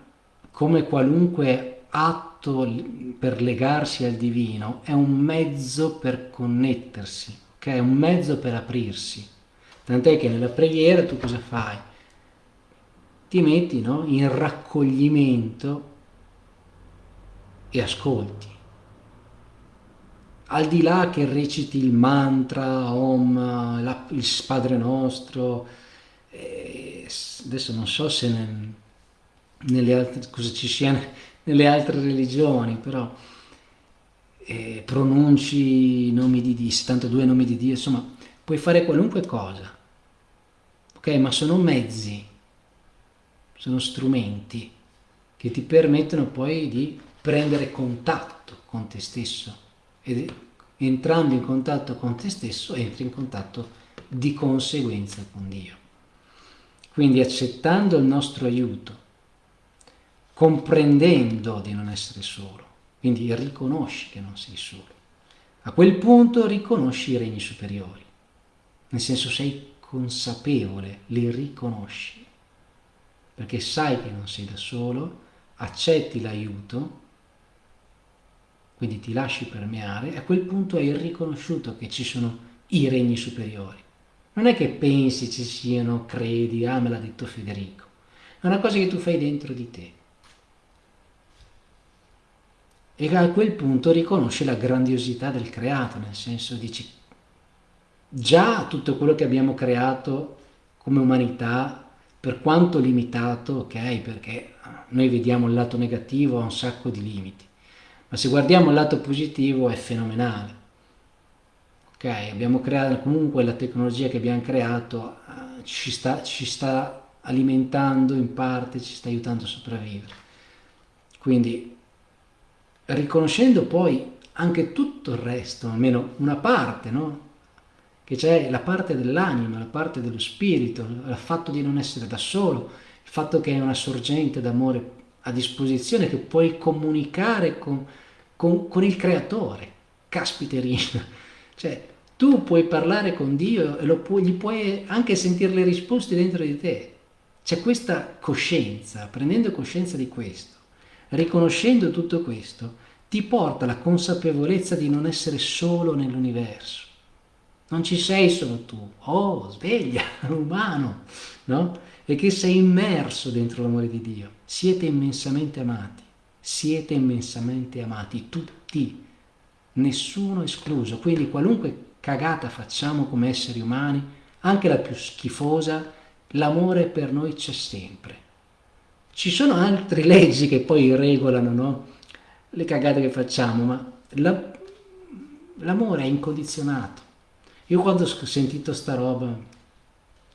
come qualunque atto per legarsi al divino, è un mezzo per connettersi, okay? è un mezzo per aprirsi. Tant'è che nella preghiera tu cosa fai? Ti metti no? in raccoglimento e ascolti. Al di là che reciti il mantra, Om, la, il Padre Nostro, eh, adesso non so se nel, nelle altre, cosa ci sia nelle altre religioni, però eh, pronunci nomi di Dio, 72 nomi di Dio, insomma, puoi fare qualunque cosa, ok? Ma sono mezzi, sono strumenti che ti permettono poi di prendere contatto con te stesso ed entrando in contatto con te stesso entri in contatto di conseguenza con Dio. Quindi accettando il nostro aiuto, comprendendo di non essere solo, quindi riconosci che non sei solo. A quel punto riconosci i regni superiori, nel senso sei consapevole, li riconosci, perché sai che non sei da solo, accetti l'aiuto, quindi ti lasci permeare, a quel punto hai riconosciuto che ci sono i regni superiori. Non è che pensi ci siano, credi, ah me l'ha detto Federico, è una cosa che tu fai dentro di te. E a quel punto riconosci la grandiosità del creato, nel senso dici, già tutto quello che abbiamo creato come umanità per quanto limitato, ok, perché noi vediamo il lato negativo, ha un sacco di limiti, ma se guardiamo il lato positivo è fenomenale. Ok, abbiamo creato comunque la tecnologia che abbiamo creato eh, ci, sta, ci sta alimentando in parte, ci sta aiutando a sopravvivere. Quindi riconoscendo poi anche tutto il resto, almeno una parte, no? che c'è la parte dell'anima, la parte dello spirito, il fatto di non essere da solo, il fatto che è una sorgente d'amore a disposizione, che puoi comunicare con, con, con il creatore. Caspiterina, cioè tu puoi parlare con Dio e puoi, gli puoi anche sentire le risposte dentro di te. C'è questa coscienza, prendendo coscienza di questo, riconoscendo tutto questo, ti porta alla consapevolezza di non essere solo nell'universo non ci sei solo tu, oh sveglia, umano, no? E che sei immerso dentro l'amore di Dio. Siete immensamente amati, siete immensamente amati, tutti, nessuno escluso. Quindi qualunque cagata facciamo come esseri umani, anche la più schifosa, l'amore per noi c'è sempre. Ci sono altre leggi che poi regolano no? Le cagate che facciamo, ma l'amore è incondizionato io quando ho sentito sta roba,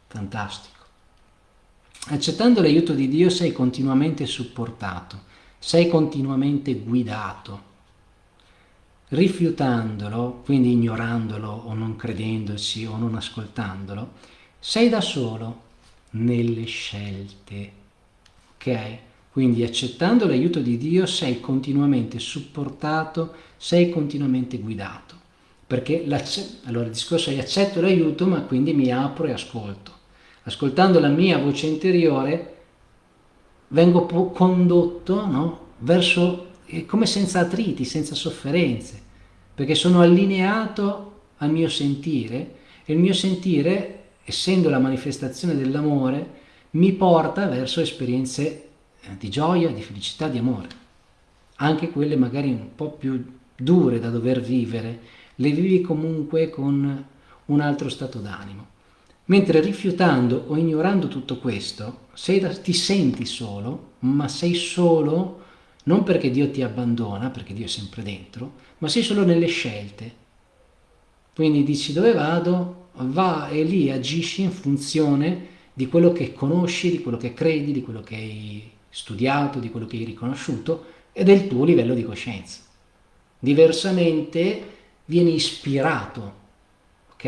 fantastico. Accettando l'aiuto di Dio sei continuamente supportato, sei continuamente guidato. Rifiutandolo, quindi ignorandolo o non credendoci o non ascoltandolo, sei da solo nelle scelte. Ok? Quindi accettando l'aiuto di Dio sei continuamente supportato, sei continuamente guidato perché allora il discorso è accetto l'aiuto ma quindi mi apro e ascolto ascoltando la mia voce interiore vengo condotto no? verso come senza attriti, senza sofferenze perché sono allineato al mio sentire e il mio sentire essendo la manifestazione dell'amore mi porta verso esperienze eh, di gioia, di felicità, di amore anche quelle magari un po' più dure da dover vivere le vivi comunque con un altro stato d'animo. Mentre rifiutando o ignorando tutto questo, da, ti senti solo, ma sei solo non perché Dio ti abbandona, perché Dio è sempre dentro, ma sei solo nelle scelte. Quindi dici dove vado, va e lì agisci in funzione di quello che conosci, di quello che credi, di quello che hai studiato, di quello che hai riconosciuto e del tuo livello di coscienza. Diversamente vieni ispirato, ok?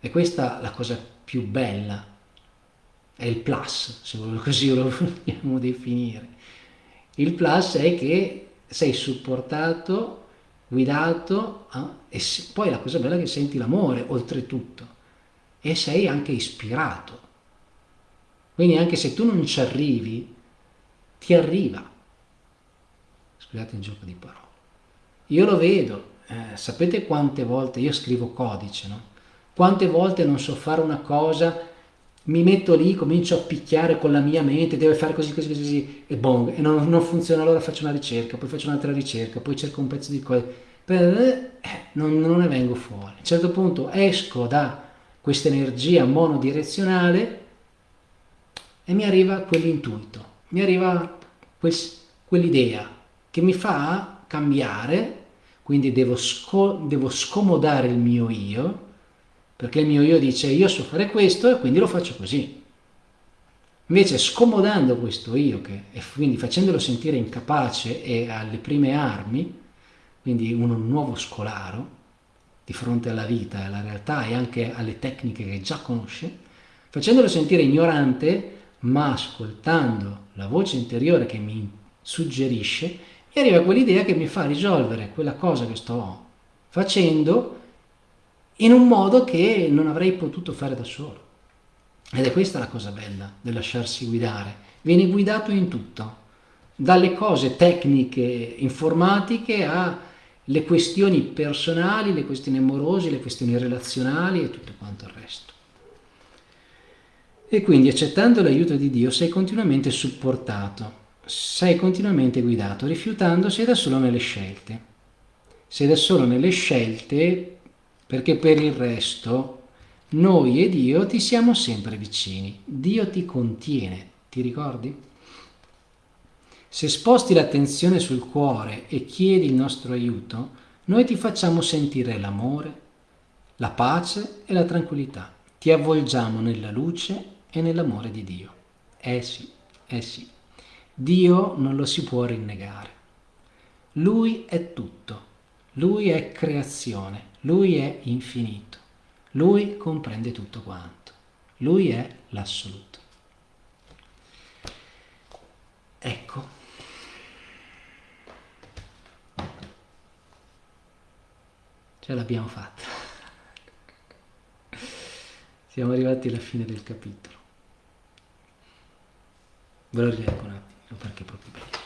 E questa è la cosa più bella, è il plus, se così lo vogliamo definire. Il plus è che sei supportato, guidato eh? e poi la cosa bella è che senti l'amore oltretutto e sei anche ispirato. Quindi anche se tu non ci arrivi, ti arriva. Scusate il gioco di parole. Io lo vedo, eh, sapete quante volte io scrivo codice, no? Quante volte non so fare una cosa, mi metto lì, comincio a picchiare con la mia mente, deve fare così, così, così, e bong, e non, non funziona, allora faccio una ricerca, poi faccio un'altra ricerca, poi cerco un pezzo di cose, eh, non, non ne vengo fuori. A un certo punto esco da questa energia monodirezionale e mi arriva quell'intuito, mi arriva quel, quell'idea che mi fa cambiare quindi devo, sco devo scomodare il mio io, perché il mio io dice io so fare questo e quindi lo faccio così. Invece scomodando questo io, che, e quindi facendolo sentire incapace e alle prime armi, quindi un nuovo scolaro, di fronte alla vita, alla realtà e anche alle tecniche che già conosce, facendolo sentire ignorante, ma ascoltando la voce interiore che mi suggerisce, mi arriva quell'idea che mi fa risolvere quella cosa che sto facendo in un modo che non avrei potuto fare da solo. Ed è questa la cosa bella del lasciarsi guidare. Vieni guidato in tutto, dalle cose tecniche, informatiche, alle questioni personali, le questioni amorose, le questioni relazionali e tutto quanto il resto. E quindi accettando l'aiuto di Dio sei continuamente supportato, sei continuamente guidato, rifiutando sei da solo nelle scelte. Sei da solo nelle scelte perché per il resto noi e Dio ti siamo sempre vicini. Dio ti contiene, ti ricordi? Se sposti l'attenzione sul cuore e chiedi il nostro aiuto, noi ti facciamo sentire l'amore, la pace e la tranquillità. Ti avvolgiamo nella luce e nell'amore di Dio. Eh sì, eh sì. Dio non lo si può rinnegare. Lui è tutto. Lui è creazione. Lui è infinito. Lui comprende tutto quanto. Lui è l'assoluto. Ecco. Ce l'abbiamo fatta. Siamo arrivati alla fine del capitolo. Ve lo rileggo un attimo perché è proprio bello.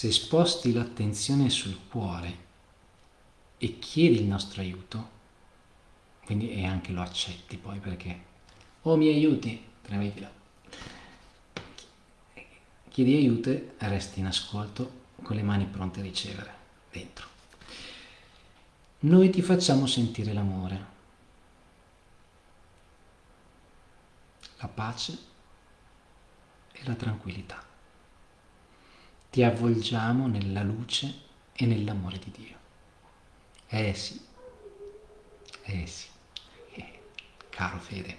se sposti l'attenzione sul cuore e chiedi il nostro aiuto, quindi e anche lo accetti poi perché, oh mi aiuti, tremettila, chiedi aiuto e resti in ascolto con le mani pronte a ricevere dentro. Noi ti facciamo sentire l'amore, la pace e la tranquillità ti avvolgiamo nella luce e nell'amore di Dio. Eh sì, eh sì, eh, caro Fede,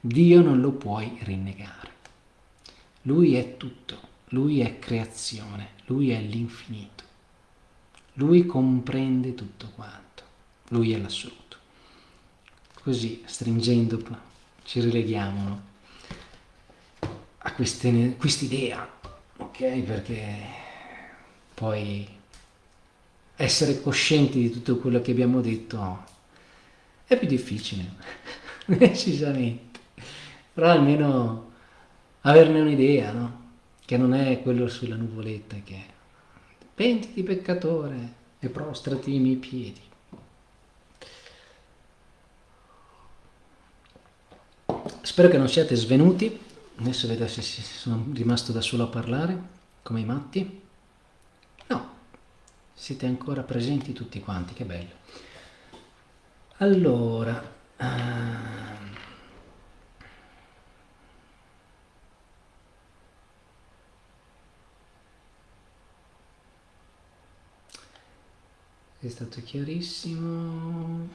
Dio non lo puoi rinnegare. Lui è tutto, Lui è creazione, Lui è l'infinito. Lui comprende tutto quanto, Lui è l'assoluto. Così, stringendo, ci rileghiamo no? a quest'idea ok? Perché poi essere coscienti di tutto quello che abbiamo detto è più difficile, decisamente, però almeno averne un'idea, no? Che non è quello sulla nuvoletta che pentiti peccatore e prostrati ai miei piedi. Spero che non siate svenuti Adesso vedo se sono rimasto da solo a parlare, come i matti. No, siete ancora presenti tutti quanti, che bello. Allora... Uh... È stato chiarissimo.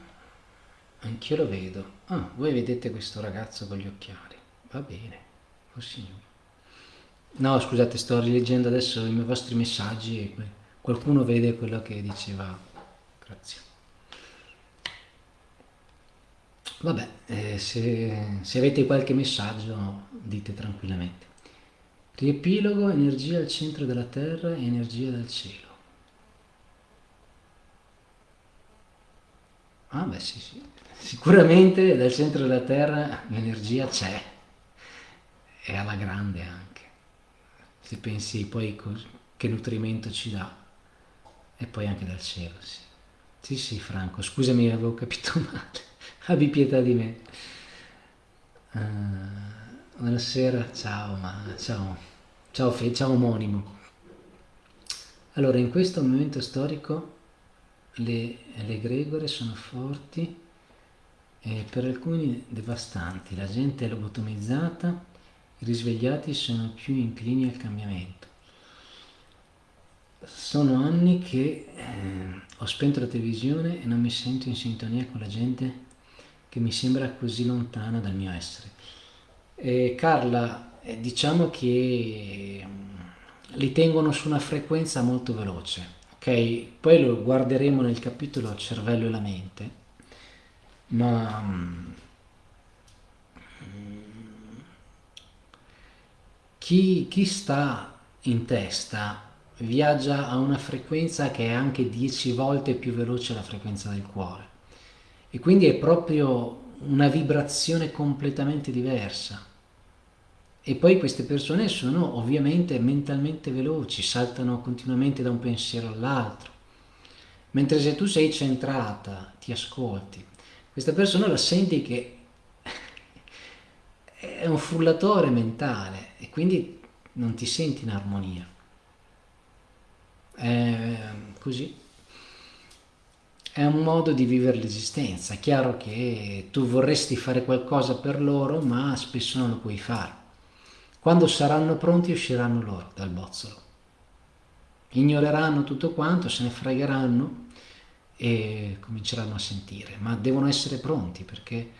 Anch'io lo vedo. Ah, voi vedete questo ragazzo con gli occhiali. Va bene. Oh signore. No, scusate, sto rileggendo adesso i vostri messaggi qualcuno vede quello che diceva. Grazie. Vabbè, eh, se, se avete qualche messaggio dite tranquillamente. Riepilogo, energia al centro della terra e energia dal cielo. Ah beh sì, sì. Sicuramente dal centro della terra l'energia c'è è alla grande anche. Se pensi poi che nutrimento ci dà, e poi anche dal cielo, sì. Sì, sì, Franco, scusami, avevo capito male. Abbi pietà di me. Uh, buonasera, ciao, ma ciao, ciao, Fe, ciao omonimo. Allora, in questo momento storico le, le gregore sono forti e per alcuni devastanti. La gente è lobotomizzata i risvegliati sono più inclini al cambiamento. sono anni che eh, ho spento la televisione e non mi sento in sintonia con la gente che mi sembra così lontana dal mio essere. E Carla, eh, diciamo che mm, li tengono su una frequenza molto veloce, ok? Poi lo guarderemo nel capitolo cervello e la mente, ma mm, chi, chi sta in testa viaggia a una frequenza che è anche 10 volte più veloce della frequenza del cuore e quindi è proprio una vibrazione completamente diversa. E poi queste persone sono ovviamente mentalmente veloci, saltano continuamente da un pensiero all'altro. Mentre se tu sei centrata, ti ascolti, questa persona la senti che è un frullatore mentale e quindi non ti senti in armonia. È così. È un modo di vivere l'esistenza. È chiaro che tu vorresti fare qualcosa per loro, ma spesso non lo puoi fare. Quando saranno pronti usciranno loro dal bozzolo. Ignoreranno tutto quanto, se ne fregheranno e cominceranno a sentire, ma devono essere pronti perché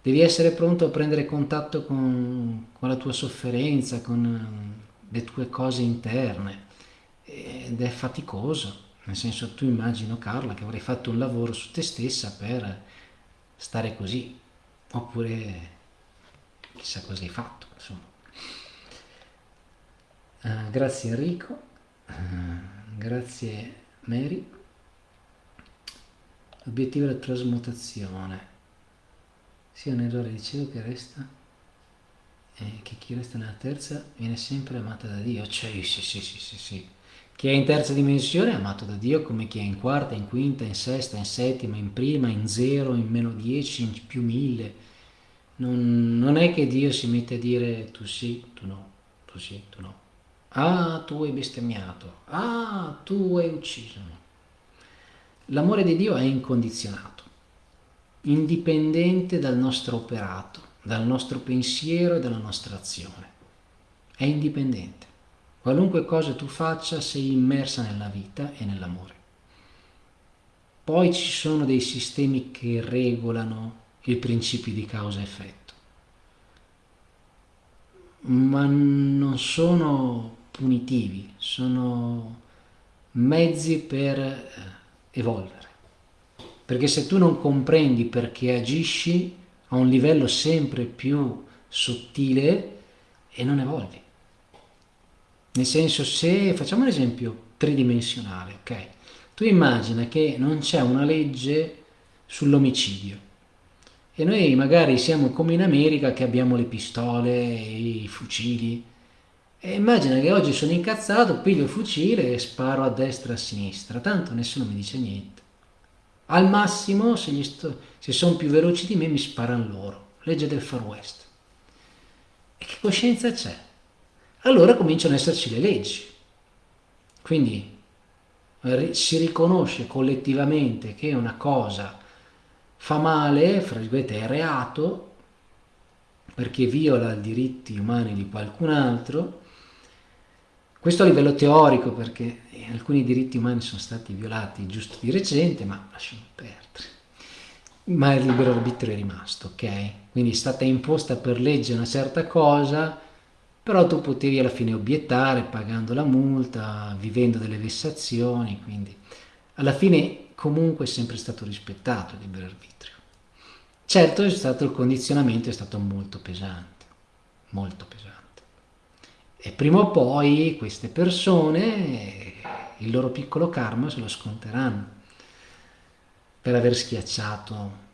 devi essere pronto a prendere contatto con, con la tua sofferenza, con eh, le tue cose interne ed è faticoso, nel senso tu immagino Carla che avrei fatto un lavoro su te stessa per stare così, oppure chissà cosa hai fatto. Uh, grazie Enrico, uh, grazie Mary. L'obiettivo è la trasmutazione sia nell'ora di cielo che resta e che chi resta nella terza viene sempre amato da Dio cioè sì sì sì sì sì chi è in terza dimensione è amato da Dio come chi è in quarta, in quinta, in sesta, in settima, in prima, in zero, in meno dieci, in più mille. Non, non, è che Dio si mette a dire tu sì, tu no, tu sì, tu no. Ah, tu hai bestemmiato. Ah, tu hai ucciso. L'amore di Dio è incondizionato indipendente dal nostro operato, dal nostro pensiero e dalla nostra azione. È indipendente. Qualunque cosa tu faccia sei immersa nella vita e nell'amore. Poi ci sono dei sistemi che regolano il principio di causa-effetto, ma non sono punitivi, sono mezzi per eh, evolvere. Perché se tu non comprendi perché agisci a un livello sempre più sottile e non evolvi. Nel senso, se facciamo un esempio tridimensionale, ok? Tu immagina che non c'è una legge sull'omicidio e noi magari siamo come in America che abbiamo le pistole, i fucili e immagina che oggi sono incazzato, piglio il fucile e sparo a destra e a sinistra, tanto nessuno mi dice niente. Al massimo, se, se sono più veloci di me, mi sparano loro. Legge del Far West. E che coscienza c'è? Allora cominciano ad esserci le leggi. Quindi si riconosce collettivamente che una cosa fa male, fra virgolette è reato, perché viola i diritti umani di qualcun altro, questo a livello teorico perché alcuni diritti umani sono stati violati giusto di recente, ma lasciamo perdere. Ma il libero arbitrio è rimasto, ok? Quindi è stata imposta per legge una certa cosa, però tu potevi alla fine obiettare pagando la multa, vivendo delle vessazioni, quindi alla fine comunque è sempre stato rispettato il libero arbitrio. Certo stato il condizionamento, è stato molto pesante, molto pesante. E prima o poi queste persone il loro piccolo karma se lo sconteranno per aver schiacciato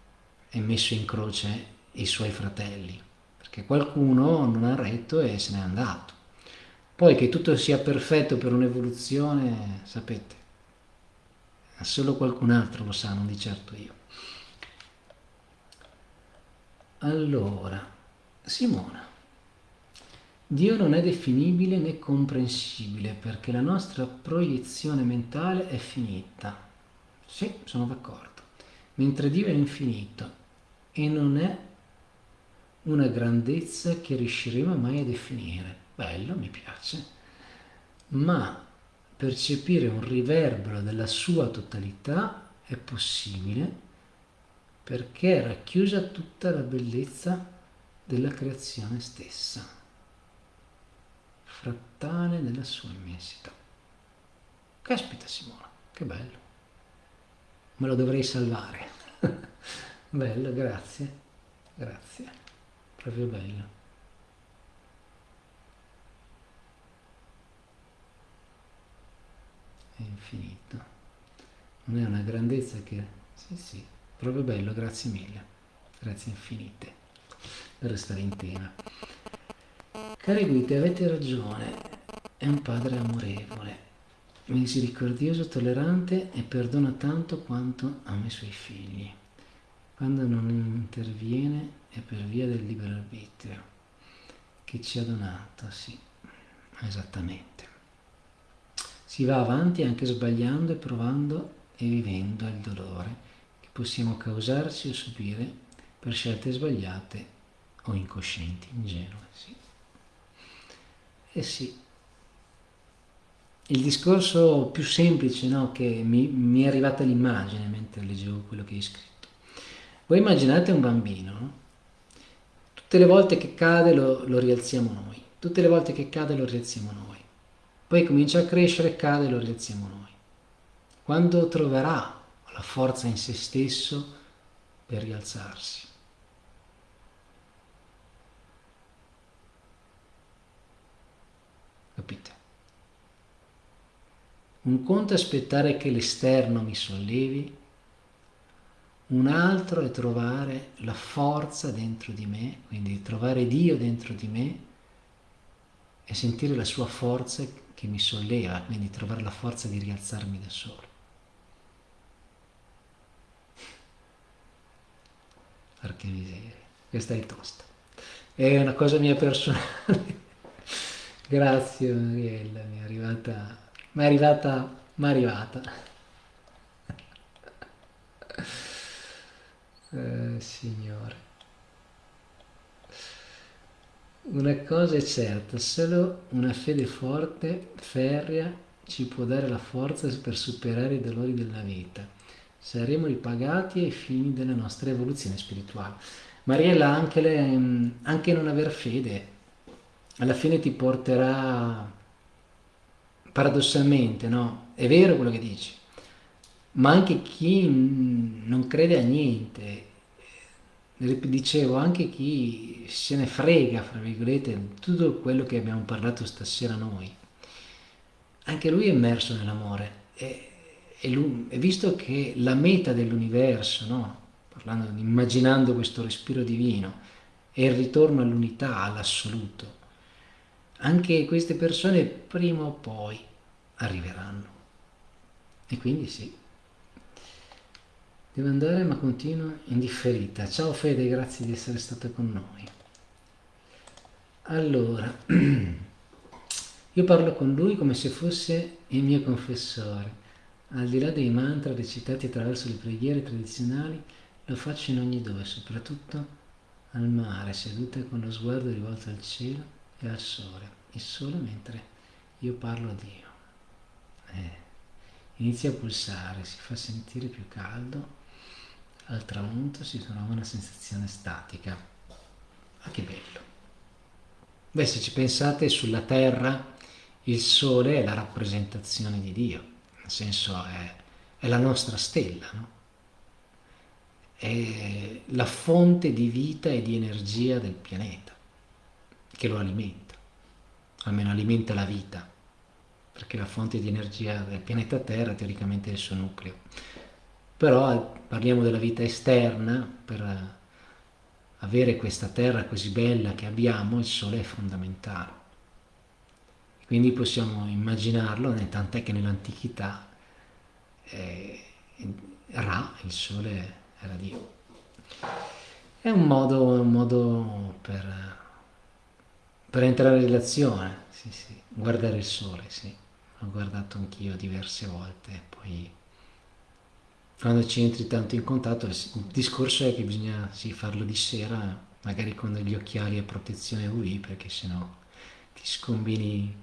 e messo in croce i suoi fratelli, perché qualcuno non ha retto e se n'è andato. Poi che tutto sia perfetto per un'evoluzione, sapete, solo qualcun altro lo sa, non di certo io. Allora, Simona. Dio non è definibile né comprensibile perché la nostra proiezione mentale è finita. Sì, sono d'accordo. Mentre Dio è infinito e non è una grandezza che riusciremo mai a definire. Bello, mi piace. Ma percepire un riverbero della sua totalità è possibile perché è racchiusa tutta la bellezza della creazione stessa, frattale nella sua immensità. Caspita Simona, che bello. Me lo dovrei salvare. bello, grazie. Grazie. Proprio bello. È infinito. Non è una grandezza che... Sì, sì, proprio bello, grazie mille. Grazie infinite per restare in tema. Cari guide, avete ragione. È un padre amorevole misericordioso, tollerante e perdona tanto quanto ama i suoi figli. Quando non interviene è per via del libero arbitrio che ci ha donato, sì, esattamente. Si va avanti anche sbagliando e provando e vivendo il dolore che possiamo causarci o subire per scelte sbagliate o incoscienti, ingenue, sì. E sì, il discorso più semplice no, che mi, mi, è arrivata l'immagine mentre leggevo quello che hai scritto. Voi immaginate un bambino, no? tutte le volte che cade lo, lo rialziamo noi, tutte le volte che cade lo rialziamo noi, poi comincia a crescere, cade e lo rialziamo noi. Quando troverà la forza in se stesso per rialzarsi? Capite? Un conto è aspettare che l'esterno mi sollevi, un altro è trovare la forza dentro di me, quindi trovare Dio dentro di me e sentire la sua forza che mi solleva, quindi trovare la forza di rialzarmi da solo. Perché miseria, questa è tosta. È una cosa mia personale. Grazie Mariella, mi è arrivata ma è arrivata, ma è arrivata. Eh, signore. Una cosa è certa, solo una fede forte, ferrea, ci può dare la forza per superare i dolori della vita. Saremo ripagati ai fini della nostra evoluzione spirituale. Mariella, anche, le, anche non aver fede, alla fine ti porterà paradossalmente, no? È vero quello che dici, ma anche chi non crede a niente, dicevo, anche chi se ne frega, fra virgolette, tutto quello che abbiamo parlato stasera noi, anche lui è immerso nell'amore. E, e, e visto che la meta dell'universo, no? Parlando, immaginando questo respiro divino, è il ritorno all'unità, all'assoluto, anche queste persone prima o poi arriveranno. E quindi sì. Devo andare ma continuo indifferita. Ciao Fede, grazie di essere stata con noi. Allora, io parlo con lui come se fosse il mio confessore. Al di là dei mantra recitati attraverso le preghiere tradizionali, lo faccio in ogni dove, soprattutto al mare, seduta con lo sguardo rivolto al cielo e sole, e solo mentre io parlo a Dio. Eh, inizia a pulsare, si fa sentire più caldo, al tramonto si trova una sensazione statica. Ma che bello! Beh, se ci pensate sulla Terra, il Sole è la rappresentazione di Dio, nel senso è, è la nostra stella, no? è la fonte di vita e di energia del pianeta che lo alimenta, almeno alimenta la vita, perché la fonte di energia del pianeta Terra teoricamente è il suo nucleo. Però parliamo della vita esterna, per avere questa Terra così bella che abbiamo, il Sole è fondamentale. Quindi possiamo immaginarlo, tant'è che nell'antichità eh, Ra, il Sole, era Dio. È un modo, un modo per per entrare in relazione, sì, sì, guardare il sole, sì, l'ho guardato anch'io diverse volte, poi quando ci entri tanto in contatto, il discorso è che bisogna sì, farlo di sera, magari con degli occhiali a protezione UV, perché sennò ti scombini,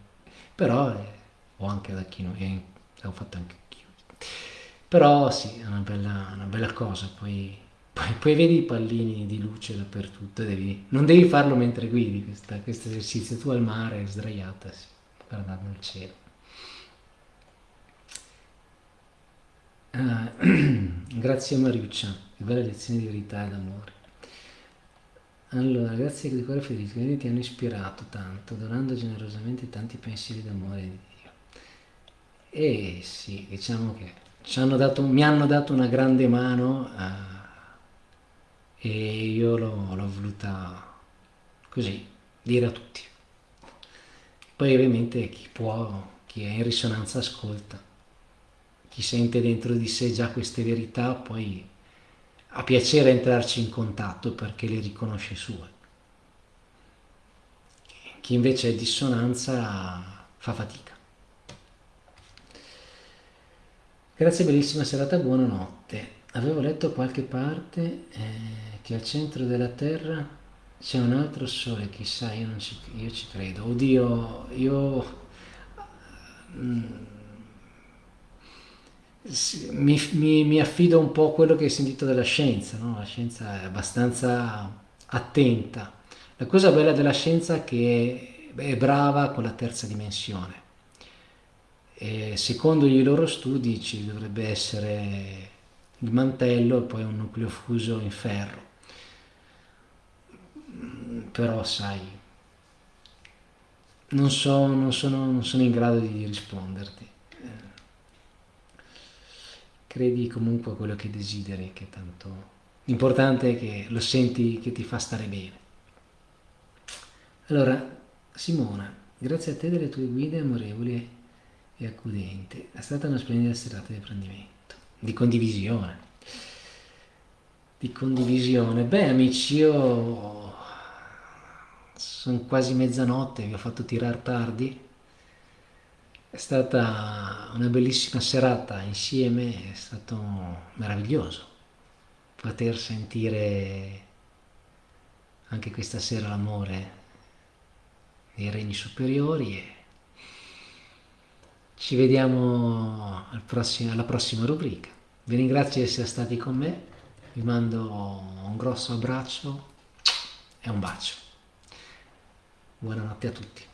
però è, o anche da chi non è, l'ho fatto anche io. Però sì, è una bella, una bella cosa, poi, poi, poi, vedi i pallini di luce dappertutto, devi, non devi farlo mentre guidi questo esercizio, tu al mare sdraiata, sì, guardando il cielo. Uh, grazie Mariuccia, che bella lezione di verità e d'amore. Allora, grazie di cuore felice, quindi ti hanno ispirato tanto, donando generosamente tanti pensieri d'amore di Dio. E sì, diciamo che hanno dato, mi hanno dato una grande mano uh, e io l'ho, voluta così dire a tutti. Poi ovviamente chi può, chi è in risonanza ascolta, chi sente dentro di sé già queste verità poi ha piacere entrarci in contatto perché le riconosce sue. Chi invece è dissonanza fa fatica. Grazie bellissima serata, buonanotte. Avevo letto qualche parte eh, che al centro della Terra c'è un altro sole, chissà, io, ci, io ci credo. Oddio, io... Mm, mi, mi, mi, affido un po' a quello che hai sentito della scienza, no? la scienza è abbastanza attenta. La cosa bella della scienza è che è brava con la terza dimensione. E secondo i loro studi ci dovrebbe essere il mantello e poi un nucleo fuso in ferro. Però sai, non, so, non, sono, non sono in grado di risponderti credi comunque a quello che desideri, che tanto l'importante è che lo senti che ti fa stare bene. Allora, Simona, grazie a te delle tue guide amorevoli e accudenti, è stata una splendida serata di apprendimento, di condivisione. Di condivisione. Beh, amici, io sono quasi mezzanotte, vi ho fatto tirare tardi è stata una bellissima serata insieme, è stato meraviglioso poter sentire anche questa sera l'amore dei regni superiori e ci vediamo al prossimo, alla prossima rubrica. Vi ringrazio di essere stati con me, vi mando un grosso abbraccio e un bacio. Buonanotte a tutti.